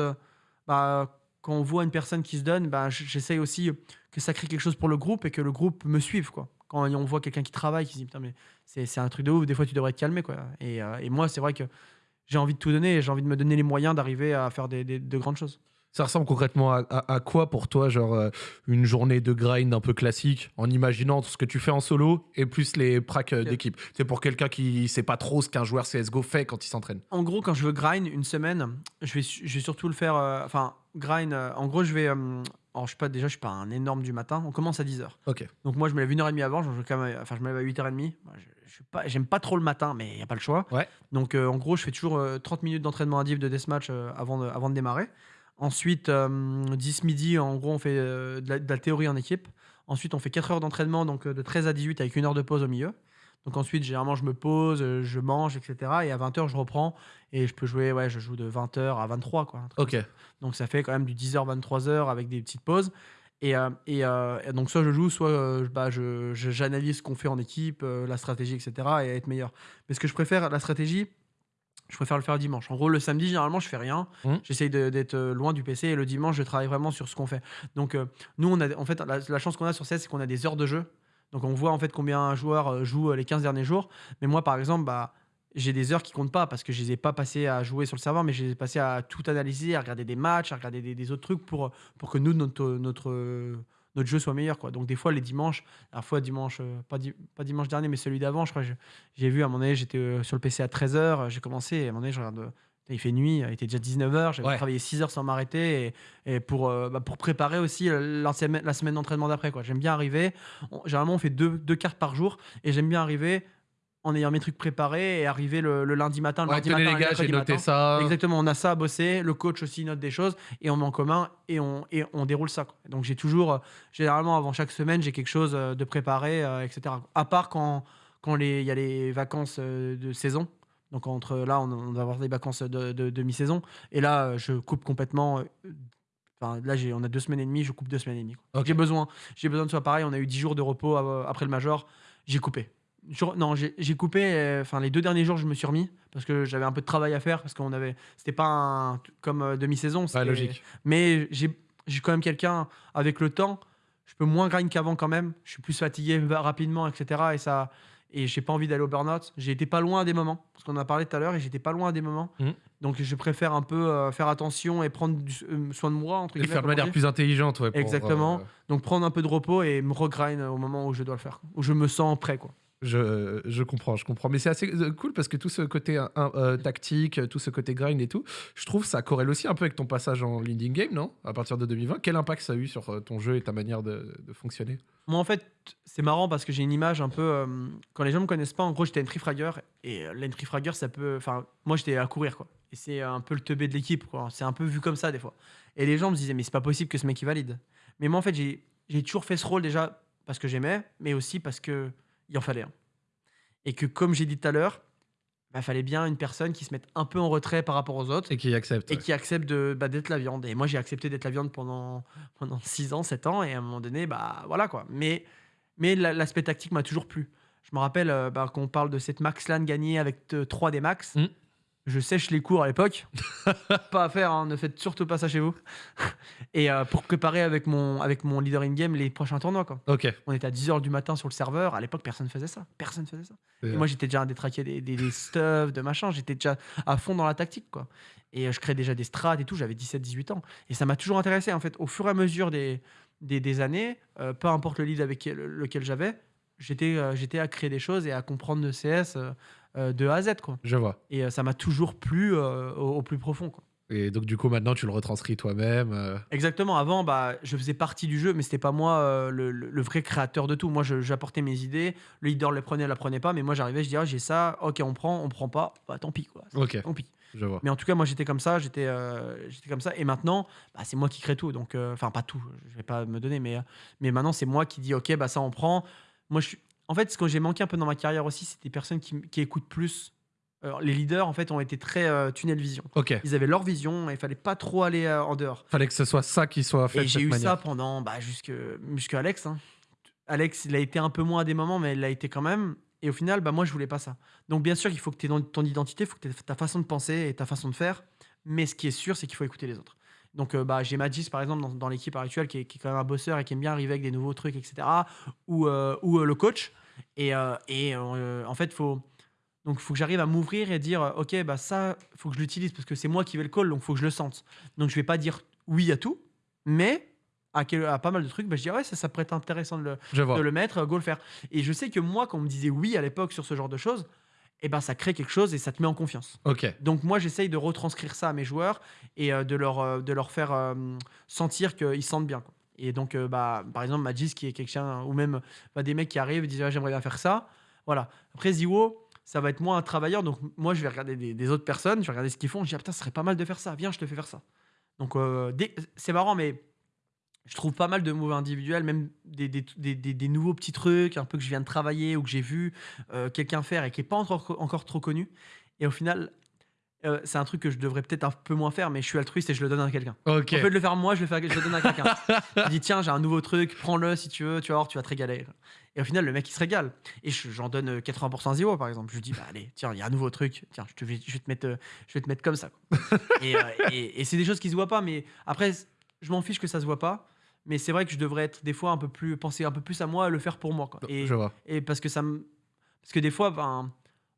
bah, quand on voit une personne qui se donne, bah, j'essaye aussi que ça crée quelque chose pour le groupe et que le groupe me suive. Quand on voit quelqu'un qui travaille, qui se dit Putain, mais c'est, un truc de ouf, des fois tu devrais te calmer. Quoi. Et, euh, et moi, c'est vrai que j'ai envie de tout donner et j'ai envie de me donner les moyens d'arriver à faire de grandes choses. Ça ressemble concrètement à, à- à quoi pour toi, genre euh, une journée de grind un peu classique, en imaginant tout ce que tu fais en solo et plus les pracs euh, d'équipe? C'est pour quelqu'un qui sait pas trop ce qu'un joueur CSGO fait quand il s'entraîne. En gros, quand je veux grind une semaine, je vais, su- je vais surtout le faire. euh, Enfin, grind, euh, en gros, je vais. alors, je suis pas, déjà, je suis pas un énorme du matin. On commence à 10h. Ok. Donc, moi, je me lève une heure et demie avant. Je, je- quand même- enfin, je me lève à 8h30. Moi, je, je suis pas, j'aime pas trop le matin, mais il n'y a pas le choix. Ouais. Donc, euh, en gros, je fais toujours euh, 30 minutes d'entraînement à div de deathmatch euh, avant, de, avant de démarrer. Ensuite, euh, 10 midi, en gros, on fait euh, de, la, de la théorie en équipe. Ensuite, on fait 4 heures d'entraînement, donc euh, de 13 à 18 avec une heure de pause au milieu. Donc ensuite, généralement, je me pose, euh, je mange, etc. Et à 20h, je reprends et je peux jouer, ouais, je joue de 20h à 23, quoi. Ok. donc ça fait quand même du 10h, 23h avec des petites pauses. Et, euh, et, euh, et donc soit je joue, soit euh, bah, je, je- j'analyse ce qu'on fait en équipe, euh, la stratégie, etc. et être meilleur. Mais ce que je préfère, la stratégie, je préfère le faire dimanche. En gros, le samedi, généralement, je fais rien. Mhm. J'essaye d'être euh, loin du PC. Et le dimanche, je travaille vraiment sur ce qu'on fait. Donc euh, nous, on a, en fait, la, la chance qu'on a sur CS, c'est qu'on a des heures de jeu. Donc on voit en fait combien un joueur euh, joue les 15 derniers jours. Mais moi, par exemple, bah, j'ai des heures qui comptent pas parce que je les ai pas passées à jouer sur le serveur, mais je les ai passées à tout analyser, à regarder des matchs, à regarder des, des autres trucs pour, pour que nous, notre, notre, notre jeu soit meilleur. Quoi. Donc des fois, les dimanches, la fois dimanche, euh, pas, di- pas dimanche dernier, mais celui d'avant, je crois, j'ai vu à un moment donné, j'étais euh, sur le PC à 13h, j'ai commencé, et à un moment donné, je regarde. euh, il fait nuit, il était déjà 19h, j'avais Ouais. travaillé 6 heures sans m'arrêter et, et pour, euh, bah, pour préparer aussi la semaine, la semaine d'entraînement d'après. quoi. J'aime bien arriver, on- généralement on fait deux, deux cartes par jour et j'aime bien arriver en ayant mes trucs préparés et arriver le, le lundi matin. Le Ouais, mardi matin, les gars, j'ai noté matin. ça. Exactement, on a ça à bosser, le coach aussi note des choses et on met en commun et on, et on déroule ça. quoi. Donc j'ai toujours, euh, généralement avant chaque semaine, j'ai quelque chose euh, de préparé, euh, etc. À part quand quand il y a les vacances euh, de saison. Donc entre là, on, on va avoir des vacances de, de- de mi-saison et là, je coupe complètement. Enfin, là, on a deux semaines et demie, je coupe deux semaines et demie. J'ai besoin, j'ai besoin de soit pareil. On a eu dix jours de repos après le major, j'ai coupé. Je- non, j'ai j'ai coupé. euh, Enfin, les deux derniers jours, je me suis remis parce que j'avais un peu de travail à faire parce qu'on avait, c'était pas un- comme euh, demi-saison. C'était- logique. Mais j'ai j'ai quand même quelqu'un avec le temps. Je peux moins grind qu'avant quand même. Je suis plus fatigué va- rapidement, etc. Et ça, et j'ai pas envie d'aller au burn-out. J'ai été pas loin à des moments parce qu'on en a parlé tout à l'heure et j'étais pas loin à des moments. Mhm. Donc je préfère un peu euh, faire attention et prendre du- euh, soin de moi entre Et le guillemets, faire de comme on manière dit. plus intelligente, ouais. pour, Exactement. euh, Donc prendre un peu de repos et me regrind au moment où je dois le faire, où je me sens prêt quoi. Je, je comprends, je comprends. Mais c'est assez euh, cool parce que tout ce côté euh, tactique, tout ce côté grind et tout, je trouve ça corrèle aussi un peu avec ton passage en leading game, non? À partir de 2020. Quel impact ça a eu sur euh, ton jeu et ta manière de, fonctionner? Moi, en fait, c'est marrant parce que j'ai une image un peu. quand les gens me connaissent pas, en gros, j'étais entry fragger. Et l'entry fragger, ça peut. Enfin, moi, j'étais à courir, quoi. Et c'est un peu le teubé de l'équipe, quoi. C'est un peu vu comme ça, des fois. Et les gens me disaient, mais c'est pas possible que ce mec, valide. Mais moi, en fait, j'ai toujours fait ce rôle déjà parce que j'aimais, mais aussi parce que il en fallait un. Et que, comme j'ai dit tout à l'heure, il fallait bien une personne qui se mette un peu en retrait par rapport aux autres Et qui accepte. et qui accepte de, bah, d'être la viande. Et moi, j'ai accepté d'être la viande pendant, pendant <laughs> 6 ans, 7 ans, et à un moment donné, bah voilà quoi. Mais, mais la- l'aspect tactique m'a toujours plu. Je me rappelle, euh, bah, qu'on parle de cette Max Lan gagnée avec 3 des Max. Mm. Je sèche les cours à l'époque. <laughs> pas à faire, hein, ne faites surtout pas ça chez vous. et euh, pour préparer avec mon, avec mon leader in-game les prochains tournois. Quoi. Ok. On était à 10h du matin sur le serveur. À l'époque, personne faisait ça. Personne faisait ça. Et moi, j'étais déjà à détraquer des, des, des <laughs> stuff, de machin. J'étais déjà à fond dans la tactique. quoi. Et euh, je créais déjà des strats et tout. J'avais 17-18 ans. Et ça m'a toujours intéressé. En fait, au fur et à mesure des, des, des années, euh, peu importe le lead avec lequel j'avais, j'étais euh, j'étais à créer des choses et à comprendre le CS euh, de A à Z. Quoi. Je vois. Et euh, ça m'a toujours plu euh, au, au plus profond. Quoi. Et donc, du coup, maintenant, tu le retranscris toi-même. Exactement. Avant, bah, je faisais partie du jeu, mais c'était pas moi le, vrai créateur de tout. Moi, j'apportais mes idées. Le leader le prenait, la prenait pas. Mais moi, j'arrivais, je disais, ah, j'ai ça. Ok, on prend, on prend pas. Bah, tant pis, quoi. Ok, Tant pis. je vois. Mais en tout cas, moi, j'étais comme ça. J'étais, j'étais comme ça. Et maintenant, bah, c'est moi qui crée tout. Donc, enfin, pas tout. Je vais pas me donner, mais, mais maintenant, c'est moi qui dis, ok, bah ça, on prend. Moi, je suis. En fait, ce que j'ai manqué un peu dans ma carrière aussi, c'est des personnes qui, qui écoutent plus. Alors, les leaders, en fait, ont été très euh, tunnel vision. Ok. Ils avaient leur vision et il fallait pas trop aller euh, en dehors. Fallait que ce soit ça qui soit fait Et j'ai eu manière. ça pendant bah, jusque, jusque Alex. hein. Alex, il a été un peu moins à des moments, mais il l'a été quand même. Et au final, bah, moi, je voulais pas ça. Donc, bien sûr, il faut que tu aies ton identité, il faut que tu aies ta façon de penser et ta façon de faire. Mais ce qui est sûr, c'est qu'il faut écouter les autres. Donc, euh, bah, j'ai Magis, par exemple, dans, dans l'équipe actuelle, qui est, qui est quand même un bosseur et qui aime bien arriver avec des nouveaux trucs, etc. Ou, euh, ou euh, le coach. Et, euh, et euh, en fait, il faut. Donc, faut que j'arrive à m'ouvrir et dire, euh, OK, bah, ça, il faut que je l'utilise parce que c'est moi qui vais le call, donc il faut que je le sente. Donc, je vais pas dire oui à tout, mais à, quel- à pas mal de trucs, bah, je dis, ouais, ça, ça pourrait être intéressant de le, de le mettre, go le faire. Et je sais que moi, quand on me disait oui à l'époque sur ce genre de choses, eh ben, ça crée quelque chose et ça te met en confiance. Ok. Donc moi, j'essaye de retranscrire ça à mes joueurs et euh, de, leur, euh, de leur faire euh, sentir qu'ils se sentent bien. quoi. Et donc, euh, bah, par exemple, Magis, qui est quelqu'un, ou même bah, des mecs qui arrivent et disent, Ah, j'aimerais bien faire ça. Voilà. Après, Ziwo, ça va être moins un travailleur. Donc moi, je vais regarder des, autres personnes, je vais regarder ce qu'ils font. Je dis, ah, putain, ce serait pas mal de faire ça. Viens, je te fais faire ça. Donc, euh, c'est marrant, mais je trouve pas mal de moves individuels, même des, nouveaux petits trucs, un peu que je viens de travailler ou que j'ai vu euh, quelqu'un faire et qui est pas encore, encore trop connu. Et au final, euh, c'est un truc que je devrais peut-être un peu moins faire, mais je suis altruiste et je le donne à quelqu'un. Ok. Au lieu de le faire moi, je le, fais, je le donne à quelqu'un. <laughs> je dis tiens, j'ai un nouveau truc, prends-le si tu veux, tu vas voir, tu vas te régaler. Et au final, le mec il se régale. Et je- j'en donne euh, 80% à Zio par exemple. Je lui dis bah allez, tiens, il y a un nouveau truc, tiens, je, te vais, je vais te mettre, euh, je vais te mettre comme ça. <laughs> et euh, et- et c'est des choses qui se voient pas, mais après, je m'en fiche que ça se voit pas. Mais c'est vrai que je devrais être des fois un peu plus penser un peu plus à moi, et le faire pour moi. Quoi. Et, Je vois. et parce que ça me parce que des fois ben,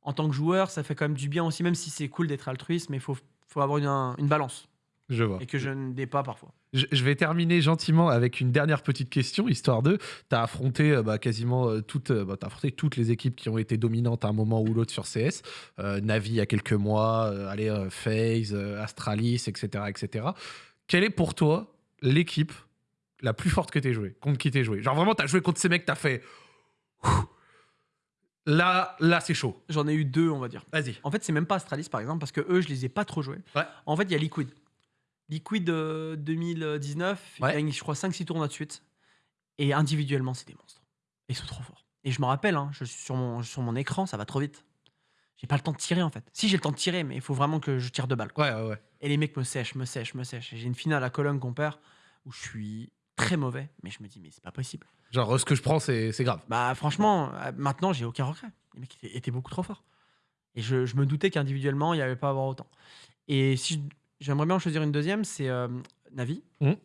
en tant que joueur ça fait quand même du bien aussi même si c'est cool d'être altruiste mais il faut, faut avoir une, un- une balance Je vois. et que je ne n'ai pas parfois Je, vais terminer gentiment avec une dernière petite question, histoire de. Tu as affronté euh, bah, quasiment euh, toutes, euh, bah, t'as affronté toutes les équipes qui ont été dominantes à un moment ou l'autre sur CS. Euh, Navi il y a quelques mois, euh, allez, euh, FaZe, Astralis, etc., etc. Quelle est pour toi l'équipe la plus forte que tu jouée? Contre qui t'es joué? Genre vraiment, tu as joué contre ces mecs, tu as fait. Ouh. Là, là c'est chaud. j'en ai eu deux on va dire Vas-y. en fait c'est même pas Astralis par exemple parce que eux je les ai pas trop joués Ouais. en fait il y a Liquid Liquid euh, 2019 Ouais. il gagne je crois 5-6 tournois de suite et individuellement c'est des monstres ils sont trop forts et je me rappelle hein, je suis sur mon, sur mon écran ça va trop vite j'ai pas le temps de tirer en fait si j'ai le temps de tirer mais il faut vraiment que je tire de balles quoi. Ouais, ouais, ouais. Et les mecs me sèchent, me sèchent, me sèchent. J'ai une finale à Cologne qu'on perd où je suis très mauvais, mais je me dis, mais c'est pas possible. Genre, ce que je prends, c'est grave. Bah, franchement, euh, maintenant, j'ai aucun regret. Les mecs étaient, étaient beaucoup trop forts. Et je, je me doutais qu'individuellement, il n'y avait pas à avoir autant. Et si j'aimerais bien en choisir une deuxième, c'est euh, Navi. Mhm.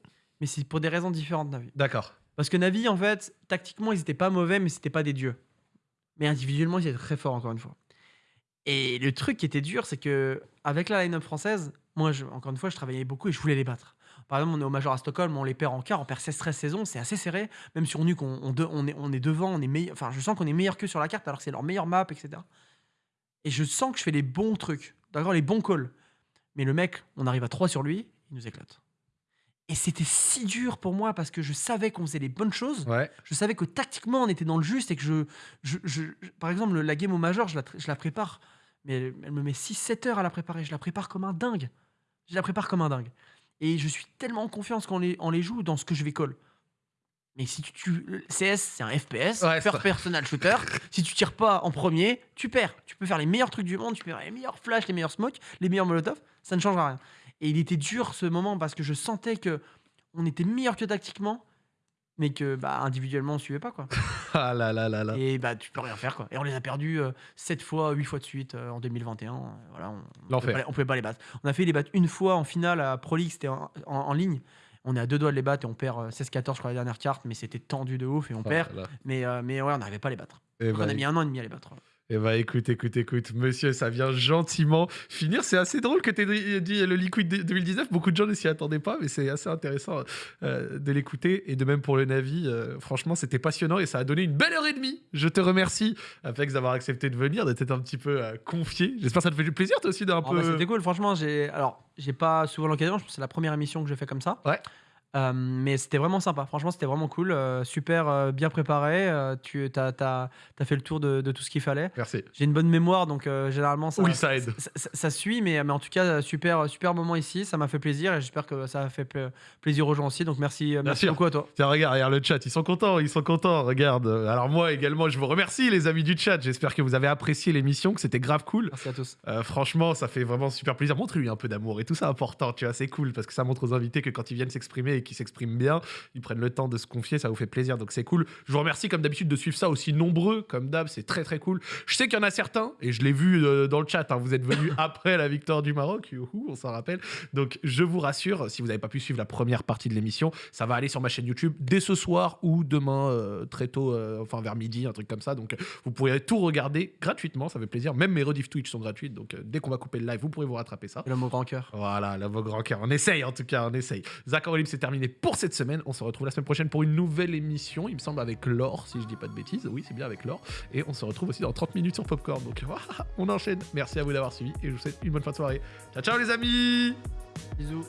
Mais c'est pour des raisons différentes, Navi. D'accord. Parce que Navi, en fait, tactiquement, ils étaient pas mauvais, mais c'était pas des dieux. Mais individuellement, ils étaient très forts, encore une fois. Et le truc qui était dur, c'est que avec la line-up française, moi, je- encore une fois, je travaillais beaucoup et je voulais les battre. Par exemple, on est au Major à Stockholm, on les perd en quart, on perd 16-13 saisons, c'est assez serré. Même sur Nuke, on, on, de- on est, on est devant, on est meilleur. Enfin, je sens qu'on est meilleur que sur la carte, alors que c'est leur meilleure map, etc. Et je sens que je fais les bons trucs, d'accord, les bons calls. Mais le mec, on arrive à 3 sur lui, il nous éclate. Et c'était si dur pour moi parce que je savais qu'on faisait les bonnes choses. Ouais. Je savais que tactiquement, on était dans le juste et que je. je, je- je- par exemple, la game au Major, je la, tra- je la prépare. Mais elle, elle me met 6-7 heures à la préparer. Je la prépare comme un dingue. Je la prépare comme un dingue. Et je suis tellement en confiance quand on les, on les joue dans ce que je vais call. Mais si tu, tu- CS, c'est un FPS, Ouais, first personal shooter. <laughs> si tu tires pas en premier, tu perds. Tu peux faire les meilleurs trucs du monde, tu peux faire les meilleurs flashs, les meilleurs smokes, les meilleurs molotov, ça ne changera rien. Et il était dur ce moment parce que je sentais que on était meilleur que tactiquement, mais que bah, individuellement, on suivait pas. Quoi. <laughs> Ah là là là là. Et bah, tu peux rien faire. Quoi. Et on les a perdus 7 fois, 8 fois de suite euh, en 2021. euh, voilà, on, on, pouvait pas, les- on pouvait pas les battre. On a fait les battre une fois en finale à Pro League, c'était en, en- en ligne. On est à deux doigts de les battre et on perd euh, 16-14, je crois, la dernière carte, mais c'était tendu de ouf et on Oh perd. là. Mais, euh, mais ouais, on n'arrivait pas à les battre. Eh on ben, a mis un an et demi à les battre. Eh bah écoute, écoute, écoute, monsieur, ça vient gentiment finir. C'est assez drôle que tu aies dit le Liquid 2019. Beaucoup de gens ne s'y attendaient pas, mais c'est assez intéressant euh, de l'écouter. Et de même pour le Navi, euh, franchement, c'était passionnant et ça a donné une belle heure et demie. Je te remercie, Apex, d'avoir accepté de venir, d'être un petit peu euh, confié. J'espère que ça te fait du plaisir, toi aussi, d'un Ah peu. bah, c'était cool, franchement. J'ai alors j'ai pas souvent l'occasion. Je pense que c'est la première émission que je fais comme ça. Ouais. Euh, mais c'était vraiment sympa. Franchement, c'était vraiment cool. euh, super euh, bien préparé. tu as, fait le tour de, de tout ce qu'il fallait. Merci. J'ai une bonne mémoire, donc généralement ça, Oui, ça aide. ça, ça- ça suit. Mais, mais en tout cas, super super moment ici. Ça m'a fait plaisir et j'espère que ça a fait pla- plaisir aux gens aussi. Donc merci merci beaucoup à toi. Tiens, regarde, regarde le chat, ils sont contents, ils sont contents, regarde. Alors moi également, je vous remercie les amis du chat, j'espère que vous avez apprécié l'émission, que c'était grave cool. Merci à tous. Franchement, ça fait vraiment super plaisir. Montre-lui un peu d'amour et tout ça important, tu vois, c'est cool parce que ça montre aux invités que quand ils viennent s'exprimer et qu'ils s'expriment bien, ils prennent le temps de se confier, ça vous fait plaisir, donc c'est cool. Je vous remercie comme d'habitude de suivre ça aussi nombreux, comme d'hab, c'est très très cool. Je sais qu'il y en a certains, et je l'ai vu euh, dans le chat, hein, vous êtes venus <laughs> après la victoire du Maroc, youhou, on s'en rappelle. Donc je vous rassure, si vous n'avez pas pu suivre la première partie de l'émission, ça va aller sur ma chaîne YouTube dès ce soir ou demain euh, très tôt, euh, enfin vers midi, un truc comme ça. Donc vous pourrez tout regarder gratuitement, ça fait plaisir. Même mes rediff Twitch sont gratuites, donc dès qu'on va couper le live, vous pourrez vous rattraper ça. L'homme au grand cœur. Voilà, là, vos grands cœurs. On essaye en tout cas, on essaye. Zach c'est terminé pour cette semaine. On se retrouve la semaine prochaine pour une nouvelle émission, il me semble avec Laure, si je dis pas de bêtises. Oui, c'est bien avec Laure. Et on se retrouve aussi dans 30 minutes sur Popcorn. Donc <laughs> on enchaîne. Merci à vous d'avoir suivi et je vous souhaite une bonne fin de soirée. Ciao, ciao les amis Bisous.